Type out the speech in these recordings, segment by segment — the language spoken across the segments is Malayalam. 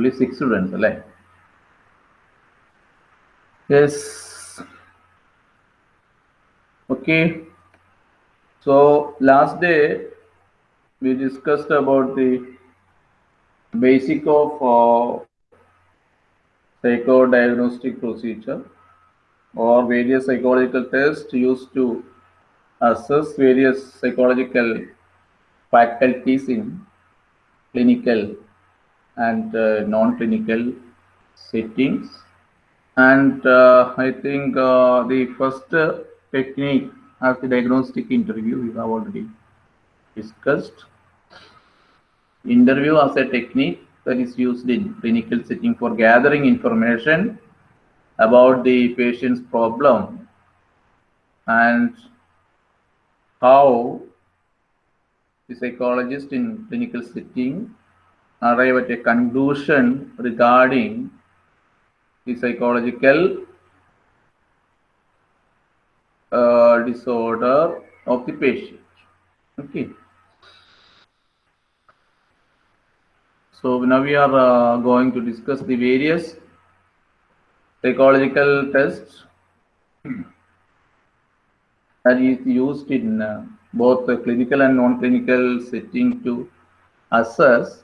only six students അല്ലേ yes okay so last day we discussed about the basic of uh, psychodiagnostic procedure or various psychological tests used to assess various psychological faculties in clinical and uh, non-clinical settings. And uh, I think uh, the first uh, technique as the diagnostic interview we have already discussed. Interview as a technique that is used in clinical setting for gathering information about the patient's problem and how the psychologist in clinical setting arrive at a conclusion regarding the psychological uh, disorder of the patient. Okay. So now we are uh, going to discuss the various psychological tests that is used in uh, both the clinical and non-clinical setting to assess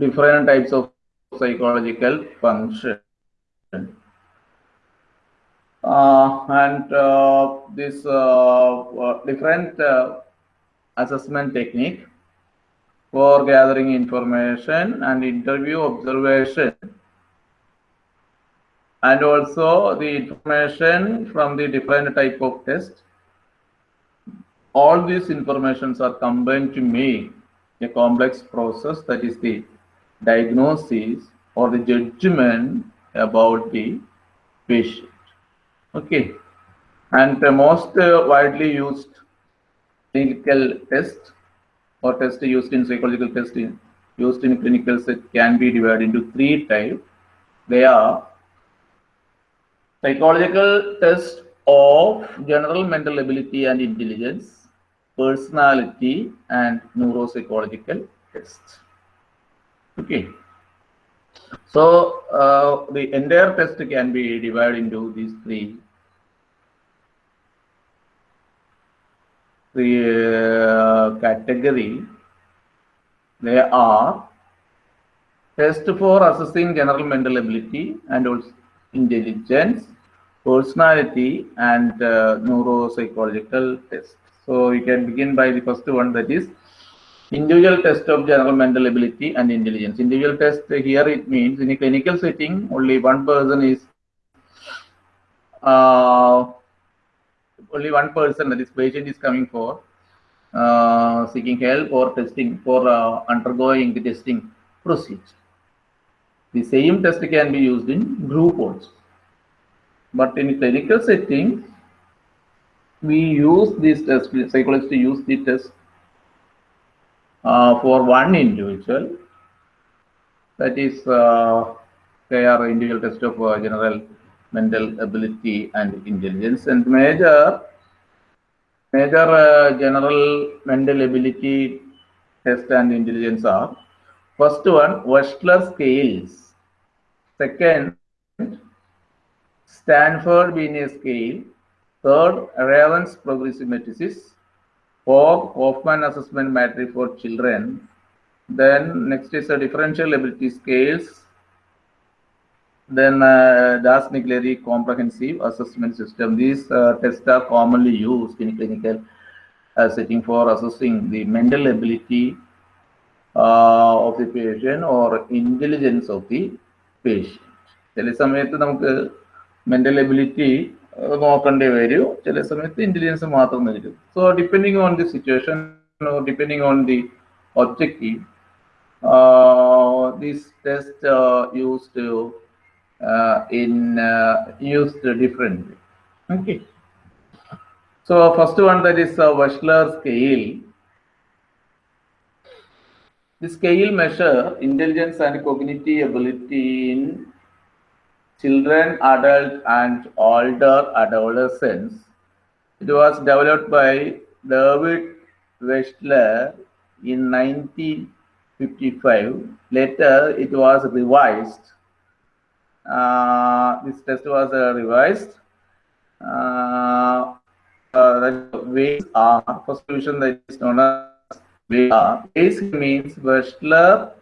different types of psychological function. Uh, and uh, this uh, uh, different uh, assessment technique for gathering information and interview observation and also the information from the different type of test all these informations are combined to make a complex process that is the diagnosis or the judgment about the patient. Okay. And the most widely used clinical test or test used in psychological testing used in clinical set can be divided into three types they are psychological test of general mental ability and intelligence personality and neuropsychological tests okay. So uh, the entire test can be divided into these three. The uh, category they are test for assessing general mental ability and also intelligence personality and uh, neuropsychological test. So we can begin by the first one that is individual test of general mental ability and intelligence individual test here it means in a clinical setting only one person is uh, only one person that is patient is coming for uh, seeking help or testing for uh, undergoing the testing procedure. The same test can be used in group also. But in clinical setting, we use this test, psychologists use the test uh, for one individual. That is, uh, they are individual test of uh, general mental ability and intelligence. And major major uh, general mental ability test and intelligence are first one Wechsler scales. Second Stanford Binet scale. Third Raven's progressive matrices fourth Hoffman assessment matrix for children then next is a differential ability scales then uh, Das Nigleri comprehensive assessment system. These uh, tests are commonly used in clinical uh, setting for assessing the mental ability uh, of the patient or intelligence of the patient. ചില സമയത്ത് നമുക്ക് മെന്റൽ എബിലിറ്റി നോക്കേണ്ടി വരും ചില സമയത്ത് ഇന്റലിജൻസ് മാത്രം നൽകും so depending on the situation depending on the objective this test use to uh, in uh, used differently. Okay. So first one that is a Wechsler scale. The scale measure intelligence and cognitive ability in children, adult, and older adolescents. It was developed by David Wechsler in 1955. Later, it was revised. Uh, this test was uh, revised. Uh, uh, ways are first division that is known as ways means Wechsler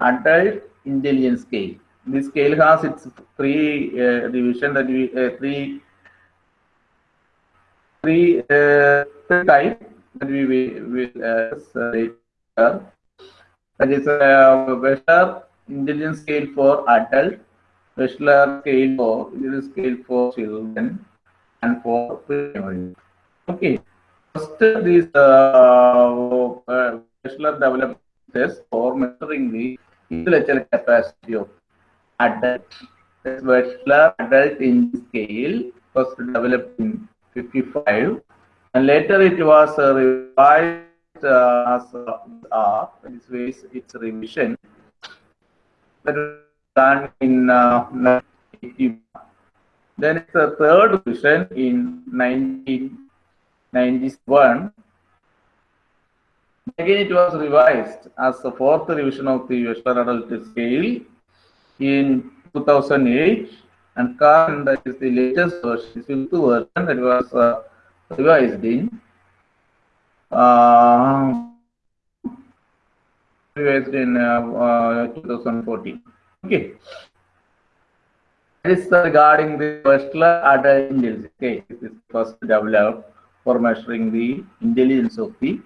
Adult Intelligence Scale. This scale has its three uh, division that we uh, three three uh, type that we will will uh, say. That is uh, Wechsler Intelligence Scale for adult, Wechsler scale for intelligence scale for children, and for primary. Okay. First, this uh, uh, Wechsler developed test for measuring the intellectual capacity of adult. This Wechsler adult in scale was developed in 55 and later it was uh, revised uh, as uh, This way its revision was done in uh, 1981. Then it's third revision in 1991. Again, it was revised as the fourth revision of the Western Adult Scale in 2008 and current is the latest version, fifth version that was uh, revised in uh, revised in uh, uh, 2014. Okay. This is regarding the Westler adult intelligence. Okay, this is first developed for measuring the intelligence of the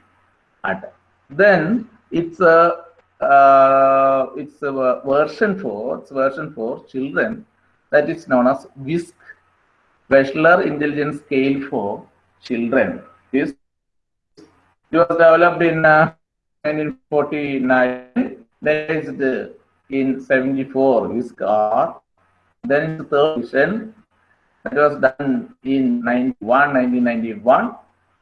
adult. Then it's a uh, it's a version for it's version for children. That is known as WISC, Wechsler Intelligence Scale for Children. This it was developed in uh, 1949, then in 74 WISC R, then the third edition that was done in 91, 1991,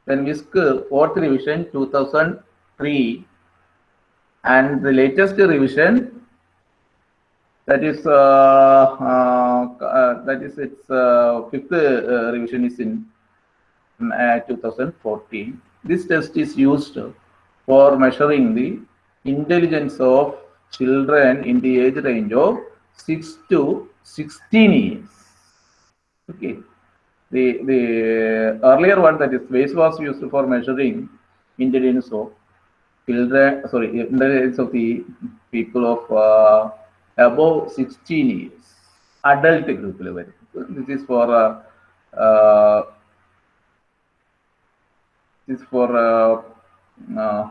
then WISC fourth revision 2003, and the latest revision that is uh, uh, uh, that is its uh, fifth uh, revision is in uh, 2014 this test is used for measuring the intelligence of children in the age range of 6 to 16 years. Okay. The the earlier one that is base was used for measuring intelligence of children, sorry, in the age of the people of uh, above 16 years, adult group level. This is for uh, uh, this is for uh, uh,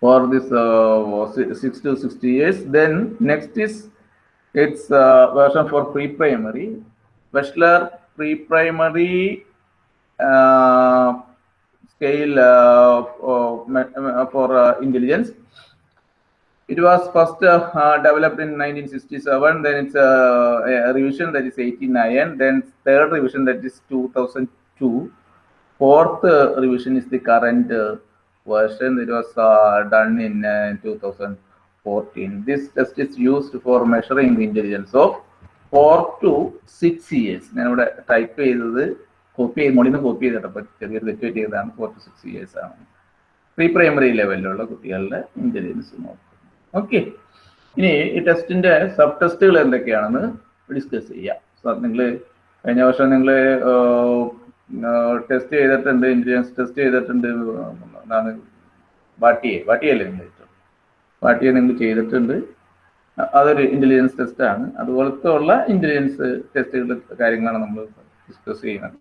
for this uh, six to 60 years. Then next is its version for pre-primary, bachelor pre-primary. Uh, scale uh, for, for uh, intelligence it was first uh, uh, developed in 1967 then it's a, a, revision that is 89 then third revision that is 2002 fourth uh, revision is the current version it was done in 2014 this test is used for measuring the intelligence of 4 to 6 years ഞാനിവിടെ ടൈപ്പ് ചെയ്തത് കോപ്പി ചെയ്ത് നിന്ന് കോപ്പി ചെയ്തിട്ടപ്പോൾ ചെറിയൊരു തെറ്റ് ചെയ്തതാണ് ഫോർ ടു സിക്സ് ഇയേഴ്സ് ആണ്. പ്രീ പ്രൈമറി ലെവലിലുള്ള കുട്ടികളുടെ ഇന്റലിജൻസ് നോക്കും. ഓക്കെ ഇനി ഈ ടെസ്റ്റിന്റെ സബ് ടെസ്റ്റുകൾ എന്തൊക്കെയാണെന്ന് ഡിസ്കസ് ചെയ്യാം. സോ നിങ്ങൾ കഴിഞ്ഞ വർഷം നിങ്ങൾ ടെസ്റ്റ് ചെയ്തിട്ടുണ്ട് ഇന്റലിജൻസ് ടെസ്റ്റ് ചെയ്തിട്ടുണ്ട് എന്താണ്? ബാട്ടിയെ വാട്ടിയല്ലേ നിങ്ങൾ ബാട്ടിയെ നിങ്ങൾ ചെയ്തിട്ടുണ്ട്. അതൊരു ഇന്റലിജൻസ് ടെസ്റ്റാണ് അതുപോലത്തെ ഉള്ള ഇന്റലിജൻസ് ടെസ്റ്റുകളുടെ കാര്യങ്ങളാണ് നമ്മൾ ഡിസ്കസ് ചെയ്യുന്നത്.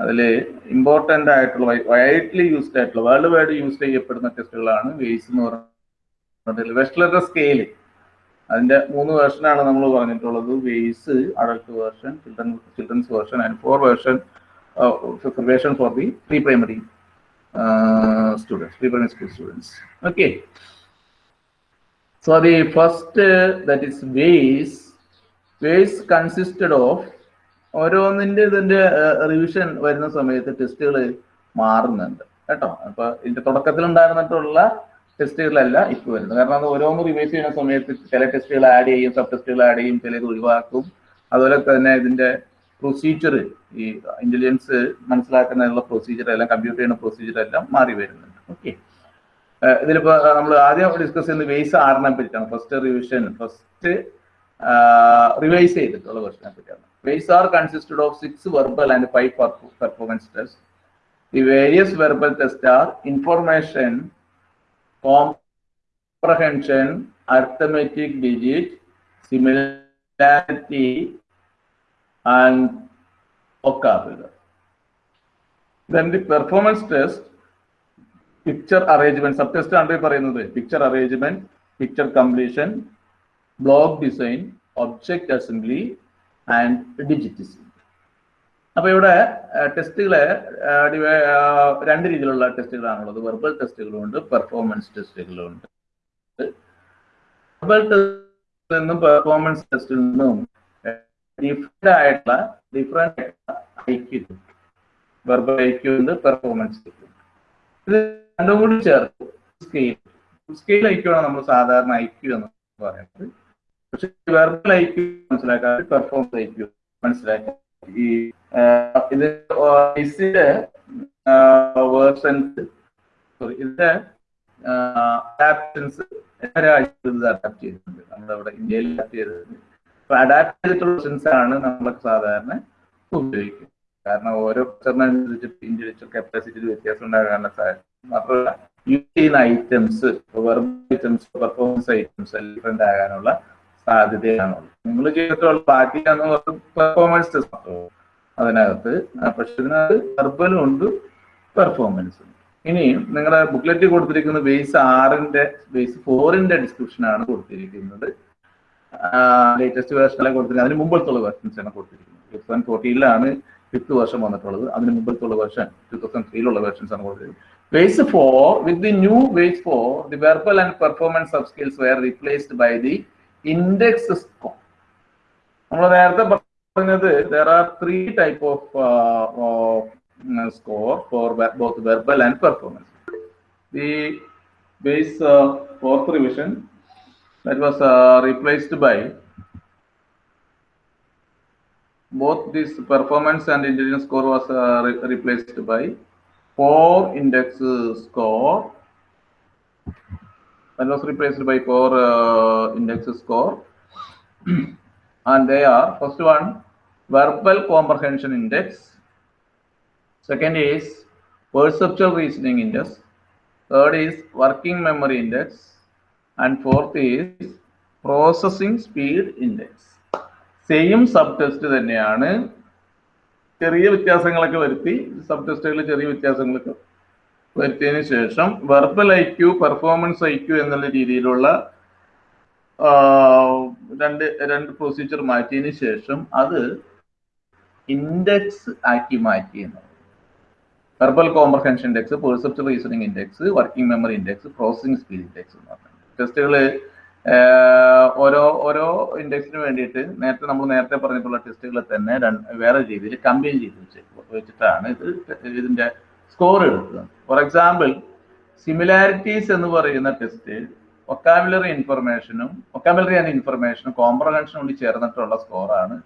അതിൽ ഇമ്പോർട്ടന്റ് ആയിട്ടുള്ള വൈഡ്ലി യൂസ്ഡ് ആയിട്ടുള്ള വേൾഡ് വൈഡ് യൂസ് ചെയ്യപ്പെടുന്ന ടെസ്റ്റുകളാണ് വേസ് എന്ന് പറയുന്നത് വെസ്റ്റ്ലറുടെ സ്കെയിൽ അതിന്റെ മൂന്ന് വേർഷനാണ് നമ്മൾ പറഞ്ഞിട്ടുള്ളത്. Ways adult version children children's version and for version preparation for the pre primary students pre primary school students okay so the first that is ways ways consisted of ഓരോന്നിന്റെ ഇതിന്റെ റിവിഷൻ വരുന്ന സമയത്ത് ടെസ്റ്റുകൾ മാറുന്നുണ്ട്. കേട്ടോ? അപ്പൊ ഇതിന്റെ തുടക്കത്തിൽ ഉണ്ടായിരുന്നിട്ടുള്ള ടെസ്റ്റുകളല്ല ഇപ്പൊ വരുന്നത്. കാരണം അത് ഓരോന്ന് റിവൈസ് ചെയ്യുന്ന സമയത്ത് ചില ടെസ്റ്റുകൾ ആഡ് ചെയ്യും സബ് ടെസ്റ്റുകൾ ആഡ് ചെയ്യും ചിലത് ഒഴിവാക്കും. അതുപോലെ തന്നെ ഇതിന്റെ പ്രൊസീജിയർ ഈ ഇന്റലിജൻസ് മനസ്സിലാക്കുന്നതിനുള്ള പ്രൊസീജിയർ എല്ലാം കമ്പ്യൂട്ടർ ചെയ്യുന്ന പ്രൊസീജിയർ എല്ലാം മാറി വരുന്നുണ്ട്. ഓക്കെ ഇതിലിപ്പോ നമ്മൾ ആദ്യം ഡിസ്കസ് ചെയ്യുന്ന വേസ് ആറിനെ പറ്റിയാണ്. ഫസ്റ്റ് റിവിഷൻ ഫസ്റ്റ് റിവൈസ് ചെയ്തിട്ടുള്ള ക്വസ്റ്റിനെ പറ്റിയാണ്. QSAR consisted of six verbal and five performance tests. The various verbal tests are information, comprehension, arithmetic digit, similarity, and vocabulary. Then the performance test, picture arrangement, subtest and picture arrangement, picture completion, block design, object assembly, and ഡിജിറ്റിസം അപ്പൊ ഇവിടെ ടെസ്റ്റുകളെ രണ്ട് രീതിയിലുള്ള ടെസ്റ്റുകളാണുള്ളത് വെർബൽ ടെസ്റ്റുകളും ഉണ്ട് പെർഫോമൻസ് ടെസ്റ്റുകളും ഉണ്ട് വെർബൽ ടെസ്റ്റിൽ നിന്നും പെർഫോമൻസ് ടെസ്റ്റിൽ നിന്നും ഡിഫറെന്റ് ആയിട്ടുള്ള ഡിഫറെന്റ് ഐക്യു വെർബൽ ഐക്യു ഉണ്ട് പെർഫോമൻസ് ഇത് രണ്ടും കൂടി ചേർത്ത് സ്കെയിൽ സ്കെയിൽ ഐക്യു ആണ് നമ്മൾ സാധാരണ ഐക്യു എന്ന് പറയുന്നത്. പക്ഷെ വെർബൽ ഐ ക്യു മനസ്സിലാക്കാതെ പെർഫോമൻസ് ഐക്യു മനസ്സിലാക്കാൻ ഈ ഇത് ഇതിന്റെ വേർഷൻസ് സോറി ഇതിന്റെ അഡാപ്റ്റൻസ് അഡാപ്റ്റ് ചെയ്തിട്ടുണ്ട്. നമ്മളവിടെ ഇന്ത്യയിൽ അഡാപ്റ്റ് ചെയ്തിട്ടുണ്ട്. അപ്പൊ അഡാപ്റ്റ് ചെയ്തിട്ടുള്ള വേർഷൻസ് ആണ് നമ്മളൊക്കെ സാധാരണ ഉപയോഗിക്കുന്നത് കാരണം ഓരോ ക്വസ്റ്ററിനനുസരിച്ച് ഇൻഡിവിജ്വൽ കപ്പാസിറ്റിയിൽ വ്യത്യാസം ഉണ്ടാകാനുള്ള സാധ്യത മാത്രമല്ല യൂസ് ചെയ്യുന്ന items items performance items different ആകാനുള്ള സാധ്യതയാണുള്ളത് നിങ്ങൾ ചെയ്തിട്ടുള്ള ബാക്കിയാണ് പെർഫോമൻസ് അതിനകത്ത് പക്ഷെ ഇതിനകത്ത് വെർബലും ഉണ്ട് പെർഫോമൻസും ഇനി നിങ്ങളുടെ ബുക്ക്ലെറ്റ് കൊടുത്തിരിക്കുന്ന ബേസ് ആറിന്റെ ബേസ് ഫോറിന്റെ ഡിസ്ക്രിപ്ഷൻ ആണ് കൊടുത്തിരിക്കുന്നത്. ലേറ്റസ്റ്റ് വേർഷൻ വേർഷനിലെ കൊടുത്തിരിക്കുന്നത്? അതിന് മുമ്പത്തുള്ള വേർഷൻസ് ആണ് കൊടുത്തിരിക്കുന്നത്. ടു തൗസൻഡ് ഫോർട്ടീനിലാണ് ഫിഫ്ത്ത് വേർഷൻ വന്നിട്ടുള്ളത്. അതിന് മുമ്പത്തുള്ള വേർഷൻ ടു തൗസൻഡ് ത്രീയിലുള്ള വേർഷൻസ് ആണ് കൊടുത്തിരിക്കുന്നത്. WAIS four with the new WAIS four the verbal and performance of skills were replaced by the index score നമ്മൾ നേരത്തെ പറഞ്ഞത് there are three type of score for both verbal and performance the base fourth revision that was uh, replaced by both this performance and intelligence score was uh, re replaced by four index score that was replaced by core uh, index score and they are first one verbal comprehension index second is perceptual reasoning index third is working memory index and fourth is processing speed index same sub test തന്നെയാണ് ചെറിയ വ്യത്യാസങ്ങളൊക്കെ വരുത്തി സബ് ടെസ്റ്റുകളിൽ ചെറിയ വ്യത്യാസങ്ങളൊക്കെ വരുത്തിയതിന് ശേഷം verbal I Q performance I Q എന്നുള്ള രീതിയിലുള്ള രണ്ട് രണ്ട് പ്രൊസീജിയർ മാറ്റിയതിന് ശേഷം അത് ഇൻഡെക്സ് ആക്കി മാറ്റി verbal comprehension index percept reasoning index working memory index processing speed index എന്ന് പറഞ്ഞു ടെസ്റ്റുകൾ ഓരോ ഓരോ ഇൻഡെക്സിന് വേണ്ടിയിട്ട് നേരത്തെ നമ്മൾ നേരത്തെ പറഞ്ഞിട്ടുള്ള ടെസ്റ്റുകൾ തന്നെ വേറെ രീതിയിൽ കമ്പൈൻ ചെയ്ത് വെച്ച് വെച്ചിട്ടാണ് ഇത് ഇതിന്റെ സ്കോർ എടുക്കുക. ഫോർ എക്സാമ്പിൾ സിമിലാരിറ്റീസ് എന്ന് പറയുന്ന ടെസ്റ്റ് ഒക്കാബുലറി ഇൻഫർമേഷനും ഒക്കാബുലറി ആൻഡ് ഇൻഫർമേഷനും കോംപ്രഹെൻഷനും കൂടി ചേർന്നിട്ടുള്ള സ്കോറാണ്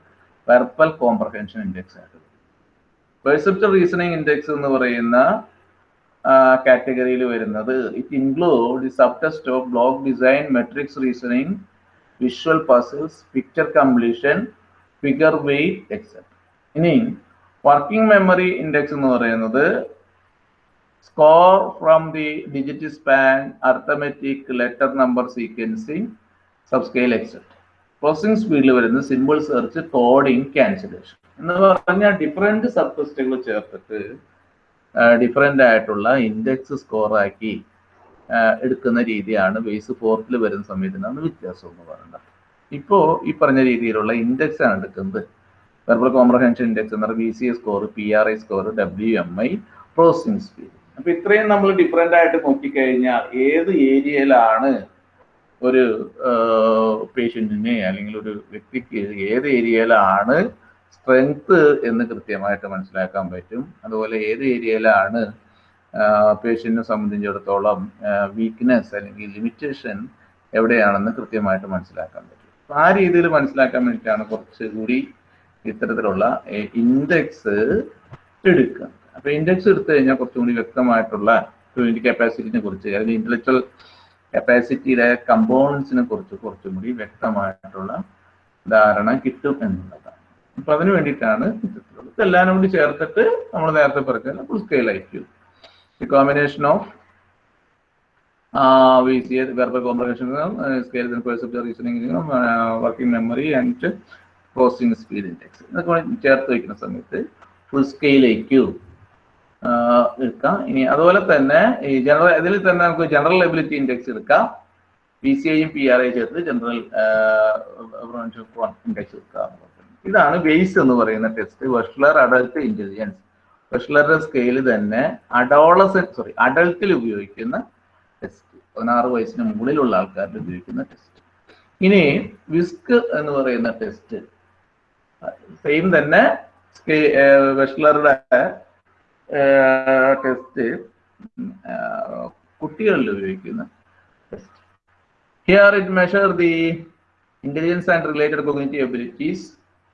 വെർബൽ കോംപ്രഹെൻഷൻ ഇൻഡെക്സ് ആയിട്ട്. പെർസെപ്റ്റൽ റീസണിങ് ഇൻഡെക്സ് എന്ന് പറയുന്ന കാറ്റഗറിയിൽ വരുന്നത്. It include the sub test of block design matrix reasoning visual puzzles picture completion figure weight except ഇനി വർക്കിംഗ് മെമ്മറി ഇൻഡെക്സ് എന്ന് പറയുന്നത് score from the digit span arithmetic letter number sequencing subscale except processing സ്പീഡിൽ വരുന്ന സിമ്പിൾ സെർച്ച് കോഡിംഗ് ക്യാൻസലേഷൻ എന്ന് പറഞ്ഞാൽ ഡിഫറെന്റ് സബ് ടെസ്റ്റുകൾ ചേർത്തിട്ട് ഡിഫറെന്റ് ആയിട്ടുള്ള ഇൻഡെക്സ് സ്കോറാക്കി എടുക്കുന്ന രീതിയാണ് ബേസ് ഫോർത്തിൽ വരുന്ന സമയത്തിനാണ് വ്യത്യാസം എന്ന് പറയുന്നത് ഇപ്പോൾ ഈ പറഞ്ഞ രീതിയിലുള്ള ഇൻഡെക്സ് ആണ് എടുക്കുന്നത്. വെർബൽ കോംപ്രഹെൻഷൻ ഇൻഡെക്സ് എന്ന് പറഞ്ഞാൽ B C A score P R I score W M I processing speed അപ്പൊ ഇത്രയും നമ്മൾ ഡിഫറെന്റ് ആയിട്ട് നോക്കിക്കഴിഞ്ഞാൽ ഏത് ഏരിയയിലാണ് ഒരു പേഷ്യന്റിനെ അല്ലെങ്കിൽ ഒരു വ്യക്തിക്ക് ഏത് ഏരിയയിലാണ് സ്ട്രെങ്ത് എന്ന് കൃത്യമായിട്ട് മനസ്സിലാക്കാൻ പറ്റും. അതുപോലെ ഏത് ഏരിയയിലാണ് പേഷ്യന്റിനെ സംബന്ധിച്ചിടത്തോളം വീക്ക്നെസ് അല്ലെങ്കിൽ ലിമിറ്റേഷൻ എവിടെയാണെന്ന് കൃത്യമായിട്ട് മനസ്സിലാക്കാൻ പറ്റും. ആ രീതിയിൽ മനസ്സിലാക്കാൻ വേണ്ടിയിട്ടാണ് കുറച്ചുകൂടി ഇത്തരത്തിലുള്ള ഇൻഡെക്സ് എടുക്കുക. അപ്പൊ ഇൻഡെക്സ് എടുത്തു കഴിഞ്ഞാൽ കുറച്ചും കൂടി വ്യക്തമായിട്ടുള്ള ഫ്ലൂയിന്റ് കപ്പാസിറ്റിനെ കുറിച്ച് അല്ലെങ്കിൽ ഇന്റലക്ച്വൽ കപ്പാസിറ്റിയുടെ കമ്പോണൻസിനെ കുറിച്ച് കുറച്ചും കൂടി വ്യക്തമായിട്ടുള്ള ധാരണ കിട്ടും എന്നുള്ളതാണ്. അപ്പൊ അതിന് വേണ്ടിയിട്ടാണ് ഇത്തരത്തിലുള്ളത്. ഇതെല്ലാം കൂടി ചേർത്തിട്ട് നമ്മൾ നേരത്തെ പറഞ്ഞ full scale IQ the combination of it working memory and processing speed index. ഇതൊക്കെ ചേർത്ത് വയ്ക്കുന്ന സമയത്ത് ഫുൾ സ്കെയിൽ ഐക്യു എടുക്കാം. ഇനി അതുപോലെ തന്നെ ഈ ജനറൽ ഇതിൽ തന്നെ നമുക്ക് ജനറൽ എബിലിറ്റി ഇൻഡെക്സ് എടുക്കാം. പി സി ഐയും പി ആർ ഐ ചേർത്ത് ജനറൽ ഇൻഡെക്സ് എടുക്കാം. ഇതാണ് ബേസ് എന്ന് പറയുന്ന ടെസ്റ്റ് വെഷ്ലർ അഡൽട്ട് ഇന്റലിജൻസ് വെഷ്ലറുടെ സ്കെയിൽ തന്നെ അഡോളസൻ സോറി അഡൾട്ടിൽ ഉപയോഗിക്കുന്ന ടെസ്റ്റ് പതിനാറ് വയസ്സിന് മുകളിലുള്ള ആൾക്കാരിൽ ഉപയോഗിക്കുന്ന ടെസ്റ്റ് ഇനി വിസ്ക് എന്ന് പറയുന്ന ടെസ്റ്റ് സെയിം തന്നെ വെഷ്ലറുടെ ടെസ്റ്റ് കുട്ടികളിൽ ഉപയോഗിക്കുന്ന test here it measure the intelligence and related cognitive abilities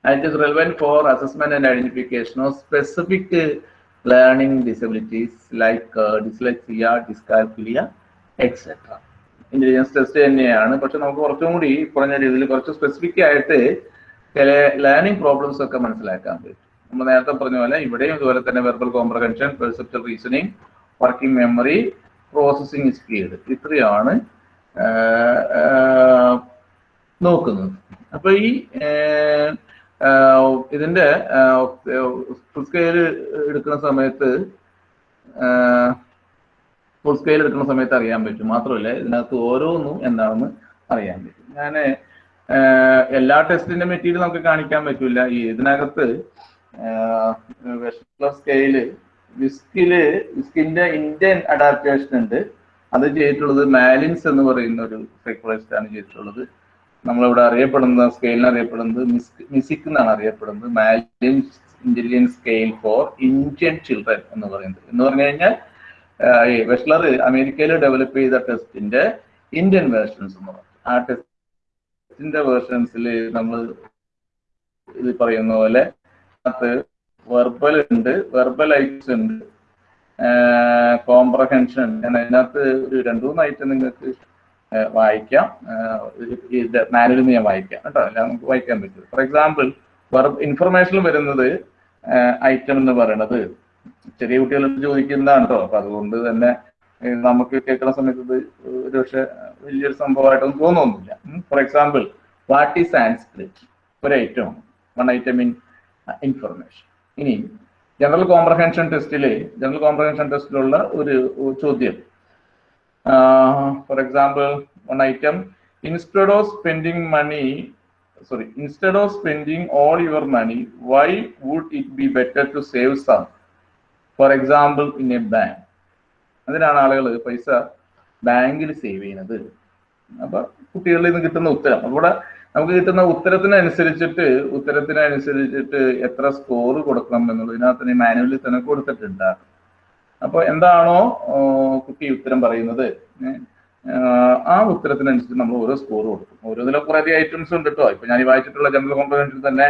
and it is relevant for assessment and identification of specific disabilities uh, dyslexia, dyscalculia, etc. Intelligence test തന്നെയാണ്. പക്ഷെ നമുക്ക് കുറച്ചും കൂടി കുറഞ്ഞ രീതിയിൽ കുറച്ച് സ്പെസിഫിക് ആയിട്ട് ചില ലേണിംഗ് പ്രോബ്ലംസ് ഒക്കെ മനസ്സിലാക്കാൻ പറ്റും. നമ്മൾ നേരത്തെ പറഞ്ഞ പോലെ ഇവിടെയും ഇതുപോലെ തന്നെ verbal comprehension perceptual reasoning working memory processing speed ഇത്രയാണ് നോക്കുന്നത്. അപ്പൊ ഈ ഇതിന്റെ ഫുൾ സ്കെയിൽ എടുക്കുന്ന സമയത്ത് ഫുൾ സ്കെയിൽ എടുക്കുന്ന സമയത്ത് അറിയാൻ പറ്റും. മാത്രമല്ല ഇതിനകത്ത് ഓരോന്നും എന്താണെന്ന് അറിയാൻ പറ്റും. ഞാൻ എല്ലാ ടെസ്റ്റിന്റെ മെറ്റീരിയൽ നമുക്ക് കാണിക്കാൻ പറ്റില്ല ഈ ഇതിനകത്ത് വെസ്റ്റർ സ്കെയിൽ വിസ്കിൽ വിസ്കിന്റെ ഇന്ത്യൻ അഡാപ്റ്റേഷൻ ഉണ്ട്. അത് ചെയ്തിട്ടുള്ളത് മാലിൻസ് എന്ന് പറയുന്ന ഒരു സൈക്കോളജിസ്റ്റ് ആണ് ചെയ്തിട്ടുള്ളത്. നമ്മളിവിടെ അറിയപ്പെടുന്ന സ്കെയിലിന് അറിയപ്പെടുന്നത് മിസ്ക് മിസിക് എന്നാണ് അറിയപ്പെടുന്നത്. Malin's intelligence scale for Indian children എന്ന് പറയുന്നത്. എന്ന് പറഞ്ഞു കഴിഞ്ഞാൽ ഈ വെഷ്ലർ അമേരിക്കയിൽ ഡെവലപ്പ് ചെയ്ത ടെസ്റ്റിന്റെ ഇന്ത്യൻ വേർഷൻസ് എന്ന് പറയും ആ ടെസ്റ്റിന്റെ വേർഷൻസിൽ നമ്മൾ ഇത് പറയുന്ന പോലെ അത് വെർബൽ ഉണ്ട് വെർബൽ ഐറ്റംസ് ഉണ്ട്. കോംപ്രഹെൻഷൻ ഞാൻ അതിനകത്ത് ഒരു രണ്ടു മൂന്ന് ഐറ്റം നിങ്ങൾക്ക് വായിക്കാം. മാനുവലിൽ നിന്ന് ഞാൻ വായിക്കാം കേട്ടോ. അല്ല നമുക്ക് വായിക്കാൻ പറ്റും ഫോർ എക്സാമ്പിൾ വെർബ് ഇൻഫർമേഷനിൽ വരുന്നത് ഐറ്റം എന്ന് പറയുന്നത് ചെറിയ കുട്ടികൾ ചോദിക്കുന്നതാണ് കേട്ടോ അപ്പൊ അതുകൊണ്ട് തന്നെ നമുക്ക് കേൾക്കുന്ന സമയത്ത് ഇത് ഒരു പക്ഷെ വലിയൊരു സംഭവമായിട്ടൊന്നും തോന്നുന്നില്ല. For example what is Sanskrit ഒരു item one item in information ഇനി ജനറൽ കോംപ്രഹെൻഷൻ ടെസ്റ്റിലെ ജനറൽ കോംപ്രഹെൻഷൻ ടെസ്റ്റിലുള്ള ഒരു ചോദ്യം. For example one item instead of spending money sorry instead of spending all your money why would it be better to save some for example in a bank അതിനാണ് ആളുകൾ പൈസ ബാങ്കിൽ സേവ് ചെയ്യുന്നത്. അപ്പൊ കുട്ടികളിൽ നിന്ന് കിട്ടുന്ന ഉത്തരം. അവിടെ നമുക്ക് കിട്ടുന്ന ഉത്തരത്തിനനുസരിച്ചിട്ട് ഉത്തരത്തിനനുസരിച്ചിട്ട് എത്ര സ്കോർ കൊടുക്കണം എന്നുള്ളത്. ഇതിനകത്ത് മാനുവലിൽ തന്നെ കൊടുത്തിട്ടുണ്ട്. അപ്പൊ എന്താണോ കുട്ടി ഉത്തരം പറയുന്നത്. ആ ഉത്തരത്തിനനുസരിച്ച് നമ്മൾ ഓരോ സ്കോർ കൊടുക്കും. ഓരോന്നിലും കുറേ അധികം ഐറ്റംസ് ഉണ്ട് കേട്ടോ ഇപ്പൊ ഞാൻ വായിച്ചിട്ടുള്ള ജനറൽ കോംപ്രഹെൻഷനിൽ തന്നെ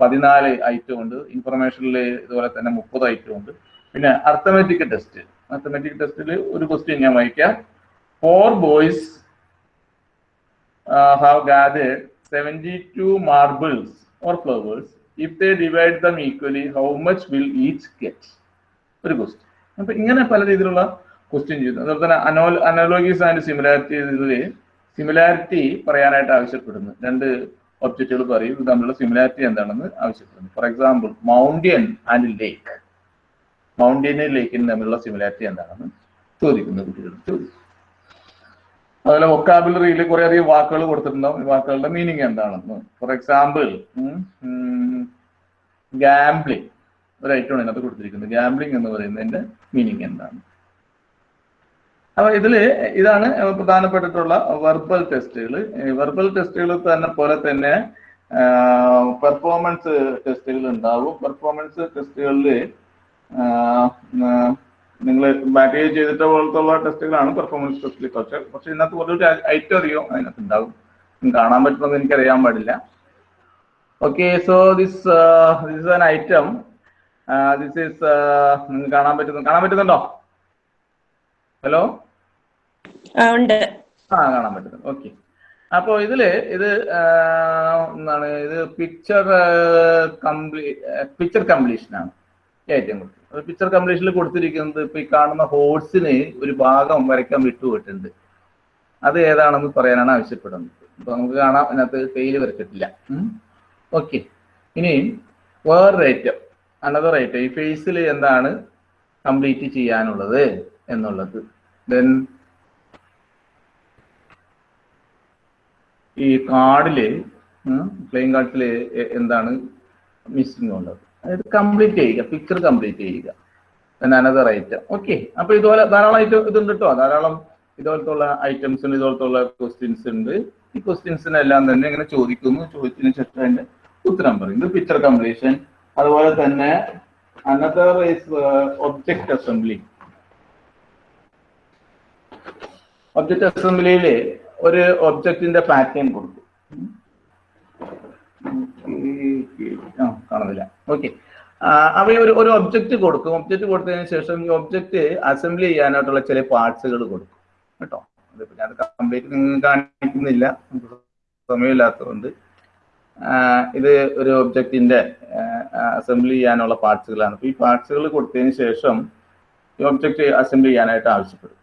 പതിനാല് ഐറ്റം ഉണ്ട്. ഇൻഫർമേഷനിൽ ഇതുപോലെ തന്നെ മുപ്പത് ഐറ്റം ഉണ്ട്. പിന്നെ അർത്ഥമെറ്റിക് ടെസ്റ്റ് അർത്ഥമെറ്റിക് ടെസ്റ്റിൽ ഒരു ക്വസ്റ്റ്യൻ ഞാൻ വായിക്കാം. Four boys have gathered seventy marbles or flowers. If they divide them equally, how much will each get? ഒരു ക്വസ്റ്റ്യൻ അപ്പൊ ഇങ്ങനെ പല രീതിയിലുള്ള ക്വസ്റ്റ്യൻ ചെയ്തു അതുപോലെ തന്നെ അനോ അനോലോഗീസ് ആൻഡ് സിമിലാരിറ്റീസിൽ സിമിലാരിറ്റി പറയാനായിട്ട് ആവശ്യപ്പെടുന്നു. രണ്ട് ഒബ്ജക്റ്റുകൾ പറയും. ഇത് തമ്മിലുള്ള സിമിലാരിറ്റി എന്താണെന്ന് ആവശ്യപ്പെടുന്നു. For example mountain and lake മൗണ്ടിയനും ലേക്കിനും തമ്മിലുള്ള സിമിലാരിറ്റി എന്താണെന്ന് ചോദിക്കുന്നു കുട്ടികൾ ചോദിക്കും അതുപോലെ വൊക്കാബുലറിയിൽ കുറെ അധികം വാക്കുകൾ കൊടുത്തിട്ടുണ്ടാവും വാക്കുകളുടെ മീനിങ് എന്താണെന്ന്. ഫോർ എക്സാമ്പിൾ ഗാംബ്ലിംഗ് ഒരു ഐറ്റമാണ് ഇതിനകത്ത് കൊടുത്തിരിക്കുന്നത്. ഗാംബ്ലിംഗ് എന്ന് പറയുന്നതിന്റെ മീനിങ് എന്താണ്? അപ്പൊ ഇതിൽ ഇതാണ് പ്രധാനപ്പെട്ടിട്ടുള്ള വെർബൽ ടെസ്റ്റുകൾ വെർബൽ ടെസ്റ്റുകൾ തന്നെ പോലെ തന്നെ പെർഫോമൻസ് ടെസ്റ്റുകൾ ഉണ്ടാവും. പെർഫോമൻസ് ടെസ്റ്റുകളിൽ നിങ്ങൾ ബാറ്റേജ് ചെയ്തിട്ട് പോലത്തുള്ള ടെസ്റ്റുകളാണ് പെർഫോമൻസ് ടെസ്റ്റിൽ കുറച്ച്. പക്ഷെ ഇതിനകത്ത് കുറച്ച് ഐറ്റം അറിയോ? അതിനകത്ത് ഉണ്ടാവും കാണാൻ പറ്റുന്നത് എനിക്ക് അറിയാൻ പാടില്ല okay so this this an item this is കാണാൻ പറ്റുന്നു കാണാൻ പറ്റുന്നുണ്ടോ? ഹലോ ആ കാണാൻ പറ്റുന്നു ഓക്കെ അപ്പോ ഇതിൽ ഇത് എന്താണ് ഇത് പിക്ചർ കംപ്ലീ പിക്ചർ കംപ്ലീഷൻ ആണ്. ഏറ്റവും കൂടുതൽ പിക്ചർ കംപ്ലീഷനിൽ കൊടുത്തിരിക്കുന്നത് ഇപ്പൊ ഈ കാണുന്ന ഹോഴ്സിന് ഒരു ഭാഗം വരയ്ക്കാൻ വിട്ടുപോയിട്ടുണ്ട്. അത് ഏതാണെന്ന് പറയാനാണ് ആവശ്യപ്പെടുന്നത്. അപ്പൊ നമുക്ക് കാണാം അതിനകത്ത് പേര് വരച്ചിട്ടില്ല. ഓക്കെ ഇനി വേറൊരു ഐറ്റം അനദർ ഐറ്റം ഈ ഫേസിൽ എന്താണ് കംപ്ലീറ്റ് ചെയ്യാനുള്ളത് എന്നുള്ളത്. ദെൻ ഈ കാർഡിൽ പ്ലെയിൻ കാർഡിൽ എന്താണ് മിസ്സിംഗ് ഉള്ളത്. അതായത് കംപ്ലീറ്റ് ചെയ്യുക പിക്ചർ കംപ്ലീറ്റ് ചെയ്യുക. അനദർ ഐറ്റം ഓക്കെ അപ്പൊ ഇതുപോലെ ധാരാളം ഐറ്റം ഇതുണ്ട് കേട്ടോ ധാരാളം ഇതുപോലത്തുള്ള ഐറ്റംസ് ഉണ്ട് ഇതുപോലത്തുള്ള ക്വസ്റ്റ്യൻസ് ഉണ്ട്. ഈ ക്വസ്റ്റ്യൻസിനെല്ലാം തന്നെ ഇങ്ങനെ ചോദിക്കുന്നു. ചോദിച്ചതിന് ശേഷം അതിന്റെ ഉത്തരം പറയും. ഇത് പിക്ചർ കംപ്ലീഷൻ അതുപോലെ തന്നെ another is object assembly object അസംബ്ലിയിൽ ഒരു ഒബ്ജക്റ്റിന്റെ പാറ്റേൺ കൊടുക്കും കാണുന്നില്ല. ഓക്കെ അവ ഒരു ഒരു ഒബ്ജക്റ്റ് കൊടുക്കും. ഒബ്ജക്റ്റ് കൊടുത്തതിന് ശേഷം ഈ ഒബ്ജക്റ്റ് അസംബ്ലി ചെയ്യാനായിട്ടുള്ള ചില പാർട്സുകൾ കൊടുക്കും. കേട്ടോ? അതിപ്പോ ഞാൻ കംപ്ലീറ്റ് കാണിക്കുന്നില്ല. സമയമില്ലാത്തതുകൊണ്ട്. ഇത് ഒരു ഒബ്ജക്റ്റിന്റെ അസംബ്ലി ചെയ്യാനുള്ള പാർട്സുകളാണ് അപ്പൊ ഈ പാർട്സുകൾ കൊടുത്തതിന് ശേഷം ഈ ഒബ്ജക്റ്റ് അസംബ്ലി ചെയ്യാനായിട്ട് ആവശ്യപ്പെടും.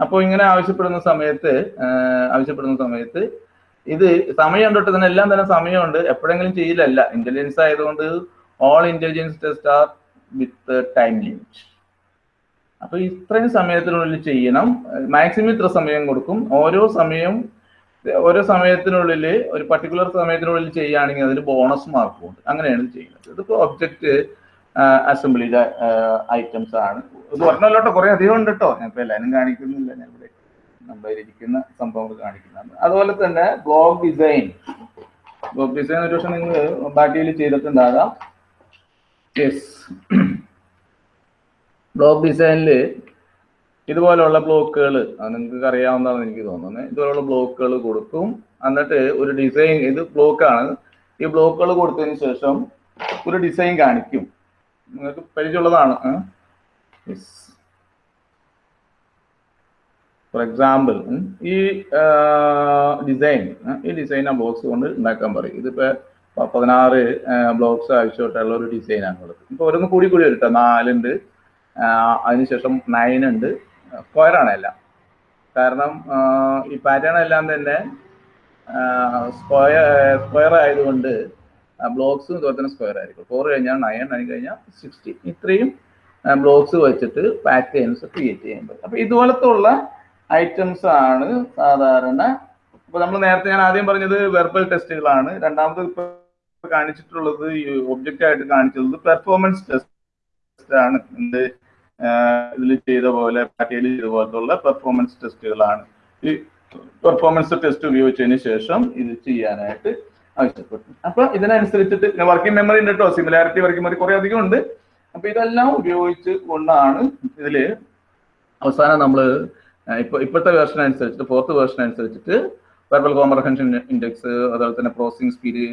അപ്പോൾ ഇങ്ങനെ ആവശ്യപ്പെടുന്ന സമയത്ത് ആവശ്യപ്പെടുന്ന സമയത്ത് ഇത് സമയം തൊട്ട് തന്നെ എല്ലാം തന്നെ സമയമുണ്ട്. എപ്പോഴെങ്കിലും ചെയ്യില്ലല്ല. ഇന്റലിജൻസ് ആയതുകൊണ്ട് all intelligence test are with time limit അപ്പൊ ഇത്രയും സമയത്തിനുള്ളിൽ ചെയ്യണം. മാക്സിമം ഇത്ര സമയം കൊടുക്കും. ഓരോ സമയം ഓരോ സമയത്തിനുള്ളിൽ ഒരു പർട്ടിക്കുലർ സമയത്തിനുള്ളിൽ ചെയ്യുകയാണെങ്കിൽ അതിന് ബോണസ് മാർക്ക് ഉണ്ട്. അങ്ങനെയാണ് ചെയ്യുന്നത്. ഇതിപ്പോ ഒബ്ജക്റ്റ് അസംബ്ലിയുടെ ഐറ്റംസ് ആണ്. ഇത് പറഞ്ഞല്ലോട്ടോ കുറെ അധികം ഉണ്ട് കേട്ടോ ഞാൻ ഇപ്പൊ എല്ലാവരും കാണിക്കുന്നില്ല. ഞാൻ ഇരിക്കുന്ന സംഭവങ്ങൾ കാണിക്കുന്നത്. അതുപോലെ തന്നെ ബ്ലോഗ് ഡിസൈൻ. ബ്ലോഗ് ഡിസൈൻ ഒരു പക്ഷെ നിങ്ങൾ ബാറ്റിയിൽ ചെയ്തിട്ടുണ്ടാകാം. യെസ് ബ്ലോക്ക് ഡിസൈനിൽ ഇതുപോലെയുള്ള ബ്ലോക്കുകൾ നിങ്ങൾക്ക് അറിയാവുന്നതാണ് എനിക്ക് തോന്നുന്നത്. ഇതുപോലുള്ള ബ്ലോക്കുകൾ കൊടുക്കും. എന്നിട്ട് ഒരു ഡിസൈൻ ഇത് ബ്ലോക്കാണ്. ഈ ബ്ലോക്കുകൾ കൊടുത്തതിന് ശേഷം ഒരു ഡിസൈൻ കാണിക്കും. നിങ്ങൾക്ക് പരിചയമുള്ളതാണ്. യെസ് ഫോർ എക്സാമ്പിൾ ഈ ഡിസൈൻ ഈ ഡിസൈൻ ആ ബോക്സ് കൊണ്ട് ഉണ്ടാക്കാൻ പറയും. ഇതിപ്പോ പതിനാറ് ബ്ലോക്സ് ആവശ്യമായിട്ടുള്ള ഒരു ഡിസൈനാണ് ഉള്ളത്. ഇപ്പൊ ഓരോന്ന് കൂടി കൂടി വരും കേട്ടോ നാലുണ്ട് അതിനുശേഷം നയൻ ഉണ്ട്. സ്ക്വയർ ആണ് എല്ലാം. കാരണം ഈ പാറ്റേൺ എല്ലാം തന്നെ സ്ക്വയർ സ്ക്വയർ ആയതുകൊണ്ട് ബ്ലോക്സ് ഇതുപോലെ തന്നെ സ്ക്വയർ ആയിരിക്കും. ഫോർ കഴിഞ്ഞാൽ നയൻ നയൻ കഴിഞ്ഞാൽ സിക്സ്റ്റി ഇത്രയും ബ്ലോക്സ് വെച്ചിട്ട് പാറ്റേൺസ് ക്രിയേറ്റ് ചെയ്യാൻ പറ്റും. അപ്പൊ ഇതുപോലത്തെ ഉള്ള ഐറ്റംസ് ആണ് സാധാരണ. ഇപ്പൊ നമ്മൾ നേരത്തെ ഞാൻ ആദ്യം പറഞ്ഞത് വെർബൽ ടെസ്റ്റുകളാണ് രണ്ടാമത് കാണിച്ചിട്ടുള്ളത് ഒബ്ജക്റ്റ് ആയിട്ട് കാണിച്ചത് പെർഫോമൻസ് ടെസ്റ്റ് ആണ്. എന്ത് ഇതിൽ ചെയ്ത പോലെ പാറ്റയിൽ ചെയ്ത പോലത്തുള്ള പെർഫോമൻസ് ടെസ്റ്റുകളാണ് ഈ പെർഫോമൻസ് ടെസ്റ്റ് ഉപയോഗിച്ചതിന് ശേഷം ഇത് ചെയ്യാനായിട്ട് ആവശ്യപ്പെട്ടു. അപ്പൊ ഇതിനനുസരിച്ചിട്ട് വർക്കിംഗ് മെമ്മറി ഉണ്ട് കേട്ടോ സിമിലാരിറ്റി വർക്കിംഗ് മെമ്മറി കുറെ അധികം ഉണ്ട്. അപ്പൊ ഇതെല്ലാം ഉപയോഗിച്ച് കൊണ്ടാണ് ഇതിൽ അവസാനം നമ്മൾ ഇപ്പൊ ഇപ്പോഴത്തെ വേർഷൻ അനുസരിച്ചിട്ട് ഫോർത്ത് വേർഷൻ അനുസരിച്ചിട്ട് വെർബൽ കോംപ്രഹെൻഷൻ ഇൻഡെക്സ് അതുപോലെ തന്നെ പ്രോസസ്സിംഗ് സ്പീഡ്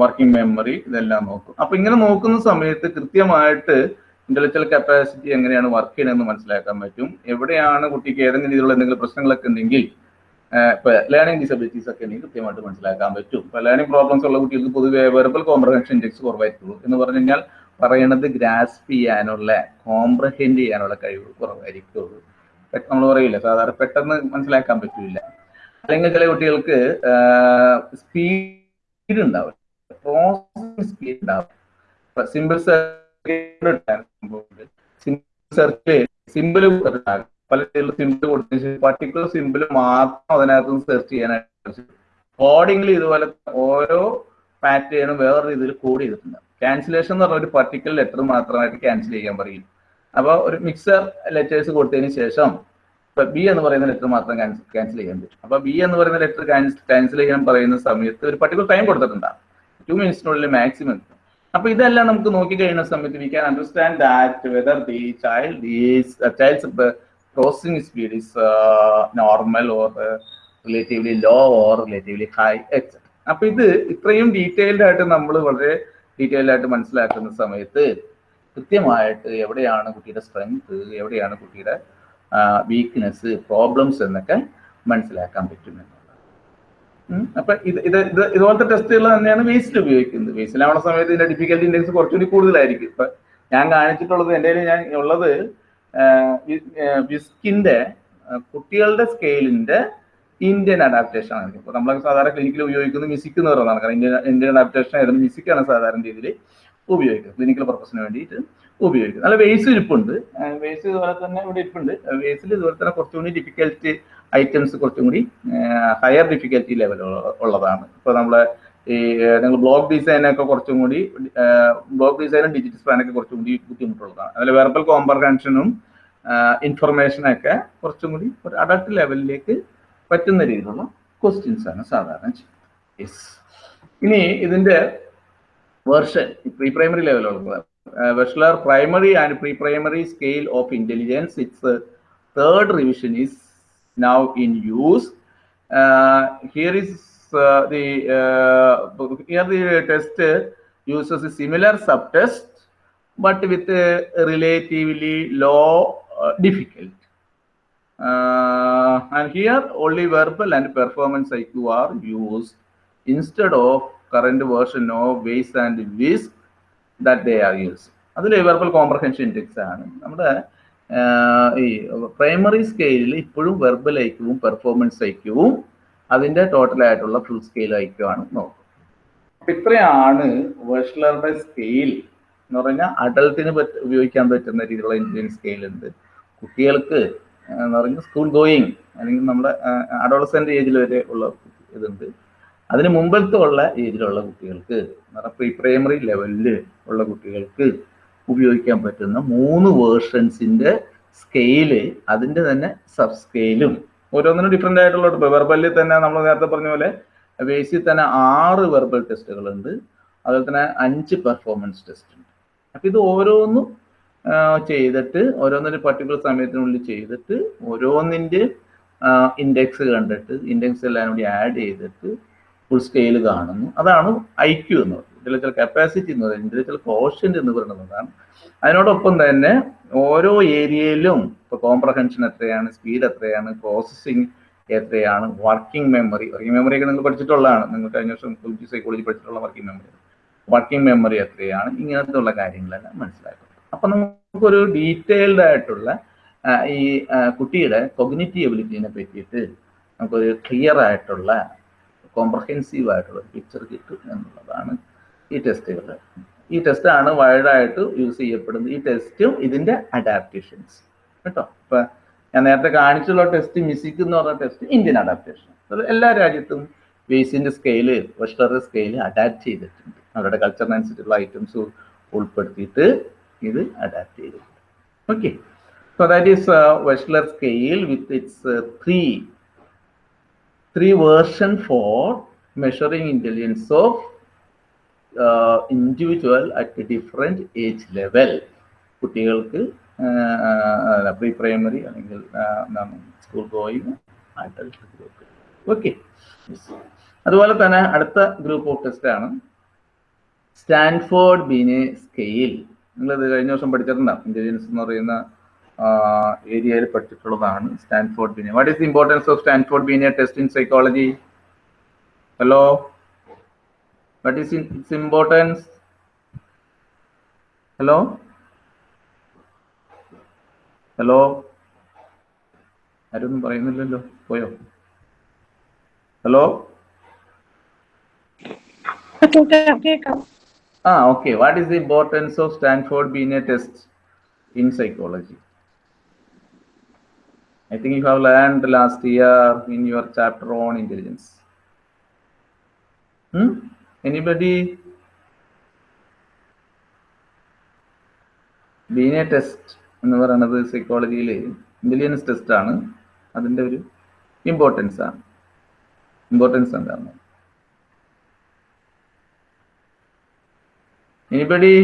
വർക്കിംഗ് മെമ്മറി ഇതെല്ലാം നോക്കും. അപ്പൊ ഇങ്ങനെ നോക്കുന്ന സമയത്ത് കൃത്യമായിട്ട് ഇന്റലക്ച്വൽ കപ്പാസിറ്റി എങ്ങനെയാണ് വർക്ക് ചെയ്യണമെന്ന് മനസ്സിലാക്കാൻ പറ്റും. എവിടെയാണ് കുട്ടിക്ക് ഏതെങ്കിലും രീതിയിലുള്ള എന്തെങ്കിലും പ്രശ്നങ്ങളൊക്കെ ഉണ്ടെങ്കിൽ ഇപ്പൊ ലേണിംഗ് ഡിസബിലിറ്റീസ് ഒക്കെ ഉണ്ടെങ്കിൽ കൃത്യമായിട്ട് മനസ്സിലാക്കാൻ പറ്റും. ഇപ്പൊ ലേണിംഗ് പ്രോബ്ലംസ് ഉള്ള കുട്ടികൾക്ക് പൊതുവെ വെർബൽ കോംപ്രഹെൻഷൻ ഇൻഡെക്സ് കുറവായിരിക്കുള്ളൂ. എന്ന് പറഞ്ഞു കഴിഞ്ഞാൽ പറയണത് ഗ്രാസ്പ് ചെയ്യാനുള്ള കോംപ്രഹെൻഡ് ചെയ്യാനുള്ള കഴിവ് കുറവായിരിക്കുള്ളൂ. നമ്മൾ പറയില്ല സാധാരണ പെട്ടെന്ന് മനസ്സിലാക്കാൻ പറ്റില്ല. അല്ലെങ്കിൽ ചില കുട്ടികൾക്ക് സ്പീഡ് ഉണ്ടാവില്ല. പ്രോസസിംഗ് സ്പീഡ് ഉണ്ടാവും സിമ്പിൾ സെർച്ച് സിമ്പിൾ പല സിമ്പിൾ കൊടുത്തതിന് പർട്ടിക്കുലർ സിമ്പിൾ മാത്രം അതിനകത്ത് സെർച്ച് ചെയ്യാനായിട്ട് കോഡിങ്ങിൽ ഇതുപോലെ ഓരോ പാറ്റേണും വേറെ രീതിയിൽ കോഡ് ചെയ്തിട്ടുണ്ട്. ക്യാൻസലേഷൻ എന്ന് പറഞ്ഞ ഒരു പർട്ടിക്കുലർ ലെറ്റർ മാത്രമായിട്ട് ക്യാൻസൽ ചെയ്യാൻ പറയും. അപ്പോൾ ഒരു മിക്സർ ലെറ്റേഴ്സ് കൊടുത്തതിന് ശേഷം ഇപ്പൊ ബി എന്ന് പറയുന്ന ലെറ്റർ മാത്രം ക്യാൻസൽ ചെയ്യാൻ പറ്റും. അപ്പൊ ബി എന്ന് പറയുന്ന ലെറ്റർ ക്യാൻസൽ ചെയ്യാൻ പറയുന്ന സമയത്ത് ഒരു പർട്ടിക്കുലർ ടൈം കൊടുത്തിട്ടുണ്ടാകും ടു മിനിറ്റ്സിനുള്ളിൽ മാക്സിമം അപ്പൊ ഇതെല്ലാം നമുക്ക് നോക്കി കഴിയുന്ന സമയത്ത് we can understand that whether the child is child's processing speed is normal or relatively low or relatively high etcetera അപ്പൊ ഇത് ഇത്രയും ഡീറ്റെയിൽഡ് ആയിട്ട് നമ്മൾ വളരെ ഡീറ്റെയിൽഡ് ആയിട്ട് മനസ്സിലാക്കുന്ന സമയത്ത് കൃത്യമായിട്ട് എവിടെയാണ് കുട്ടിയുടെ സ്ട്രെങ്ത് എവിടെയാണ് കുട്ടിയുടെ വീക്ക്നെസ് പ്രോബ്ലംസ് എന്നൊക്കെ മനസ്സിലാക്കാൻ പറ്റും എന്നുള്ളത്. അപ്പൊ ഇത് ഇത് ഇത് ഇതുപോലത്തെ ടെസ്റ്റുകൾ തന്നെയാണ് വേസ്റ്റിൽ ഉപയോഗിക്കുന്നത്. വേസ്റ്റിലാവുന്ന സമയത്ത് ഇതിന്റെ ഡിഫിക്കൽട്ടി ഇൻഡെക്സ് കുറച്ചുകൂടി കൂടുതലായിരിക്കും. ഇപ്പൊ ഞാൻ കാണിച്ചിട്ടുള്ളത് എന്റെ ഞാൻ ഉള്ളത് വിസ്കിന്റെ കുട്ടികളുടെ സ്കെയിലിന്റെ ഇന്ത്യൻ അഡാപ്റ്റേഷൻ ആണ്. ഇപ്പൊ നമ്മൾ സാധാരണ ക്ലിനിക്കിൽ ഉപയോഗിക്കുന്നത് മിസിക്കുന്നവർ കാരണം ഇന്ത്യൻ ഇന്ത്യൻ അഡാപ്റ്റേഷൻ ആയിരുന്നു. മിസിക്കാണ് സാധാരണ രീതിയിൽ. ഉപയോഗിക്കുന്നത് ക്ലിനിക്കൽ പർപ്പസിന് വേണ്ടിയിട്ട് ഉപയോഗിക്കുക നല്ല വേസ് ഇരിപ്പുണ്ട്. വേസ് ഇതുപോലെ തന്നെ ഇവിടെ ഇരിപ്പുണ്ട്. വേസിൽ ഇതുപോലെ തന്നെ കുറച്ചുകൂടി ഡിഫിക്കൽറ്റ് ഐറ്റംസ് കുറച്ചും കൂടി ഹയർ ഡിഫിക്കൽറ്റി ലെവൽ ഉള്ളതാണ്. ഇപ്പൊ നമ്മളെ ഈ നിങ്ങൾ ബ്ലോക്ക് ഡിസൈനൊക്കെ കുറച്ചും കൂടി ബ്ലോക്ക് ഡിസൈനും ഡിജിറ്റൽ സ്പാനൊക്കെ കുറച്ചും കൂടി ബുദ്ധിമുട്ടുള്ളതാണ്. അതിൽ വെർബൽ കോംപ്രഹൻഷനും ഇൻഫർമേഷനൊക്കെ കുറച്ചും കൂടി ഒരു അഡൾട്ട് ലെവലിലേക്ക് പറ്റുന്ന രീതിയിലുള്ള ക്വസ്റ്റ്യൻസ് ആണ് സാധാരണ യെസ് ഇനി ഇതിന്റെ version, pre-primary level. Uh, bachelor primary and pre-primary scale of intelligence. Its uh, third revision is now in use. Uh, here is uh, the uh, here the test uses a similar subtest, but with a relatively low difficult. and here only verbal and performance IQ are used instead of current version of Weiss and WISC that they are used. അതിൽ വെർബൽ കോംപ്രഹെൻഷൻ ഇൻഡെക്സ് ആണ്. നമ്മുടെ ഈ പ്രൈമറി സ്കെയിലിൽ ഇപ്പോഴും വെർബൽ ഐക്യവും പെർഫോമൻസ് ഐക്യവും അതിന്റെ ടോട്ടൽ ആയിട്ടുള്ള ഫുൾ സ്കെയിൽ ഐക്യമാണ് നോക്കുന്നത് അപ്പം ഇത്രയാണ് വെഷ്ലറുടെ സ്കെയിൽ എന്ന് പറഞ്ഞാൽ അഡൽട്ടിന് പറ്റ ഉപയോഗിക്കാൻ പറ്റുന്ന രീതിയിലുള്ള ഇന്ത്യൻ സ്കെയിൽ ഉണ്ട് കുട്ടികൾക്ക് എന്ന് പറഞ്ഞാൽ സ്കൂൾ ഗോയിങ് അല്ലെങ്കിൽ നമ്മുടെ അഡോളസെന്റ് ഏജിൽ വരെ ഉള്ള ഇതുണ്ട്. അതിന് മുമ്പത്തെ ഉള്ള ഏജിലുള്ള കുട്ടികൾക്ക് പ്രീ പ്രൈമറി ലെവലിൽ ഉള്ള കുട്ടികൾക്ക് ഉപയോഗിക്കാൻ പറ്റുന്ന മൂന്ന് വേർഷൻസിന്റെ സ്കെയിൽ അതിന്റെ തന്നെ സബ് സ്കെയിലും ഓരോന്നിനും ഡിഫറെന്റ് ആയിട്ടുള്ള വെർബലിൽ തന്നെ നമ്മൾ നേരത്തെ പറഞ്ഞ പോലെ ബേസിൽ തന്നെ ആറ് വെർബൽ ടെസ്റ്റുകൾ ഉണ്ട് അതുപോലെ തന്നെ അഞ്ച് പെർഫോമൻസ് ടെസ്റ്റ് ഉണ്ട് അപ്പൊ ഇത് ഓരോന്നും ചെയ്തിട്ട് ഓരോന്നിന്റെ പർട്ടിക്കുലർ സമയത്തിനുള്ളിൽ ചെയ്തിട്ട് ഓരോന്നിന്റെ ഇൻഡെക്സ് കണ്ടിട്ട് ഇൻഡെക്സ് എല്ലാം കൂടി ആഡ് ചെയ്തിട്ട് ഫുൾ സ്കെയിൽ കാണുന്നു. അതാണ് ഐ എന്ന് പറയുന്നത്. ഇന്റലക്ച്വൽ കപ്പാസിറ്റി എന്ന് പറയുന്നത് ഇന്റലക്ച്വൽ കോഷ്യന്റ് എന്ന് പറയുന്നതാണ് അതിനോടൊപ്പം തന്നെ ഓരോ ഏരിയയിലും ഇപ്പൊ കോംപ്രഹെൻഷൻ എത്രയാണ് സ്പീഡ് എത്രയാണ് പ്രോസസ്സിങ് എത്രയാണ് വർക്കിംഗ് മെമ്മറി വർക്കിംഗ് മെമ്മറി ഒക്കെ നിങ്ങൾ പഠിച്ചിട്ടുള്ളതാണ്. നിങ്ങൾ കഴിഞ്ഞ വർഷം സൈക്കോളജി പഠിച്ചിട്ടുള്ള വർക്കിംഗ് മെമ്മറി വർക്കിംഗ് മെമ്മറി എത്രയാണ് ഇങ്ങനത്തെ ഉള്ള കാര്യങ്ങളെല്ലാം മനസ്സിലാക്കുന്നത് അപ്പൊ നമുക്കൊരു ഡീറ്റെയിൽഡ് ആയിട്ടുള്ള ഈ കുട്ടിയുടെ കൊഗ്നിറ്റീവ് എബിലിറ്റിനെ പറ്റിയിട്ട് നമുക്കൊരു ക്ലിയർ ആയിട്ടുള്ള കോംപ്രഹെൻസീവ് ആയിട്ടുള്ള പിക്ചർ കിട്ടും എന്നുള്ളതാണ് ഈ ടെസ്റ്റുകൾ ഈ ടെസ്റ്റ് ടെസ്റ്റാണ് വൈഡായിട്ട് യൂസ് ചെയ്യപ്പെടുന്നത്. ഈ ടെസ്റ്റും ഇതിന്റെ അഡാപ്റ്റേഷൻസ് കേട്ടോ? ഇപ്പൊ ഞാൻ നേരത്തെ കാണിച്ചുള്ള ടെസ്റ്റ് മിസിക് എന്ന് പറഞ്ഞ ടെസ്റ്റ് ഇന്ത്യൻ അഡാപ്റ്റേഷൻ എല്ലാ രാജ്യത്തും വേസിന്റെ സ്കെയിൽ വെസ്റ്റർ സ്കെയിൽ അഡാപ്റ്റ് ചെയ്തിട്ടുണ്ട്. അവരുടെ കൾച്ചറിനനുസരിച്ചുള്ള ഐറ്റംസ് ഉൾപ്പെടുത്തിയിട്ട് ഇത് അഡാപ്റ്റ് ചെയ്തിട്ടുണ്ട്. Okay so that is Wechsler scale with its three three version for measuring intelligence of individual at different age level കുട്ടികൾക്ക് പ്രീ പ്രൈമറി അല്ലെങ്കിൽ school going adult group okay അതുപോലെ തന്നെ അടുത്ത ഗ്രൂപ്പ് ഓഫ് ടെസ്റ്റ് ആണ്. സ്റ്റാൻഫോർഡ് ബീനെ സ്കെയിൽ നിങ്ങൾ ഇത് കഴിഞ്ഞ വർഷം പഠിച്ചിട്ടുണ്ടാവും ഇന്റലിജൻസ് എന്ന് പറയുന്ന ഏരിയയിൽ പഠിച്ചിട്ടുള്ളതാണ് Stanford Binet what is the importance of Stanford Binet test in psychology hello what is its importance hello hello ആരൊന്നും പറയുന്നില്ലല്ലോ. പോയോ? Hello ah okay what is the importance of Stanford Binet test in psychology I think you have learned last year in your chapter on intelligence. Hmm? Anybody? Binet test എന്ന് പറയുന്നത് സൈക്കോളജിയിൽ ഇന്റലിജൻസ് ടെസ്റ്റ് ആണ്. അതിന്റെ ഒരു ഇമ്പോർട്ടൻസ് ആണ്. ഇമ്പോർട്ടൻസ് എന്താണ് anybody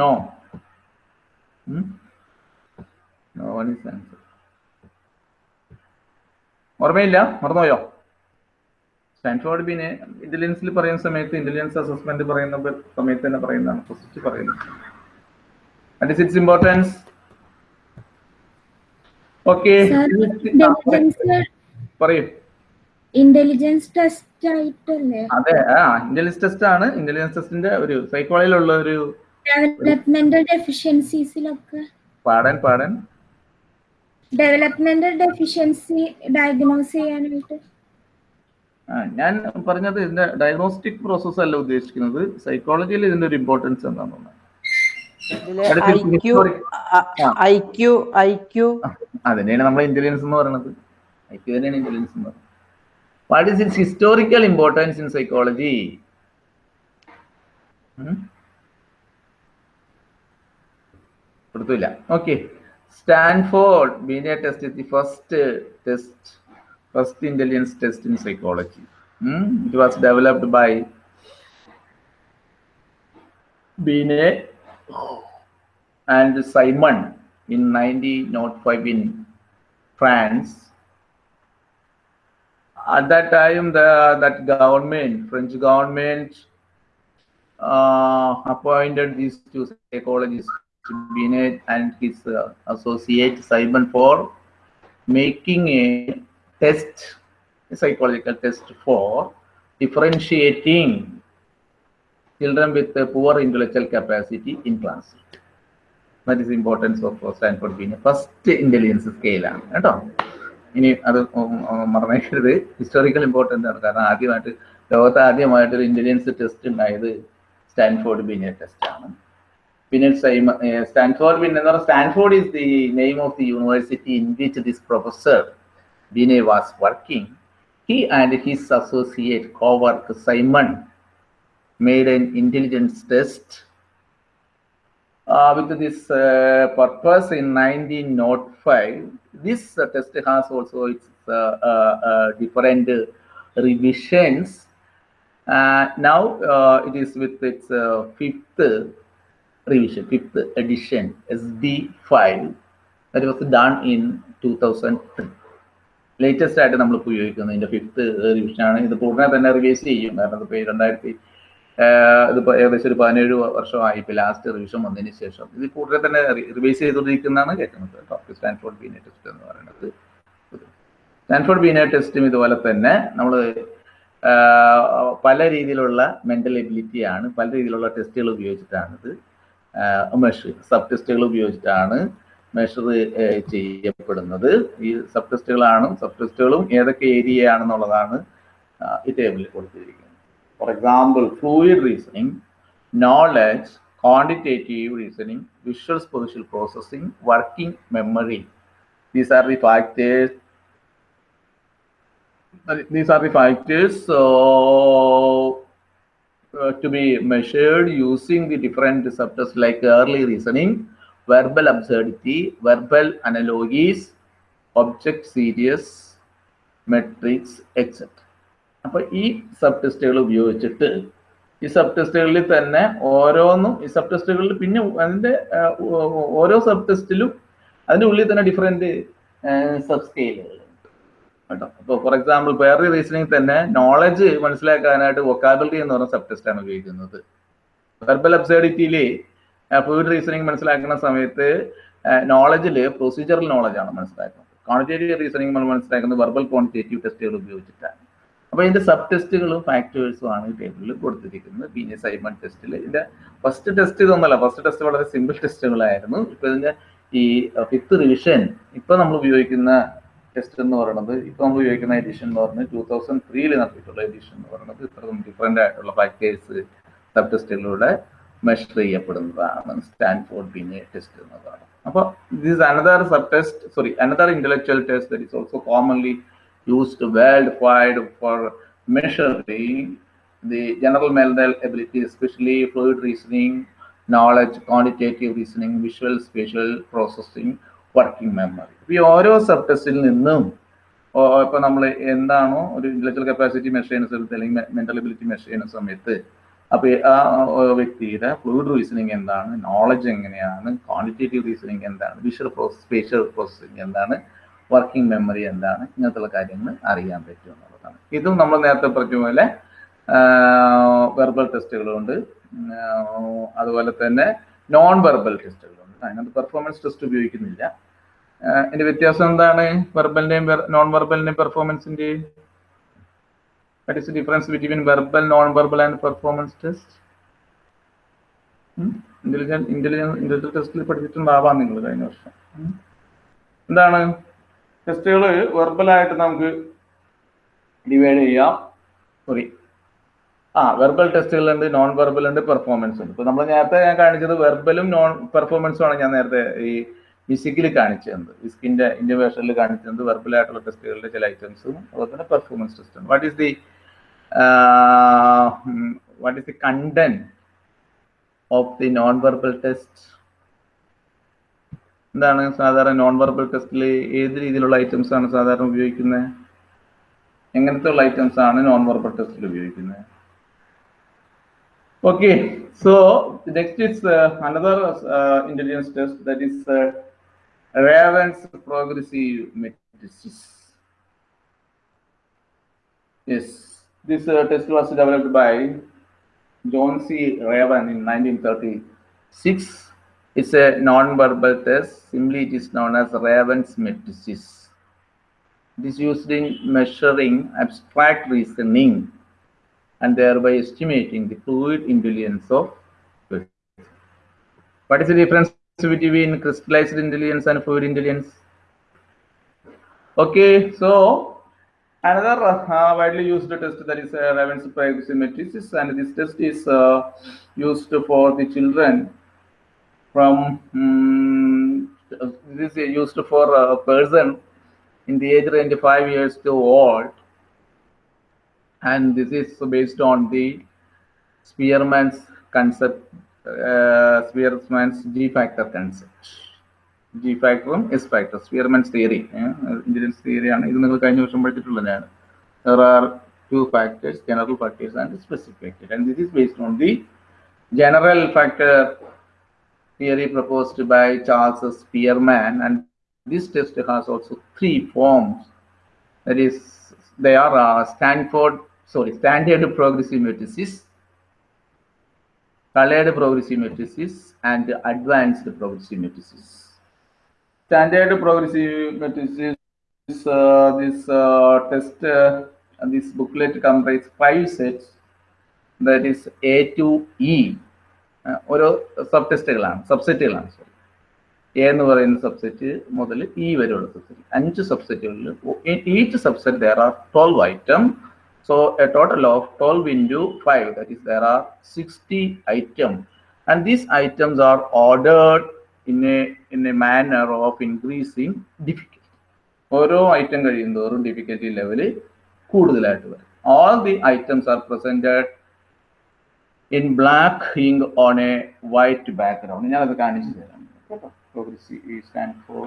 no no one is answer ഓർമ്മയില്ല? മറന്നുപോയോ? സ്റ്റാൻഫോർഡ് ബീനെ ഇന്റലിജൻസിൽ പറയുന്ന സമയത്ത് ഇന്റലിജൻസ് അസസ്മെന്റ് പറയുന്ന സമയത്ത് തന്നെ പറയുന്നതാണ്. ഫസ്റ്റ് പറയുന്നത്. At its importance? ഓക്കെ പറയൂ. ഇന്റലിജൻസ് ടെസ്റ്റ് ആയിട്ടല്ലേ? അതെ ആ ഇന്റലിജൻസ് ടെസ്റ്റ് ആണ്. ഇന്റലിജൻസ് ടെസ്റ്റിന്റെ ഒരു സൈക്കോളജിയിലുള്ള ഒരു ഡെവലപ്മെന്റൽ ഡെഫിഷ്യൻസീസിലൊക്കെ പാടൻ പാടൻ. ഡെവലപ്മെന്റൽ ഡെഫിഷ്യൻസി ഡയഗ്നോസ് ചെയ്യാനായിട്ട്. ആ, ഞാൻ പറഞ്ഞത് ഇതിന്റെ ഡയഗ്നോസ്റ്റിക് പ്രോസസ് അല്ല ഉദ്ദേശിക്കുന്നത്. സൈക്കോളജിയിൽ ഇതിന്റെ ഒരു ഇമ്പോർട്ടൻസ് എന്താണെന്ന് അതിനെയാണ് നമ്മൾ ഇന്റലിജൻസ് എന്ന് പറയുന്നത്. ഐ ക്യു തന്നെയാണ് ഇന്റലിജൻസ് എന്ന് പറയുന്നത്. What is its historical importance in psychology കൊടുത്തില്ല okay Stanford Binet test is the first test first intelligence test in psychology it was developed by Binet and Simon in 1905 in France. At that time, the that government, French government, uh, appointed these two psychologists, Binet and his uh, associate Simon, for making a test, a psychological test for differentiating children with a poor intellectual capacity in class. that is importance of stanford binet first intelligence scale ഇനി അത് മറന്നേക്കരുത് ഹിസ്റ്റോറിക്കൽ ഇമ്പോർട്ടന്റ് ആണ് കാരണം ആദ്യമായിട്ട് ലോകത്ത് ആദ്യമായിട്ടൊരു ഇന്റലിജൻസ് ടെസ്റ്റ് ഉണ്ടായത് Stanford Binet test Vinod uh, Stanford, Stanford is the name of the university in which this professor Binet was working. He and his associate co-worker Simon made an intelligence test uh, with this uh, purpose in 1905. This uh, test has also its uh, uh, different revisions. now it is with its fifth revision, fifth edition, SD5. That was done in 2003. Latest ആയിട്ട് നമ്മൾ ഉപയോഗിക്കുന്നത് ഇതിന്റെ ഫിഫ്ത്ത് ആണ്. ഇത് ഉടനെ തന്നെ റിവൈസ് ചെയ്യും. കാരണം ഇതിപ്പോൾ രണ്ടായിരത്തി ഇതിപ്പോൾ ഏകദേശം ഒരു പതിനേഴ് വർഷമായി ഇപ്പോൾ ലാസ്റ്റ് റിവിഷൻ വന്നതിന് ശേഷം. ഇത് കൂടുതൽ തന്നെ റിവൈസ് ചെയ്തുകൊണ്ടിരിക്കുന്നതാണ് കേൾക്കുന്നത് കേട്ടോ സ്റ്റാൻഫോർഡ് ബീനെ ടെസ്റ്റ് എന്ന് പറയുന്നത്. സ്റ്റാൻഫോർഡ് ബീനെ ടെസ്റ്റും ഇതുപോലെ തന്നെ നമ്മൾ പല രീതിയിലുള്ള മെന്റൽ എബിലിറ്റിയാണ് പല രീതിയിലുള്ള ടെസ്റ്റുകൾ ഉപയോഗിച്ചിട്ടാണ് ഇത് മെഷറിങ് സബ് ടെസ്റ്റുകൾ ഉപയോഗിച്ചിട്ടാണ് മെഷർ ചെയ്യപ്പെടുന്നത്. ഈ സബ് ടെസ്റ്റുകളാണ് സബ് ടെസ്റ്റുകളും ഏതൊക്കെ ഏരിയ ആണെന്നുള്ളതാണ് ഈ ടേബിളിൽ കൊടുത്തിരിക്കുന്നത്. For example fluid reasoning knowledge quantitative reasoning visual spatial processing working memory these are the factors these are the factors uh, to be measured using the different receptors like early reasoning, verbal absurdity, verbal analogies, object series, metrics, etc. അപ്പോൾ ഈ സബ് ടെസ്റ്റുകൾ ഉപയോഗിച്ചിട്ട് ഈ സബ് ടെസ്റ്റുകളിൽ തന്നെ ഓരോന്നും ഈ സബ് ടെസ്റ്റുകളിൽ പിന്നെ അതിന്റെ ഓരോ സബ് ടെസ്റ്റിലും അതിന്റെ ഉള്ളിൽ തന്നെ ഡിഫറെന്റ് സബ് സ്കെയിലുകൾ കേട്ടോ. അപ്പോൾ ഫോർ എക്സാമ്പിൾ വേറൊരു റീസണിങ് തന്നെ നോളജ് മനസ്സിലാക്കാനായിട്ട് വൊക്കാബിലിറ്റി എന്ന് പറഞ്ഞ സബ് ആണ് ഉപയോഗിക്കുന്നത്. വെർബൽ അബ്സേഡിറ്റിയിൽ ഫ്ലൂയിഡ് റീസണിങ് മനസ്സിലാക്കുന്ന സമയത്ത് നോളജിൽ പ്രൊസീജിയറൽ ആണ് മനസ്സിലാക്കുന്നത്. ക്വാണ്ടിറ്റേറ്റീവ് റീസണിങ് നമ്മൾ മനസ്സിലാക്കുന്നത് വെർബൽ ക്വാണ്ടിറ്റേറ്റീവ് ടെസ്റ്റുകൾ ഉപയോഗിച്ചിട്ടാണ്. അപ്പോൾ ഇതിന്റെ സബ് ടെസ്റ്റുകളും ഫാക്ടേഴ്സും ആണ് ടേബിളിൽ കൊടുത്തിരിക്കുന്നത്. പി സൈമൺ ടെസ്റ്റിൽ ഇതിന്റെ ഫസ്റ്റ് ടെസ്റ്റ് ഇതൊന്നല്ല ഫസ്റ്റ് ടെസ്റ്റ് വളരെ സിമ്പിൾ ടെസ്റ്റുകളായിരുന്നു ഇപ്പൊ ഇതിന്റെ ഈ ഫിഫ്ത്ത് റിവിഷൻ ഇപ്പൊ നമ്മൾ ഉപയോഗിക്കുന്ന ടെസ്റ്റ് എന്ന് പറയുന്നത് ഇപ്പൊ നമ്മൾ ഉപയോഗിക്കുന്ന എഡിഷൻ എന്ന് പറയുന്നത് ടൂ തൗസൻഡ് ത്രീയിൽ നടത്തിയിട്ടുള്ള എഡിഷൻ എന്ന് പറയുന്നത് ഇത്ര ഡിഫറെന്റ് ആയിട്ടുള്ള ഫാക്ടേഴ്സ് സബ് ടെസ്റ്റുകളിലൂടെ മെഷർ ചെയ്യപ്പെടുന്നതാണ്. സ്റ്റാൻഫോർഡ് ബിനെ ടെസ്റ്റ് എന്നതാണ് അപ്പോൾ this another sub test sorry another intellectual test that is also commonly used world wide for measuring the general mental ability especially fluid reasoning knowledge quantitative reasoning visual spatial processing, working memory ഈ ഓരോ സബ് ടെസ്റ്റിൽ നിന്നും ഇപ്പൊ നമ്മൾ എന്താണോ ഒരു ഇന്റലക്ച്വൽ കപ്പാസിറ്റി മെഷർ ചെയ്യുന്ന സമയത്ത് അല്ലെങ്കിൽ മെന്റൽ എബിലിറ്റി മെഷർ ചെയ്യുന്ന സമയത്ത് അപ്പൊ ആ വ്യക്തിയുടെ ഫ്ലൂയിഡ് റീസണിങ് എന്താണ് നോളജ് എങ്ങനെയാണ് ക്വാണ്ടിറ്റേറ്റീവ് റീസണിങ് എന്താണ് വിഷ്വൽ പ്രോസസ് സ്പേഷ്യൽ പ്രോസസ്സിങ് എന്താണ് വർക്കിംഗ് മെമ്മറി എന്താണ് ഇങ്ങനത്തുള്ള കാര്യങ്ങൾ അറിയാൻ പറ്റും എന്നുള്ളതാണ്. ഇതും നമ്മൾ നേരത്തെ പറഞ്ഞ പോലെ വെർബൽ ടെസ്റ്റുകളുണ്ട് അതുപോലെ തന്നെ നോൺ വെർബൽ ടെസ്റ്റുകളുണ്ട് അതിനകത്ത് പെർഫോമൻസ് ടെസ്റ്റ് ഉപയോഗിക്കുന്നില്ല. ഇതിന്റെ വ്യത്യാസം എന്താണ്? വെർബലിന്റെയും നോൺ വെർബലിന്റെയും പെർഫോമൻസിന്റെ What is the difference between verbal, non-verbal and performance test? Intelligence intelligence intelligent ടെസ്റ്റിൽ പഠിച്ചിട്ടുണ്ടാവാം നിങ്ങൾ കഴിഞ്ഞ വർഷം. എന്താണ്? ടെസ്റ്റുകൾ വെർബലായിട്ട് നമുക്ക് ഡിവൈഡ് ചെയ്യാം. സോറി ആ വെർബൽ ടെസ്റ്റുകൾ ഉണ്ട് നോൺ വെർബൽ ഉണ്ട് പെർഫോമൻസ് ഉണ്ട്. ഇപ്പൊ നമ്മൾ നേരത്തെ ഞാൻ കാണിച്ചത് വെർബലും നോൺ പെർഫോമൻസും ആണ് ഞാൻ നേരത്തെ ഈ ഫിസിക്കലി കാണിച്ചത്. വിസ്കിന്റെ ഇന്റർവേഷനിൽ കാണിച്ചത് വെർബൽ ആയിട്ടുള്ള ടെസ്റ്റുകളുടെ ചില ഐറ്റംസും അതുപോലെ തന്നെ പെർഫോമൻസ് ടെസ്റ്റും what is the what is the content of the non verbal test എന്താണ് സാധാരണ നോൺ വെർബൽ ടെസ്റ്റിൽ ഏത് രീതിയിലുള്ള ഐറ്റംസ് ആണ് സാധാരണ ഉപയോഗിക്കുന്നത്? എങ്ങനത്തെ ഉള്ള ഐറ്റംസ് ആണ് നോൺ വെർബൽ ടെസ്റ്റിൽ ഉപയോഗിക്കുന്നത്? Okay, so next is uh, another uh, intelligence test that is uh, Raven's progressive matrices. Yes, this uh, test was developed by John C. Raven in 1936. It's a non-verbal test. Simply, it is known as Raven's matrices. This used in measuring abstract reasoning and thereby estimating the fluid intelligence of. What is the difference between crystallized intelligence and fluid intelligence? Okay, so another uh, widely used test that is uh, Raven's privacy matrices, and this test is uh, used for the children from um, this is used for a person in the age range of five years to old, and this is based on the Spearman's concept, uh, Spearman's G factor concept. G ഫാക്ടറും S factor Spearman's theory intelligence തിയറിയാണ് ഇത് നിങ്ങൾ കഴിഞ്ഞ വർഷം പഠിച്ചിട്ടുള്ളതാണ് there are two factors general factors and specific factors and this is based on the general factor theory proposed by Charles Spearman and this test has also three forms that is they are uh, Stanford sorry standard progressive matrices colored progressive matrices and advanced progressive matrices standard progressive matrices uh, this uh, test uh, this booklet comprises five sets that is a to e or sub ടെസ്റ്റുകളാണ് സബ്സെറ്റുകളാണ് സോറി എ എന്ന് പറയുന്ന സബ്സെറ്റ് മുതൽ ഇ വരെയുള്ള സബ്സെറ്റ് അഞ്ച് സബ്സെറ്റുകളിൽ each subset there are twelve so a total of twelve into five that is there are sixty item and these items are ordered in a in a manner of increasing difficulty ഓരോ ഐറ്റം കഴിയുന്തോറും ഡിഫിക്കൽറ്റി ലെവൽ കൂടുതലായിട്ട് വരും. All the items are presented in black ink on a white background ഞാനത് കാണിച്ചു തരാം. കേട്ടോ? Progressive stand for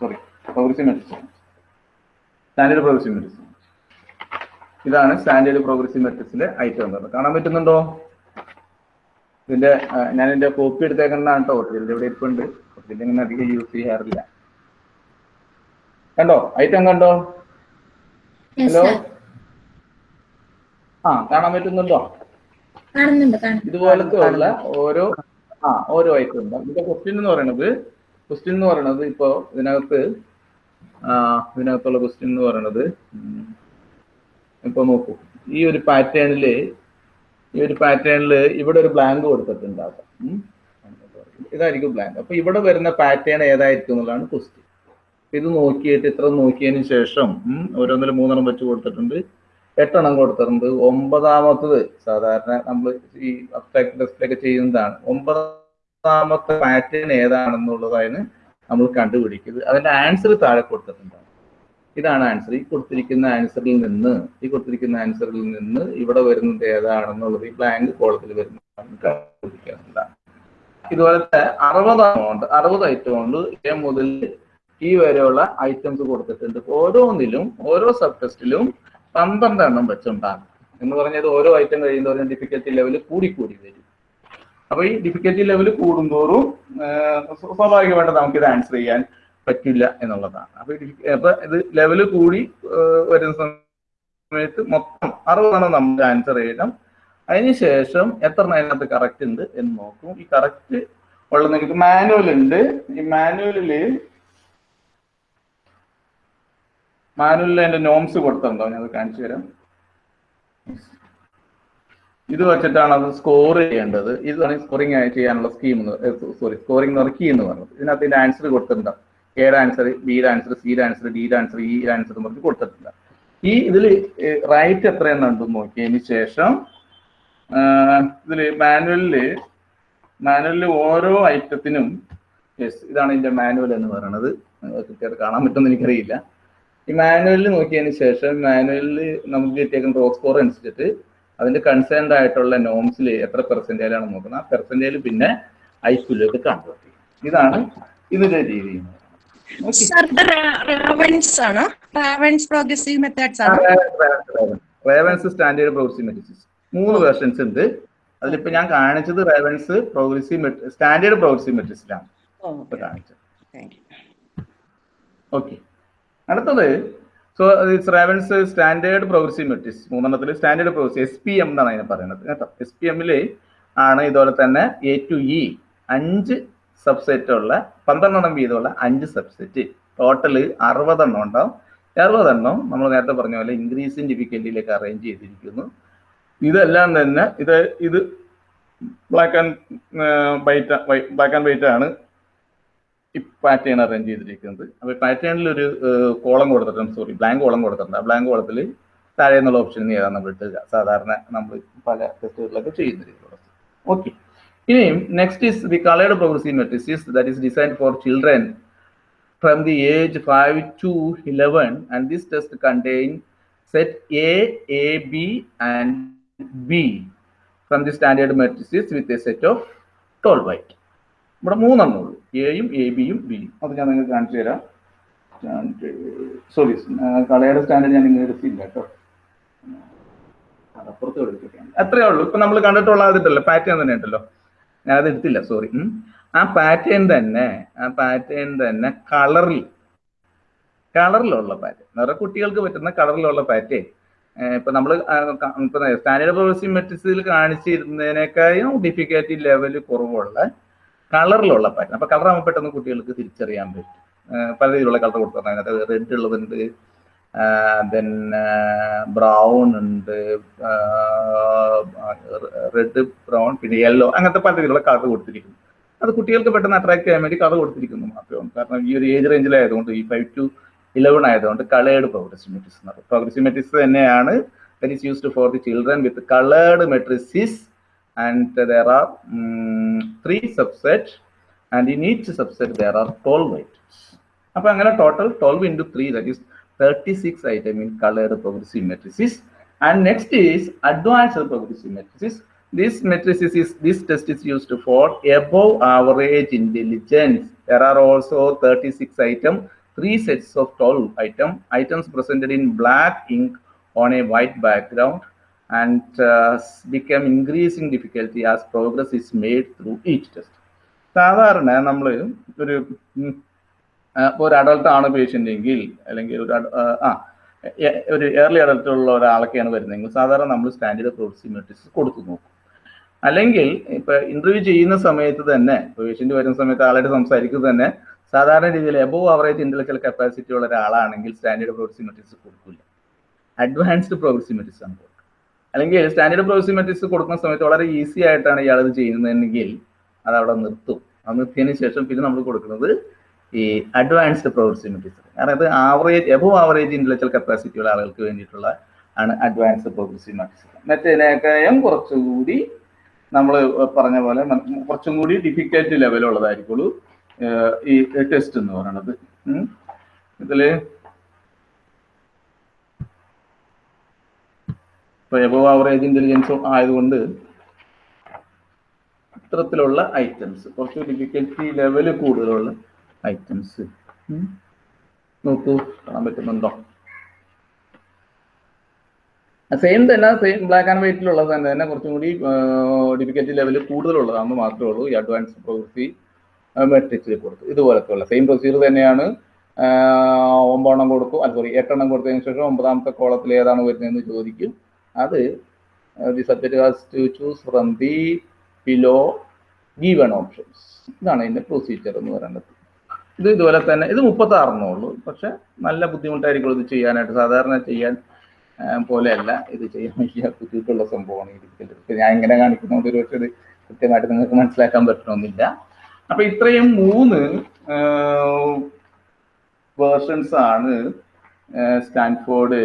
sorry progressive matrix standard progressive matrix ഇതാണ് സ്റ്റാൻഡേർഡ് പ്രോഗ്രസീവ് മെട്രിക്സിന്റെ ഐറ്റം എന്ന് കാണാൻ പറ്റുന്നുണ്ടോ? ഇതിന്റെ ഞാൻ എന്റെ കോപ്പി എടുത്തേക്കുന്നതാണ് കേട്ടോ ഇതിന്റെ ഇവിടെ ഇരിപ്പുണ്ട്. ഇതിന്റെ ഇങ്ങനെ അധികം യൂസ് ചെയ്യാറില്ല. കണ്ടോ? ഐറ്റം കണ്ടോ? ഹലോ ആ കാണാൻ പറ്റുന്നുണ്ടോ? ഇതുപോലത്തെ ഉള്ള ഓരോ ആ ഓരോ ഐറ്റം ഉണ്ട്. ഇതിന്റെ ക്വസ്റ്റ്യൻ എന്ന് പറയുന്നത് ക്വസ്റ്റ്യൻ എന്ന് പറയുന്നത് ഇപ്പോ ഇതിനകത്ത് ഇതിനകത്തുള്ള ക്വസ്റ്റ്യൻ എന്ന് പറയുന്നത് ഇപ്പൊ നോക്കൂ. ഈ ഒരു പാറ്റേണിൽ ഈ ഒരു പാറ്റേണിൽ ഇവിടെ ഒരു ബ്ലാങ്ക് കൊടുത്തിട്ടുണ്ടാകാം. ഇതായിരിക്കും ബ്ലാങ്ക് അപ്പൊ ഇവിടെ വരുന്ന പാറ്റേൺ ഏതായിരിക്കും എന്നുള്ളതാണ് ക്വസ്റ്റ്യൻ ഇത് നോക്കിയിട്ട് ഇത്ര നോക്കിയതിന് ശേഷം ഓരോന്നിൽ മൂന്നെണ്ണം വെച്ച് കൊടുത്തിട്ടുണ്ട്. എട്ടെണ്ണം കൊടുത്തിട്ടുണ്ട്. ഒമ്പതാമത്തത് സാധാരണ നമ്മൾ ഈ അബ്സ്ട്രാക്ട് ടെസ്റ്റിലൊക്കെ ചെയ്യുന്നതാണ്. ഒമ്പതാമത്തെ പാറ്റേൺ ഏതാണെന്നുള്ളതാണ് നമ്മൾ കണ്ടുപിടിക്കുന്നത്. അതിന്റെ ആൻസർ താഴെ കൊടുത്തിട്ടുണ്ടാവും. ഇതാണ് ആൻസർ ഈ കൊടുത്തിരിക്കുന്ന ആൻസറിൽ നിന്ന് ഈ കൊടുത്തിരിക്കുന്ന ആൻസറിൽ നിന്ന് ഇവിടെ വരുന്നത് ഏതാണെന്നുള്ളത് ഈ ബ്ലാങ്ക് കോളത്തിൽ വരുന്നതാണ് ഇതുപോലെ ഇതുപോലത്തെ അറുപത് ഉണ്ട് അറുപത് ഐറ്റം ഉണ്ട് എ മുതൽ ഈ വരെയുള്ള ഐറ്റംസ് കൊടുത്തിട്ടുണ്ട്. ഓരോന്നിലും ഓരോ സബ് ടെസ്റ്റിലും പന്ത്രണ്ട് എണ്ണം വെച്ചുണ്ടാകും. എന്ന് പറഞ്ഞത് ഓരോ ഐറ്റം കഴിയുന്നതോറും ഡിഫിക്കൽറ്റി ലെവൽ കൂടി കൂടി വരും. അപ്പൊ ഈ ഡിഫിക്കൽറ്റി ലെവൽ കൂടുന്തോറും സ്വാഭാവികമായിട്ട് നമുക്ക് ഇത് ആൻസർ ചെയ്യാൻ പറ്റില്ല എന്നുള്ളതാണ്. അപ്പൊ അപ്പൊ ഇത് ലെവൽ കൂടി വരുന്ന സമയത്ത് മൊത്തം അറുപതാണ് നമുക്ക് ആൻസർ ചെയ്യണം. അതിനുശേഷം എത്ര അതിനകത്ത് കറക്റ്റ് ഉണ്ട് എന്ന് നോക്കും. ഈ കറക്റ്റ് ഉള്ള നിങ്ങൾക്ക് മാനുവൽ ഉണ്ട്. ഈ മാനുവലിൽ മാനുവലിൽ അതിന്റെ നോംസ് കൊടുത്തിട്ടുണ്ടോ? ഞാൻ അത് കാണിച്ചു തരാം. ഇത് വെച്ചിട്ടാണ് അത് സ്കോർ ചെയ്യേണ്ടത്. ഇതാണ് സ്കോറിംഗ് ചെയ്യാനുള്ള സ്കീം സോറി സ്കോറിംഗ് എന്ന് പറഞ്ഞത് എന്ന് പറയുന്നത് ഇതിനകത്ത് ഇതിന്റെ ആൻസർ കൊടുത്തിട്ടുണ്ടാവും എയുടെ ആൻസർ ബിയുടെ ആൻസർ സിയുടെ ആൻസർ ഡിയുടെ ആൻസർ ഇ ആൻസർ എന്ന് പറഞ്ഞ് കൊടുത്തിട്ടില്ല. ഈ ഇതിൽ റൈറ്റ് എത്രയെന്നുണ്ടെന്ന് നോക്കിയതിന് ശേഷം ഇതിൽ മാനുവലിൽ മാനുവലിൽ ഓരോ ഐറ്റത്തിനും യെസ് ഇതാണ് ഇതിന്റെ മാനുവൽ എന്ന് പറയുന്നത് കൃത്യമായിട്ട് കാണാൻ പറ്റുമെന്ന് എനിക്കറിയില്ല. ഈ മാനുവലിൽ നോക്കിയതിന് ശേഷം മാനുവലിൽ നമുക്ക് കിട്ടിയേക്കുന്ന റോ സ്കോർ അനുസരിച്ചിട്ട് അതിന്റെ കൺസേൺഡ് ആയിട്ടുള്ള നോംസിൽ എത്ര പെർസെന്റേജാണ് നോക്കുന്നത് ആ പെർസെന്റേജ് പിന്നെ ഐക്യൂലേക്ക് കൺവേർട്ട് ചെയ്യും ഇതാണ് ഇതിന്റെ രീതി. റാവൻസ് സ്റ്റാൻഡേർഡ് പ്രോഗ്രസീവ് മെത്തേഡ്സ് മൂന്ന് വേർഷൻസ് ഉണ്ട്. അതിലിപ്പോ ഞാൻ കാണിച്ചത് റേവൻസ് പ്രോഗ്രസീവ് സ്റ്റാൻഡേർഡ് പ്രോഗ്രസീവ് മെട്രിക്സിലാണ് ഇപ്പൊ കാണിച്ചത്. താങ്ക് ഓക്കെ അടുത്തത് so it's Raven's standard progressive matrix മൂന്നെണ്ണത്തിൽ standard progressive S P M എന്നാണ് അതിനെ പറയുന്നത്. കേട്ടോ? എസ് പി എമ്മിൽ ആണ് ഇതുപോലെ തന്നെ എ ടു ഇ അഞ്ച് സബ്സെറ്റ് ഉള്ള പന്ത്രണ്ടെണ്ണം വീതമുള്ള അഞ്ച് സബ്സെറ്റ് ടോട്ടൽ അറുപതെണ്ണം ഉണ്ടാവും. അറുപതെണ്ണം നമ്മൾ നേരത്തെ പറഞ്ഞ പോലെ ഇൻക്രീസിങ് ഡിഫിക്കൽറ്റിയിലേക്ക് അറേഞ്ച് ചെയ്തിരിക്കുന്നു. ഇതെല്ലാം തന്നെ ഇത് ഇത് black and white black and white ആണ് ഈ പാറ്റേൺ അറേഞ്ച് ചെയ്തിരിക്കുന്നത്. അപ്പോൾ പാറ്റേണിൽ ഒരു കോളം കൊടുത്തിട്ടുണ്ട്. സോറി ബ്ലാങ്ക് കോളം കൊടുത്തിട്ടുണ്ട്. ആ ബ്ലാങ്ക് കോളത്തിൽ താഴെ എന്നുള്ള ഓപ്ഷൻ ഏതാണ് നമ്മൾ ഇട്ടുക സാധാരണ നമ്മൾ പല ടെസ്റ്റുകളിലൊക്കെ ചെയ്യുന്ന രീതിയിലുള്ള ഓക്കെ ഇനിയും next is the coloured progressive matrix that is designed for children from the age five to eleven and this test contain set A A B and B from the standard matrix with a set of tall white ഇവിടെ മൂന്നെണ്ണം ഉള്ളൂ. എയും എ ബിയും ബിയും അത് ഞാൻ നിങ്ങൾക്ക് കാണിച്ചു തരാം. സോറി കളയുടെ സ്റ്റാൻഡേർഡ് ഞാൻ നിങ്ങൾ എടുത്തില്ല കേട്ടോ. അപ്പുറത്ത് എടുത്തിട്ടാണ് അത്രേ ഉള്ളൂ. ഇപ്പൊ നമ്മൾ കണ്ടിട്ടുള്ള അതിട്ടല്ലോ പാറ്റേൺ തന്നെ ഉണ്ടല്ലോ. ഞാൻ എടുത്തില്ല സോറി ആ പാറ്റേൺ തന്നെ ആ പാറ്റേൺ തന്നെ കളറിൽ കളറിലുള്ള പാറ്റേൺ വേറെ കുട്ടികൾക്ക് പറ്റുന്ന കളറിലുള്ള പാറ്റേൺ ഇപ്പൊ നമ്മൾ ഇപ്പൊ സ്റ്റാൻഡേർഡ് പ്രോഗ്രസീവ് മെട്രിക്സിൽ കാണിച്ചിരുന്നതിനേക്കാളും ഡിഫിക്കൽറ്റി ലെവൽ കുറവുള്ള കളറിലുള്ള പാറ്റേൺ അപ്പൊ കളർ ആകുമ്പോൾ പെട്ടെന്ന് കുട്ടികൾക്ക് തിരിച്ചറിയാൻ പറ്റും. പല രീതിയിലുള്ള കളർ കൊടുത്തു അതിനകത്ത് റെഡ് ഉള്ളതുണ്ട് ദെൻ ബ്രൗൺ ഉണ്ട് റെഡ് ബ്രൗൺ പിന്നെ യെല്ലോ അങ്ങനത്തെ പല രീതിയിലുള്ള കളർ കൊടുത്തിരിക്കുന്നു. അത് കുട്ടികൾക്ക് പെട്ടെന്ന് അട്രാക്ട് ചെയ്യാൻ വേണ്ടി കളർ കൊടുത്തിരിക്കുന്നു മാത്രമാണ് കാരണം ഈ ഒരു ഏജ് റേഞ്ചിലായതുകൊണ്ട് ഈ ഫൈവ് ടു ഇലവൻ ആയതുകൊണ്ട് കളേർഡ് പ്രോഗ്രസീവ് മെട്രിക്സ് എന്ന് പറയും. പ്രോഗ്രസീവ് തന്നെയാണ് that is used for the children with coloured matrices and there are three subset and in each subset there are twelve items അപ്പൊ അങ്ങനെ total twelve into three that is 36 item in colored progressive matrices. And next is advanced progressive matrices. This matrices is this test is used for above average intelligence. There are also 36 item, three sets of 12 item, items presented in black ink on a white background and uh, become increasing difficulty as progress is made through each test. സാധാരണ നമ്മൾ ഒരു ഇപ്പോൾ ഒരു അഡൾട്ട് ആണ് പേഷ്യന്റ് എങ്കിൽ അല്ലെങ്കിൽ ഒരു ആ ഒരു ഏർലി അഡൾട്ട് ഉള്ള ഒരാളൊക്കെയാണ് വരുന്നതെങ്കിൽ സാധാരണ നമ്മൾ സ്റ്റാൻഡേർഡ് പ്രോക്സിമെട്രിക്സ് കൊടുത്തു നോക്കും. അല്ലെങ്കിൽ ഇപ്പൊ ഇന്റർവ്യൂ ചെയ്യുന്ന സമയത്ത് തന്നെ പേഷ്യന്റ് വരുന്ന സമയത്ത് ആളായിട്ട് സംസാരിക്കുന്നത് തന്നെ സാധാരണ രീതിയിൽ എബോവ് അവറേജ് ഇന്റലക്ച്വൽ കപ്പാസിറ്റി ഉള്ള ഒരാളാണെങ്കിൽ സ്റ്റാൻഡേർഡ് പ്രോക്സിമെട്രിക്സ് കൊടുക്കില്ല അഡ്വാൻസ്ഡ് പ്രോക്സിമെട്രിക്സ് ആണ് കൊടുക്കുക. അല്ലെങ്കിൽ സ്റ്റാൻഡേർഡ് പ്രോക്സിമെട്രിക്സ് കൊടുക്കുന്ന സമയത്ത് വളരെ ഈസി ആയിട്ടാണ് ഇയാൾ ഇത് ചെയ്യുന്നതെങ്കിൽ അത് അവിടെ നിർത്തും. അത് നിർത്തിയതിന് ശേഷം പിന്നെ നമ്മൾ കൊടുക്കുന്നത് ഈ അഡ്വാൻസ്ഡ് പ്രോഗ്രസീവ് കാരണം ഇത് average above average intellectual capacity ഉള്ള ആളുകൾക്ക് വേണ്ടിയിട്ടുള്ള ആണ് അഡ്വാൻസ്ഡ് പ്രോഗ്രസീവ് മെഡിസിൻ മറ്റേതിനേക്കാളും കുറച്ചുകൂടി നമ്മൾ പറഞ്ഞ പോലെ കുറച്ചും കൂടി ഡിഫിക്കൽട്ട് ലെവലുള്ളതായിരിക്കുള്ളൂ ഈ ടെസ്റ്റ് എന്ന് പറയുന്നത്. ഇതിൽ ഇപ്പൊ ആവറേജ് ഇന്റലിജൻസും ആയതുകൊണ്ട് ഇത്തരത്തിലുള്ള ഐറ്റംസ് കുറച്ച് ഡിഫിക്കൽറ്റി ലെവൽ കൂടുതലുള്ള ഐറ്റംസ്. നോക്കൂ കാണാൻ പറ്റുന്നുണ്ടോ? സെയിം തന്നെ സെയിം ബ്ലാക്ക് ആൻഡ് വൈറ്റിലുള്ളത് തന്നെ തന്നെ കുറച്ചും കൂടി ഡിഫിക്കൽറ്റി ലെവൽ കൂടുതലുള്ളതാണെന്ന് മാത്രമേ ഉള്ളൂ ഈ അഡ്വാൻസ് പ്രോഗ്രസി മെട്രിക്സിൽ കൊടുത്തു. ഇതുപോലത്തെ ഉള്ള സെയിം പ്രൊസീജിയർ തന്നെയാണ്. ഒമ്പതെണ്ണം കൊടുക്കും അത് സോറി എട്ടെണ്ണം കൊടുത്തതിന് ശേഷം ഒമ്പതാമത്തെ കോളത്തിൽ ഏതാണ് വരുന്നതെന്ന് ചോദിക്കും. അത് the subject has to choose from the below given options ഇതാണ് ഇതിന്റെ പ്രൊസീജിയർ എന്ന് പറയുന്നത്. ഇത് ഇതുപോലെ തന്നെ ഇത് മുപ്പത്തി ഉള്ളൂ. പക്ഷെ നല്ല ബുദ്ധിമുട്ടായിരിക്കും ഇത് ചെയ്യാനായിട്ട്. സാധാരണ ചെയ്യാൻ പോലെയല്ല. ഇത് ചെയ്യാൻ വലിയ ബുദ്ധിമുട്ടുള്ള സംഭവമാണ് ഇപ്പൊ ഞാൻ ഇങ്ങനെ കാണിക്കുന്നതുകൊണ്ട് ഒരു പക്ഷേ ഇത് കൃത്യമായിട്ട് നിങ്ങൾക്ക് മനസ്സിലാക്കാൻ പറ്റണമെന്നില്ല. അപ്പൊ ഇത്രയും മൂന്ന് വേർഷൻസ് ആണ് Stanford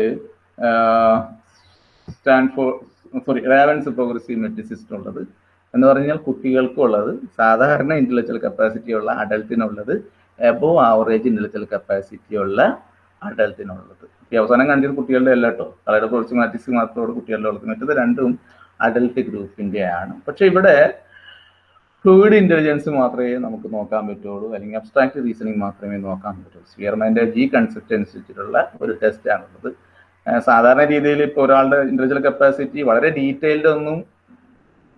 Stanford sorry Raven's progressive matrices ഉള്ളത്. എന്ന് പറഞ്ഞാൽ കുട്ടികൾക്കുള്ളത് സാധാരണ ഇന്റലക്ച്വൽ കപ്പാസിറ്റി ഉള്ള അഡൽട്ടിനുള്ളത് എബോ ആവറേജ് ഇന്റലക്ച്വൽ കപ്പാസിറ്റി ഉള്ള അഡൽട്ടിനുള്ളത് ഈ അവസാനം കാണിച്ചത് കുട്ടികളുടെ അല്ല കേട്ടോ കളയുടെ കുറച്ച് മാറ്റിക്സ് മാത്രമോട് കുട്ടികളുടെ ഉള്ളത്. മറ്റത് രണ്ടും അഡൽട്ട് ഗ്രൂപ്പിന്റെ ആണ്. പക്ഷെ ഇവിടെ ഫ്ലൂയിഡ് ഇന്റലിജൻസ് മാത്രമേ നമുക്ക് നോക്കാൻ പറ്റുള്ളൂ. അല്ലെങ്കിൽ അബ്സ്ട്രാക്ട് റീസണിങ് മാത്രമേ നോക്കാൻ പറ്റുള്ളൂ. സ്പിയർമാന്റെ ജി കൺസെപ്റ്റ് അനുസരിച്ചിട്ടുള്ള ഒരു ടെസ്റ്റ് ആണുള്ളത്. സാധാരണ രീതിയിൽ ഇപ്പോൾ ഒരാളുടെ ഇൻഡിവിജ്വൽ കപ്പാസിറ്റി വളരെ ഡീറ്റെയിൽഡ് ഒന്നും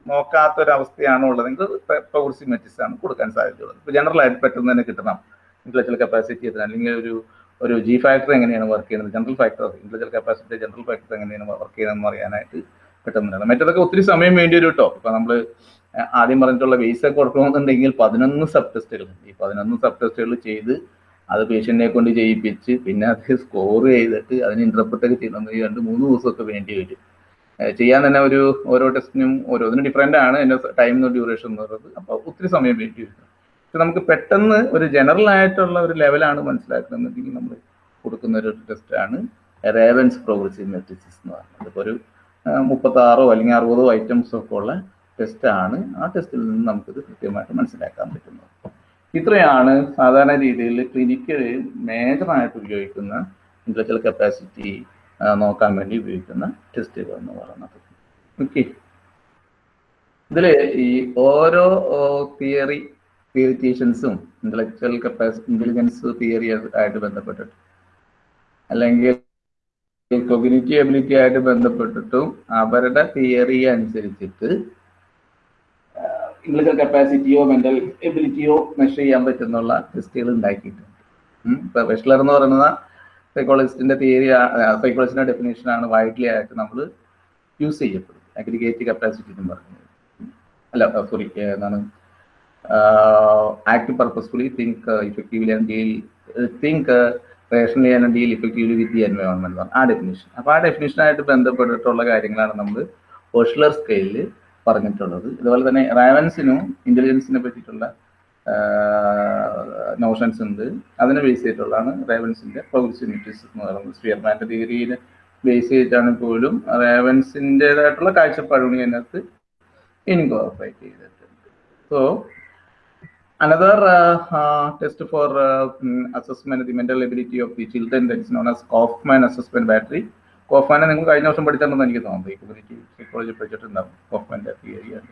നോക്കാത്ത ഉള്ളത്. അവസ്ഥയാണ് ഉള്ളതെങ്കിൽ പ്രോഗ്രസീവ് ആണ് കൊടുക്കാൻ സാധ്യതയുള്ളത്. ഇപ്പോൾ ജനറൽ ആയിട്ട് പെട്ടെന്ന് തന്നെ കിട്ടണം. ഇന്റലക്ച്വൽ കപ്പാസിറ്റി എത്ര അല്ലെങ്കിൽ ഒരു ഒരു ജി ഫാക്ടർ എങ്ങനെയാണ് വർക്ക് ചെയ്യുന്നത്? General factor intellectual capacity general factor എങ്ങനെയാണ് വർക്ക് ചെയ്യുന്നതെന്ന് അറിയാനായിട്ട് പെട്ടെന്ന് തന്നെ മറ്റേതൊക്കെ ഒത്തിരി സമയം വേണ്ടി വരും കേട്ടോ. ഇപ്പൊ നമ്മൾ ആദ്യം പറഞ്ഞിട്ടുള്ള വെയ്സ് ഒക്കെ കൊടുക്കണമെന്നുണ്ടെങ്കിൽ പതിനൊന്ന് സബ് ടെസ്റ്റുകൾ ഈ പതിനൊന്ന് സബ് ടെസ്റ്റുകൾ ചെയ്ത് അത് പേഷ്യന്റിനെ കൊണ്ട് ചെയ്യിപ്പിച്ച് പിന്നെ അത് സ്കോർ ചെയ്തിട്ട് അതിന് ഇന്റർപ്രറ്റ് ഒക്കെ ചെയ്യണമെങ്കിൽ രണ്ട് മൂന്ന് ദിവസമൊക്കെ വേണ്ടി വരും ചെയ്യാൻ തന്നെ ഒരു ഓരോ ടെസ്റ്റിനും ഓരോന്നിനും ഡിഫറെന്റ് ആണ്. എന്റെ ടൈം ഡ്യൂറേഷൻ എന്ന് പറയുന്നത് അപ്പോൾ ഒത്തിരി സമയം വേണ്ടി വരും പക്ഷെ നമുക്ക് പെട്ടെന്ന് ഒരു ജനറൽ ആയിട്ടുള്ള ഒരു ലെവലാണ് മനസ്സിലാക്കുന്നതെങ്കിൽ നമ്മൾ കൊടുക്കുന്ന ഒരു ടെസ്റ്റാണ് റേവൻസ് പ്രോഗ്രസീവ് മെട്രിസിസ് എന്ന് പറയുന്നത്. ഇപ്പോൾ ഒരു മുപ്പത്താറോ അല്ലെങ്കിൽ അറുപതോ ഐറ്റംസോ ഒക്കെ ഉള്ള ആണ്. ആ ടെസ്റ്റിൽ നിന്ന് നമുക്കിത് കൃത്യമായിട്ട് മനസ്സിലാക്കാൻ പറ്റുന്നത്. ഇത്രയാണ് സാധാരണ രീതിയിൽ ക്ലിനിക്കിൽ മേജറായിട്ട് ഉപയോഗിക്കുന്ന ഇന്റലക്ച്വൽ കപ്പാസിറ്റി നോക്കാൻ വേണ്ടി ഉപയോഗിക്കുന്ന ടെസ്റ്റുകൾ എന്ന് പറയുന്നത്. ഓക്കെ ഇതിൽ ഈ ഓരോ തിയറി തിയറിറ്റീഷ്യൻസും ഇന്റലക്ച്വൽ കപ്പാസിറ്റി ഇന്റലിജൻസ് തിയറി ആയിട്ട് ബന്ധപ്പെട്ടിട്ട് അല്ലെങ്കിൽ കൊഗ്നിറ്റീവ് എബിലിറ്റി ആയിട്ട് ബന്ധപ്പെട്ടിട്ടും അവരുടെ തിയറി അനുസരിച്ചിട്ട് ഇന്റലക്ച്വൽ കപ്പാസിറ്റിയോ മെന്റൽ എബിലിറ്റിയോ മെഷർ ചെയ്യാൻ പറ്റുന്നുള്ള ടെസ്റ്റുകൾ ഉണ്ടാക്കിയിട്ടുണ്ട്. പ്രൊഫഷണൽ എന്ന് പറയുന്ന സൈക്കോളജിസ്റ്റിന്റെ തിയറി സൈക്കോളജിന്റെ ഡെഫിനേഷൻ ആണ് വൈഡ്ലി ആയിട്ട് നമ്മൾ യൂസ് ചെയ്യപ്പെടുന്നത്. അഗ്രിഗേറ്റ് കപ്പാസിറ്റി എന്ന് പറയുന്നത് അല്ല സോറി എന്താണ് act purposefully think effectively and deal think rationally and deal effectively with the environment ആ ഡെഫിനേഷൻ അപ്പോൾ ആ ഡെഫിനേഷനായിട്ട് ബന്ധപ്പെട്ടിട്ടുള്ള കാര്യങ്ങളാണ് നമ്മൾ ഓഷ്ലർ സ്കെയിലിൽ പറഞ്ഞിട്ടുള്ളത്. അതുപോലെ തന്നെ റാവൻസിനും ഇന്റലിജൻസിനെ പറ്റിയിട്ടുള്ള നോഷൻസ് ഉണ്ട്. അതിനെ ബേസ് ചെയ്തിട്ടുള്ളതാണ് റേവൻസിന്റെ പ്രോഗ്രസീവ് മെട്രിക്സ് എന്ന് പറയുന്നത്. സ്പിയർമാന്റെ തിയറിയിൽ ബേസ് ചെയ്തിട്ടാണ് പോലും റേവൻസിന്റെതായിട്ടുള്ള കാഴ്ചപ്പാടുകൾ അതിനകത്ത് ഇൻകോർപ്പറേറ്റ് ചെയ്തിട്ടുണ്ട്. So another test for assessment the mental ability of the children that known as Kauf that assessment battery കോഫ്മാനെ നിങ്ങൾ കഴിഞ്ഞ വർഷം പഠിച്ചിട്ടുണ്ടെന്ന് എനിക്ക് തോന്നുന്നു. ഇക്വലിറ്റി സൈക്കോളജി പഠിച്ചിട്ടുണ്ടാവും കോഫ്മാന്റെ തിയറിയാണ്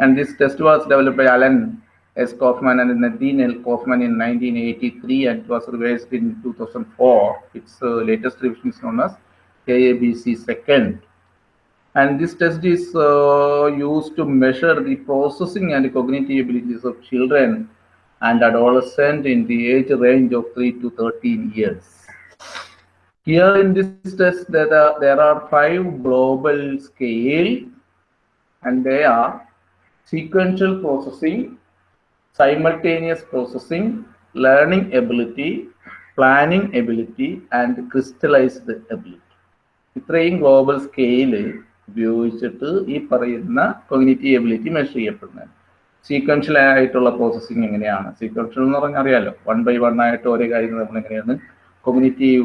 and this test was develop by Alan S. Kaufman and Nadine L. Kaufman in 1983 and it was revised in 2004. Its uh, latest revision is known as KABC second. And this test is uh, used to measure the processing and cognitive abilities of children and adolescents in the age range of 3 to 13 years. Here in this test, there are, there are five global scale and they are sequential processing, simultaneous processing, learning ability planning ability and crystallised ability ഇത്രയും ഗ്ലോബൽ സ്കെയിൽ ഉപയോഗിച്ചിട്ട് ഈ പറയുന്ന കൊഗ്നിറ്റീവ് എബിലിറ്റി മെഷർ ചെയ്യപ്പെടുന്നത്. സീക്വൻഷ്യൽ ആയിട്ടുള്ള പ്രോസസ്സിങ് എങ്ങനെയാണ്? സീക്വൻഷ്യൽ എന്ന് പറഞ്ഞാൽ അറിയാലോ? വൺ ബൈ വൺ ആയിട്ട് ഓരോ കാര്യങ്ങൾ നമ്മൾ എങ്ങനെയാണ്? കൊഗ്നിറ്റീവ്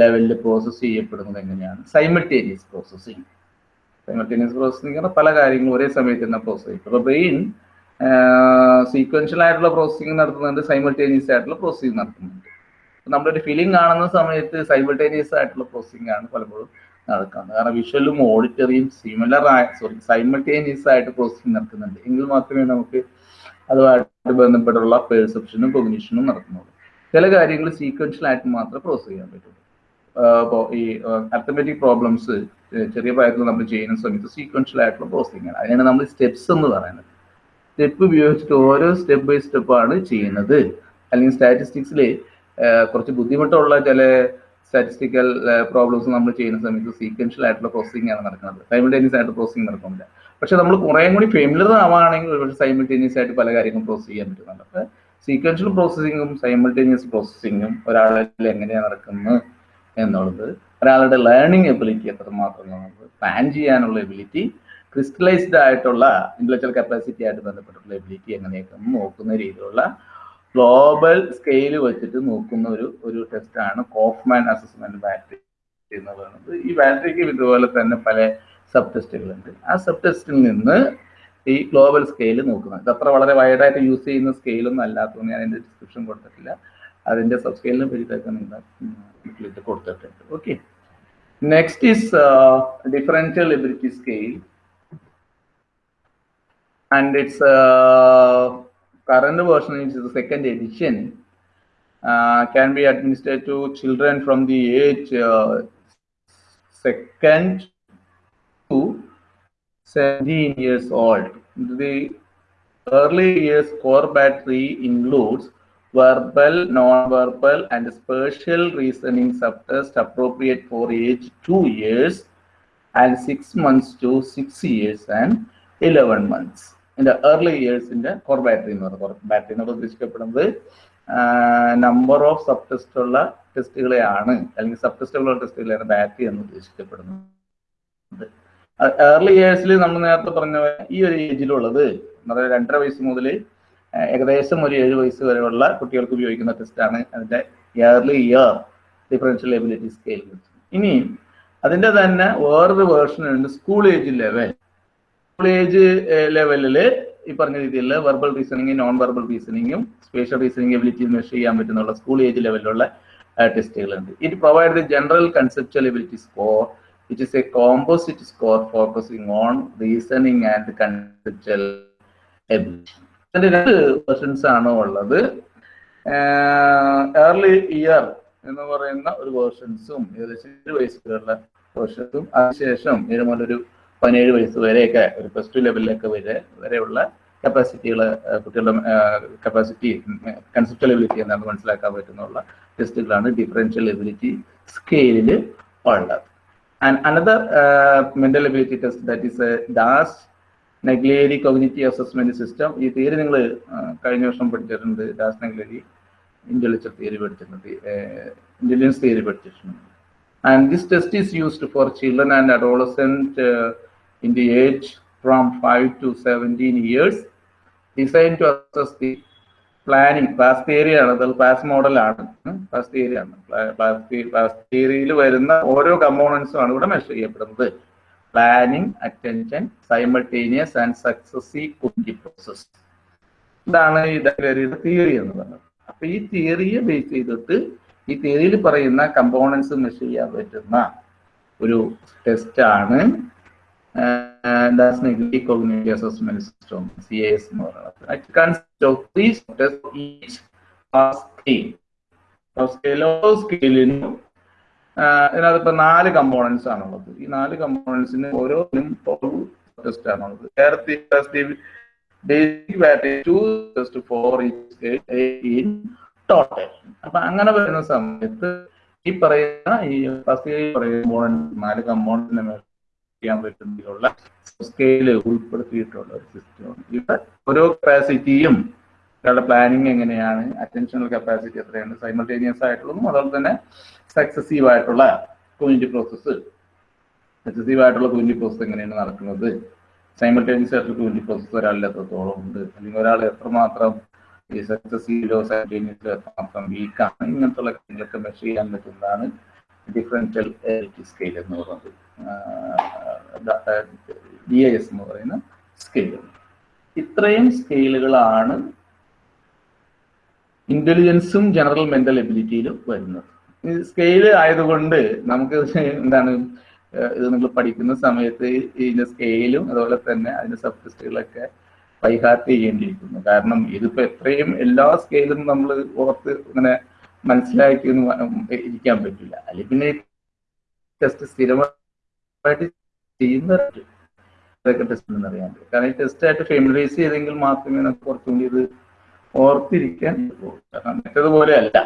ലെവലിൽ പ്രോസസ്സ് ചെയ്യപ്പെടുന്നത് എങ്ങനെയാണ്? സൈമൾട്ടേനിയസ് പ്രോസസ്സിങ് സൈമൾട്ടേനിയസ് പ്രോസസ്സിങ് പറഞ്ഞാൽ പല കാര്യങ്ങളും ഒരേ സമയത്ത് തന്നെ പ്രോസസ് ചെയ്യും. അപ്പോൾ ബ്രെയിൻ സീക്വൻഷ്യൽ ആയിട്ടുള്ള പ്രോസസ്സിങ് നടത്തുന്നുണ്ട് സൈമൾട്ടേനിയസ് ആയിട്ടുള്ള പ്രോസസ്സിങ് നടത്തുന്നുണ്ട്. നമ്മളൊരു ഫിലിം കാണുന്ന സമയത്ത് സൈമൾട്ടേനിയസ് ആയിട്ടുള്ള പ്രോസസ്സിംഗ് ആണ് പലപ്പോഴും നടക്കുന്നത് കാരണം വിഷ്വലും ഓഡിറ്ററിയും സിമിലർ ആയ സോറി സൈമൾട്ടേനിയസ് ആയിട്ട് പ്രോസസ്സിംഗ് നടക്കുന്നുണ്ട്. എങ്കിൽ മാത്രമേ നമുക്ക് അതുമായിട്ട് ബന്ധപ്പെട്ടുള്ള പെർസെപ്ഷനും കൊഗ്നീഷനും നടക്കുന്നുള്ളൂ. ചില കാര്യങ്ങൾ സീക്വൻഷ്യൽ ആയിട്ട് മാത്രമേ പ്രോസസ് ചെയ്യാൻ പറ്റുള്ളൂ. ഈ അത്തമെറ്റിക് പ്രോബ്ലംസ് ചെറിയ പ്രായത്തിൽ നമ്മൾ ചെയ്യുന്ന സമയത്ത് സീക്വൻഷ്യൽ ആയിട്ടുള്ള പ്രോസസ്സിംഗ് ആണ്. അതിനാണ് നമ്മൾ സ്റ്റെപ്സ് എന്ന് പറയുന്നത്. സ്റ്റെപ്പ് ഉപയോഗിച്ചിട്ട് ഓരോ സ്റ്റെപ്പ് ബൈ സ്റ്റെപ്പാണ് ചെയ്യുന്നത്. അല്ലെങ്കിൽ സ്റ്റാറ്റിസ്റ്റിക്സിൽ കുറച്ച് ബുദ്ധിമുട്ടുള്ള ചില സ്റ്റാറ്റിസ്റ്റിക്കൽ പ്രോബ്ലംസ് നമ്മൾ ചെയ്യുന്ന സമയത്ത് സീക്വൻഷ്യൽ ആയിട്ടുള്ള പ്രോസസ്സിംഗ് ആണ് നടക്കുന്നത്. സൈമിൾട്ടേനിയസ് ആയിട്ട് പ്രോസസ്സിംഗ് നടക്കുന്നില്ല. പക്ഷെ നമ്മൾ കുറേ കൂടി ഫെമിലർ ആവുകയാണെങ്കിൽ ഒരുപക്ഷെ സൈമിൾട്ടേനിയസ് ആയിട്ട് പല കാര്യങ്ങളും പ്രോസസ് ചെയ്യാൻ പറ്റുന്നുണ്ട്. അപ്പോൾ സീക്വൻഷ്യൽ പ്രോസസ്സിങ്ങും സൈമിൾട്ടേനിയസ് പ്രോസസ്സിങ്ങും ഒരാളിൽ എങ്ങനെയാണ് നടക്കുന്നത് എന്നുള്ളത് ഒരാളുടെ ലേണിംഗ് എബിലിറ്റി എത്രമാത്രം നമുക്ക് പ്ലാൻ ചെയ്യാനുള്ള എബിലിറ്റി ക്രിസ്റ്റലൈസ്ഡ് ആയിട്ടുള്ള ഇന്റലക്ച്വൽ കപ്പാസിറ്റി ആയിട്ട് ബന്ധപ്പെട്ടിട്ടുള്ള എബിലിറ്റി എങ്ങനെയൊക്കെ നോക്കുന്ന രീതിയിലുള്ള ഗ്ലോബൽ സ്കെയിൽ വെച്ചിട്ട് നോക്കുന്ന ഒരു ഒരു ടെസ്റ്റാണ് കോഫ്മാൻ അസസ്മെന്റ് ബാറ്ററി എന്ന് പറയുന്നത്. ഈ ബാറ്ററിക്ക് ഇതുപോലെ തന്നെ പല സബ് ടെസ്റ്റുകളുണ്ട് ആ സബ് ടെസ്റ്റിൽ നിന്ന് ഈ ഗ്ലോബൽ സ്കെയിൽ നോക്കുന്നത് അത്ര വളരെ വൈഡായിട്ട് യൂസ് ചെയ്യുന്ന സ്കെയിലൊന്നും അല്ലാത്തതുകൊണ്ട് ഞാൻ അതിന്റെ ഡിസ്ക്രിപ്ഷൻ കൊടുത്തിട്ടില്ല. അതിന്റെ സബ് സ്കെയിലിനെ ഇത് കൊടുത്തിട്ടുണ്ട്. Okay next is differential ability scale and its uh, current version is the second edition uh, can be administered to children from the age uh, second to 17 years old. The early years core battery includes verbal, non-verbal, and spatial reasoning subtest appropriate for age two years and six months to six years and 11 months. Years in the core battery എന്ന് പറയുന്നത് ബാറ്ററി എന്ന് ഉദ്ദേശിക്കപ്പെടുന്നത് നമ്പർ ഓഫ് സബ് ടെസ്റ്റ് ഉള്ള ടെസ്റ്റുകളെയാണ് അല്ലെങ്കിൽ സബ് ടെസ്റ്റുകളുള്ള ടെസ്റ്റുകളെയാണ് ബാറ്ററി എന്ന് ഉദ്ദേശിക്കപ്പെടുന്നത്. ഏർലി ഇയേഴ്സിൽ നമ്മൾ നേരത്തെ പറഞ്ഞ ഈ ഒരു ഏജിലുള്ളത് അതായത് രണ്ടര വയസ്സ് മുതൽ ഏകദേശം ഒരു ഏഴ് വയസ്സ് വരെയുള്ള കുട്ടികൾക്ക് ഉപയോഗിക്കുന്ന ടെസ്റ്റാണ് അതിന്റെ early year differential ability scale ഇനി അതിന്റെ തന്നെ വേറൊരു വേർഷൻ ഉണ്ട് സ്കൂൾ ഏജ് ലെവൽ ഏജ് ലെവലിൽ ഈ പറഞ്ഞ രീതിയിൽ വെർബൽ റീസണിങ്ങും നോൺ വെർബൽ റീസണിങ്ങും സ്പേഷ്യൽ റീസണിങ് എബിലിറ്റി മെഷർ ചെയ്യാൻ പറ്റുന്നുള്ള സ്കൂൾ ഏജ് ലെവലിലുള്ള ടെസ്റ്റുകളുണ്ട് it provide the general conceptual ability score it is a composite score focusing on reasoning and conceptual ability രണ്ട് വെർഷൻസ് ആണ് ഉള്ളത്. ഏർലി ഇയർ എന്ന് പറയുന്ന ഒരു വേർഷൻസും ഏകദേശം ഏഴ് വയസ്സ് വരെയുള്ള വേർഷൻസും അതിനുശേഷം ഏഴ് മുതൽ ഒരു പതിനേഴ് വയസ്സ് വരെയൊക്കെ ഒരു പ്ലസ് ടു ലെവലിലൊക്കെ വരെ വരെയുള്ള കപ്പാസിറ്റികൾ കുട്ടികളുടെ കപ്പാസിറ്റി കൺസെപ്റ്റൽ എബിലിറ്റി എന്നാണ് മനസ്സിലാക്കാൻ പറ്റുന്നുള്ള ടെസ്റ്റുകളാണ് ഡിഫറൻഷ്യൽ എബിലിറ്റി സ്കെയിലിൽ ഉള്ളത് and another mental ability test that is Das Naglieri cognitive assessment system ഈ തിയറി നിങ്ങൾ കഴിഞ്ഞ വർഷം പഠിച്ചിട്ടുണ്ട്. ഡാസ് നെഗ്ലേരി ഇന്റലിജൻസ് തിയറി പഠിച്ചിട്ടുണ്ട്. ഇന്റലിജൻസ് തിയറി പഠിച്ചിട്ടുണ്ട്. And this test is used for children and adolescent in the age from five to seventeen years designed to assess the planning class theory ആണ് അത് മോഡലാണ് ക്ലാസ് തിയറി ആണ്. ക്ലാസ് തിയറിയിൽ വരുന്ന ഓരോ കമ്പോണൻസും ആണ് ഇവിടെ മെഷർ ചെയ്യപ്പെടുന്നത്. Planning attention simultaneous and successive cookie process ഇതാണ് ഇതൊരു തിയറി എന്ന് പറയുന്നത്. അപ്പൊ ഈ തിയറിയെ ബേസ് ചെയ്തിട്ട് ഈ തിയറിയിൽ പറയുന്ന കമ്പോണൻസ് മെഷർ ചെയ്യാൻ പറ്റുന്ന ഒരു ടെസ്റ്റ് ആണ് cognitive assessment system C S എന്ന് പറയുന്നത്. It consist of three each scale ഓരോ സ്കെയിലിനും ഇതിനകത്ത് നാല് കമ്പോണൻസ് ആണുള്ളത് ഈ നാല് കമ്പോണൻസിന് ഓരോന്നിനും ടെസ്റ്റ് ആണുള്ളത് ടോട്ടൽ അപ്പൊ അങ്ങനെ വരുന്ന സമയത്ത് ഈ പറയുന്ന ഈ ഫസ്റ്റ് പറയുന്ന നാല് കമ്പോണൻസിനെ ചെയ്യാൻ പറ്റുന്നതിലുള്ള സ്കെയിൽ ഉൾപ്പെടുത്തിയിട്ടുള്ള ഒരു സിസ്റ്റമാണ് ഇവിടെ ഓരോ കപ്പാസിറ്റിയും ഒരാളുടെ പ്ലാനിങ് എങ്ങനെയാണ് അറ്റൻഷണൽ കപ്പാസിറ്റി എത്രയാണ് സൈമൾട്ടേനിയസ് ആയിട്ടുള്ളതും അതുപോലെ തന്നെ സക്സസീവ് ആയിട്ടുള്ള കോയിന്റി പ്രോസസ്സ് സക്സസീവ് ആയിട്ടുള്ള കുഞ്ഞി പ്രോസസ് എങ്ങനെയാണ് നടക്കുന്നത്? സൈമൾട്ടേനിയസ് ആയിട്ടുള്ള കുഞ്ഞി പ്രോസസ്സ് ഒരാളിൽ എത്രത്തോളം ഉണ്ട്? അല്ലെങ്കിൽ ഒരാൾ എത്രമാത്രം ഈ സക്സസീവിലോ സൈമൾട്ടേനിയസിലോ എത്രമാത്രം വീക്കാണ് ഇങ്ങനത്തെ കാര്യങ്ങളൊക്കെ മെഷർ ചെയ്യാൻ പറ്റുന്നതാണ് ഡിഫറൻഷ്യൽ സ്കെയിൽ എന്ന് പറയുന്നത്. ഡി ഐ എസ് എന്ന് പറയുന്ന സ്കെയിൽ ഇത്രയും സ്കെയിലുകളാണ് ഇന്റലിജൻസും ജനറൽ മെന്റൽ എബിലിറ്റിയിലും വരുന്നത്. സ്കെയിൽ ആയതുകൊണ്ട് നമുക്ക് എന്താണ് ഇത് നിങ്ങൾ പഠിക്കുന്ന സമയത്ത് ഇതിന്റെ സ്കെയിലും അതുപോലെ തന്നെ അതിന്റെ സബ് ടെസ്റ്റുകളൊക്കെ പൈഹാർട്ട് ചെയ്യേണ്ടിയിരിക്കുന്നു. കാരണം ഇതിപ്പോ എത്രയും എല്ലാ സ്കെയിലും നമ്മൾ ഓർത്ത് ഇങ്ങനെ മനസ്സിലാക്കി ഇരിക്കാൻ പറ്റില്ല. അല്ലെങ്കിൽ പിന്നെ ടെസ്റ്റ് സ്ഥിരമായിട്ട് ചെയ്യുന്നവരുണ്ട് ഇതൊക്കെ ടെസ്റ്റ് എന്ന് അറിയാൻ കാരണം ഈ ടെസ്റ്റ് ആയിട്ട് ഫെമിലൈസ് ചെയ്തെങ്കിൽ മാത്രമേ നമുക്ക് കുറച്ചും കൂടി ഇത് ഓർത്തിരിക്കാൻ കാരണം മറ്റേതുപോലെ അല്ല.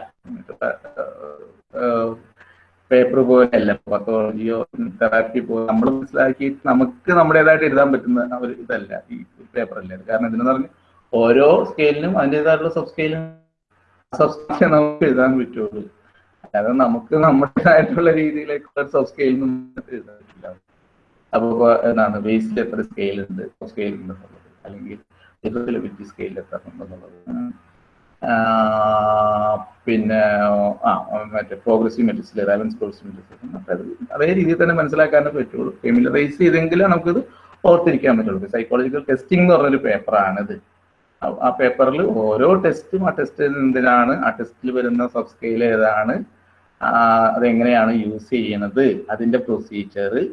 പേപ്പർ പോലെ അല്ല. പത്തോളജിയോ തെറാപ്പി പോലെ നമ്മൾ മനസ്സിലാക്കി നമുക്ക് നമ്മുടേതായിട്ട് എഴുതാൻ പറ്റുന്ന ഒരു ഇതല്ല ഈ പേപ്പർ അല്ല. കാരണം ഇതിനെന്ന് പറഞ്ഞു ഓരോ സ്കെയിലിനും അതിന്റെതായിട്ടുള്ള സബ് സ്കെയിലും സ്കെയിൽ നമുക്ക് എഴുതാൻ പറ്റുള്ളൂ. അല്ലാതെ നമുക്ക് നമ്മുടേതായിട്ടുള്ള രീതിയിലേക്കുള്ള സബ് സ്കെയിലും എഴുതാൻ പറ്റില്ല അപ്പൊ ഇപ്പൊ എന്താണ് വേസ്റ്റ് എത്ര സ്കെയിൽ ഉണ്ട്? സ്കെയിൽ ഉണ്ടെന്നുള്ളത്. അല്ലെങ്കിൽ ഡിസബിലിറ്റി സ്കെയിൽ എത്ര ഉണ്ടെന്നുള്ളത്. പിന്നെ ആ മറ്റേ പ്രോഗ്രസീവ് മെട്രിക്സിൽ റെലവൻസ് പ്രോഗ്രസീവ് മെട്രിക്സ് അതായത് അത് രീതിയിൽ തന്നെ മനസ്സിലാക്കാനേ പറ്റുള്ളൂ. ഫെമിലറൈസ് ചെയ്തെങ്കിലും നമുക്കിത് ഓർത്തിരിക്കാൻ പറ്റുള്ളൂ. സൈക്കോളജിക്കൽ ടെസ്റ്റിംഗ് എന്ന് പറഞ്ഞൊരു പേപ്പറാണിത്. ആ- പേപ്പറിൽ ഓരോ ടെസ്റ്റും ആ ടെസ്റ്റിൽ എന്തിനാണ്? ആ ടെസ്റ്റിൽ വരുന്ന സബ് സ്കെയിൽ ഏതാണ് അതെങ്ങനെയാണ് യൂസ് ചെയ്യണത്? അതിന്റെ പ്രൊസീജിയർ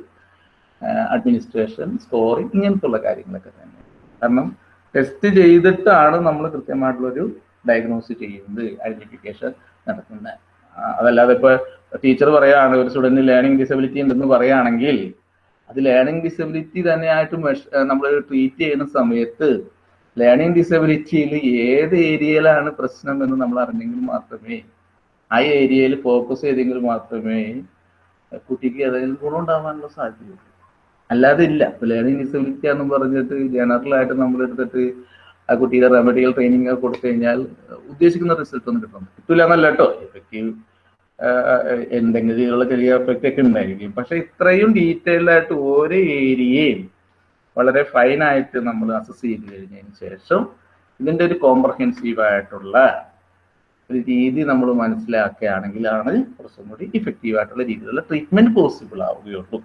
അഡ്മിനിസ്ട്രേഷൻ സ്കോറിങ് ഇങ്ങനത്തുള്ള കാര്യങ്ങളൊക്കെ തന്നെ. കാരണം ടെസ്റ്റ് ചെയ്തിട്ടാണ് നമ്മൾ കൃത്യമായിട്ടുള്ളൊരു ഡയഗ്നോസ് ചെയ്യുന്നത് ഐഡന്റിഫിക്കേഷൻ നടത്തുന്നത് അതല്ലാതെ ഇപ്പൊ ടീച്ചർ പറയുകയാണ് ഒരു സ്റ്റുഡന്റിന് ലേണിംഗ് ഡിസബിലിറ്റി ഉണ്ടെന്ന് പറയുകയാണെങ്കിൽ അത് ലേണിംഗ് ഡിസബിലിറ്റി തന്നെയായിട്ട് നമ്മൾ ട്രീറ്റ് ചെയ്യുന്ന സമയത്ത് ലേണിംഗ് ഡിസബിലിറ്റിയിൽ ഏത് ഏരിയയിലാണ് പ്രശ്നം എന്ന് നമ്മൾ അറിഞ്ഞെങ്കിൽ മാത്രമേ ആ ഏരിയയിൽ ഫോക്കസ് ചെയ്തെങ്കിൽ മാത്രമേ കുട്ടിക്ക് ഏതെങ്കിലും ഗുണം ഉണ്ടാവാനുള്ള സാധ്യതയുള്ളൂ. അല്ലാതെ ഇല്ല. ലേണിംഗ് ഡിസബിലിറ്റി എന്ന് പറഞ്ഞിട്ട് ജനറൽ ആയിട്ട് നമ്മൾ എടുത്തിട്ട് ആ കുട്ടിയുടെ റെമഡിയൽ ട്രെയിനിങ് കൊടുത്തു കഴിഞ്ഞാൽ ഉദ്ദേശിക്കുന്ന റിസൾട്ട് ഒന്നും കിട്ടുന്നു കിട്ടില്ല എന്നല്ല കേട്ടോ. എഫക്റ്റീവ് എന്തെങ്കിലും ചെറിയ എഫക്റ്റ് ഒക്കെ ഉണ്ടായിരിക്കും. പക്ഷെ ഇത്രയും ഡീറ്റെയിൽഡ് ആയിട്ട് ഓരോ ഏരിയയും വളരെ ഫൈനായിട്ട് നമ്മൾ അസസ് ചെയ്ത് കഴിഞ്ഞതിന് ശേഷം ഇതിന്റെ ഒരു കോംപ്രഹെൻസീവ് ആയിട്ടുള്ള ഒരു രീതി നമ്മൾ മനസ്സിലാക്കുകയാണെങ്കിലാണ് കുറച്ചും കൂടി ഇഫക്റ്റീവ് ആയിട്ടുള്ള രീതിയിലുള്ള ട്രീറ്റ്മെന്റ് പോസിബിൾ ആവുകയുള്ളൂ.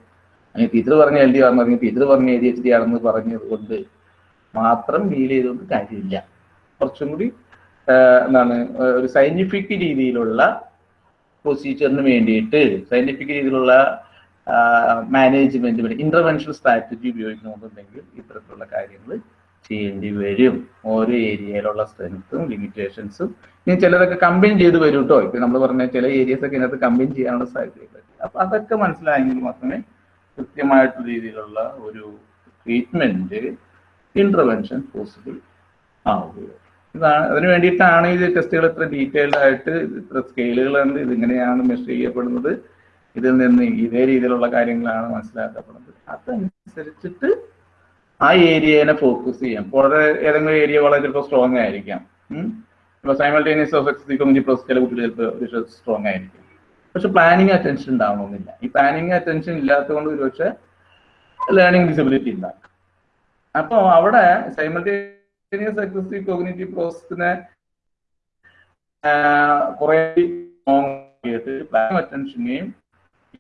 അങ്ങനെ ടീച്ചർ പറഞ്ഞ എൽ ഡി ആണെന്ന് പറഞ്ഞു ടീച്ചർ പറഞ്ഞ എ ഡി എച്ച് ഡി ആണെന്ന് പറഞ്ഞത് കൊണ്ട് മാത്രം ഡീൽ ചെയ്തുകൊണ്ട് കാര്യമില്ല. കുറച്ചും കൂടി എന്താണ് ഒരു സയന്റിഫിക് രീതിയിലുള്ള പ്രൊസീജിയറിന് വേണ്ടിയിട്ട് സയന്റിഫിക് രീതിയിലുള്ള മാനേജ്മെന്റ് ഇന്റർവെൻഷൻ സ്ട്രാറ്റജി ഉപയോഗിക്കുന്നുണ്ടെങ്കിൽ ഇത്തരത്തിലുള്ള കാര്യങ്ങൾ ചെയ്യേണ്ടി വരും. ഓരോ ഏരിയയിലുള്ള സ്ട്രെങ്ത്തും ലിമിറ്റേഷൻസും ഇനി ചിലതൊക്കെ കമ്പൈൻ ചെയ്ത് വരും കേട്ടോ ഇപ്പൊ നമ്മൾ പറഞ്ഞ ചില ഏരിയസ് ഒക്കെ ഇതിനകത്ത് കമ്പൈൻ ചെയ്യാനുള്ള സാധ്യതയുണ്ട് അപ്പൊ അതൊക്കെ മനസ്സിലായെങ്കിൽ മാത്രമേ കൃത്യമായിട്ടുള്ള രീതിയിലുള്ള ഒരു ട്രീറ്റ്മെന്റ് ഇന്റർവെൻഷൻ പോസിബിൾ ആവുകയുള്ളൂ. ഇതാണ് അതിന് വേണ്ടിയിട്ടാണ് ഇത് ടെസ്റ്റുകൾ ഇത്ര ഡീറ്റെയിൽഡ് ആയിട്ട് ഇത്ര സ്കെയിലുകളുണ്ട് ഇതിങ്ങനെയാണ് മെഷർ ചെയ്യപ്പെടുന്നത്. ഇതിൽ നിന്ന് ഇതേ രീതിയിലുള്ള കാര്യങ്ങളാണ് മനസ്സിലാക്കപ്പെടുന്നത്. അതനുസരിച്ചിട്ട് ആ ഏരിയനെ ഫോക്കസ് ചെയ്യാം. വളരെ ഏതെങ്കിലും ഏരിയ വളരെ ചിലപ്പോൾ സ്ട്രോങ് ആയിരിക്കാം. ഇപ്പൊ simultaneous of ex community plus ചില കുട്ടികൾ ചിലപ്പോൾ സ്ട്രോങ് ആയിരിക്കും. പക്ഷെ പ്ലാനിങ് അറ്റൻഷൻ ഉണ്ടാവണമെന്നില്ല. ഈ പ്ലാനിങ് അറ്റൻഷൻ ഇല്ലാത്തതുകൊണ്ട് ഒരുപക്ഷെ ലേണിംഗ് ഡിസബിലിറ്റി ഉണ്ടാകും. അപ്പോൾ അവിടെ സൈമൾട്ടേനിയസ് എക്സസീവ് കോഗ്നേറ്റീവ് പ്രോസസ്സിനെ കുറെ പ്ലാൻ അറ്റൻഷനെയും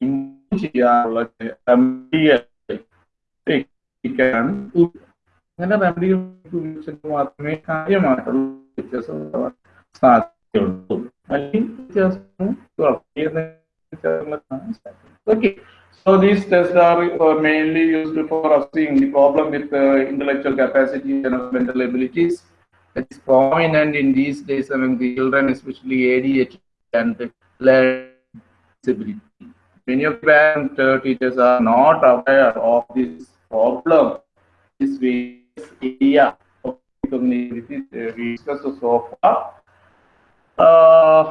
ഇമ്പ്രൂവ് ചെയ്യാനുള്ള അങ്ങനെ റെമഡികൾ മാത്രമേ കാര്യമായിട്ടുള്ള വ്യത്യാസം സാധ്യതയുള്ളൂ. Okay, So these tests are uh, mainly used for assessing the problem with uh, intellectual capacity and mental abilities. It's prominent in these days among the children, especially ADHD and learning disability. Many of parents uh, teachers are not aware of this problem. This various area of cognitive research discussed so far. Uh,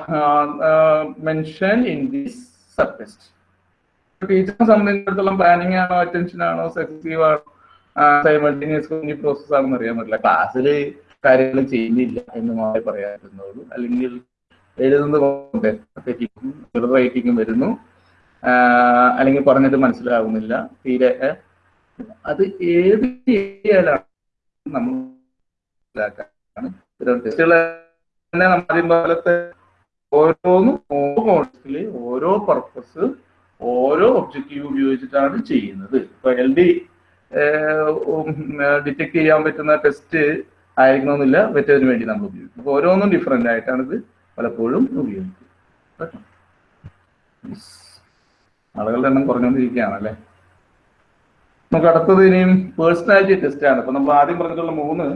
in this subtest. ടീച്ചറെ സംബന്ധിച്ചിടത്തോളം പ്ലാനിങ് ആണോ അറ്റൻഷൻ ആണോ സെക്സീവ് ആണോ സൈമൾട്ടേനിയസ് കുഞ്ഞി പ്രോസസ് ആണെന്ന് അറിയാൻ പറ്റില്ല. ക്ലാസ്സിൽ കാര്യങ്ങൾ ചെയ്യുന്നില്ല എന്ന് മാത്രമേ പറയാറുന്നുള്ളൂ അല്ലെങ്കിൽ എഴുതുന്നത് തെറ്റിക്കും റൈറ്റിങ്ങും വരുന്നു. അല്ലെങ്കിൽ പറഞ്ഞിട്ട് മനസ്സിലാകുന്നില്ല തീരെ അത് ഏത് ഏരിയയിലാണ് നമ്മൾ മനസ്സിലാക്കാൻ തന്നെ ആദ്യം പോലത്തെ ഓരോന്നും ഓരോ ഓരോ പർപ്പസ് ഓരോ ഒബ്ജക്റ്റീവ് ഉപയോഗിച്ചിട്ടാണ് ചെയ്യുന്നത്. ഇപ്പൊ എൽ ഡി ഡിറ്റക്ട് ചെയ്യാൻ പറ്റുന്ന ടെസ്റ്റ് ആയിരിക്കണമെന്നില്ല മറ്റേതിന് വേണ്ടി നമ്മൾ ഉപയോഗിക്കും. അപ്പൊ ഓരോന്നും ഡിഫറെന്റ് ആയിട്ടാണ് ഇത് പലപ്പോഴും ഉപയോഗിക്കുന്നത്. ആളുകളുടെ എണ്ണം കുറഞ്ഞുകൊണ്ടിരിക്കുകയാണ് അല്ലേ നമുക്ക് അടുത്തത് ഇനിയും പേഴ്സണാലിറ്റി ടെസ്റ്റ് ആണ്. അപ്പൊ നമ്മൾ ആദ്യം പറഞ്ഞിട്ടുള്ള മൂന്ന്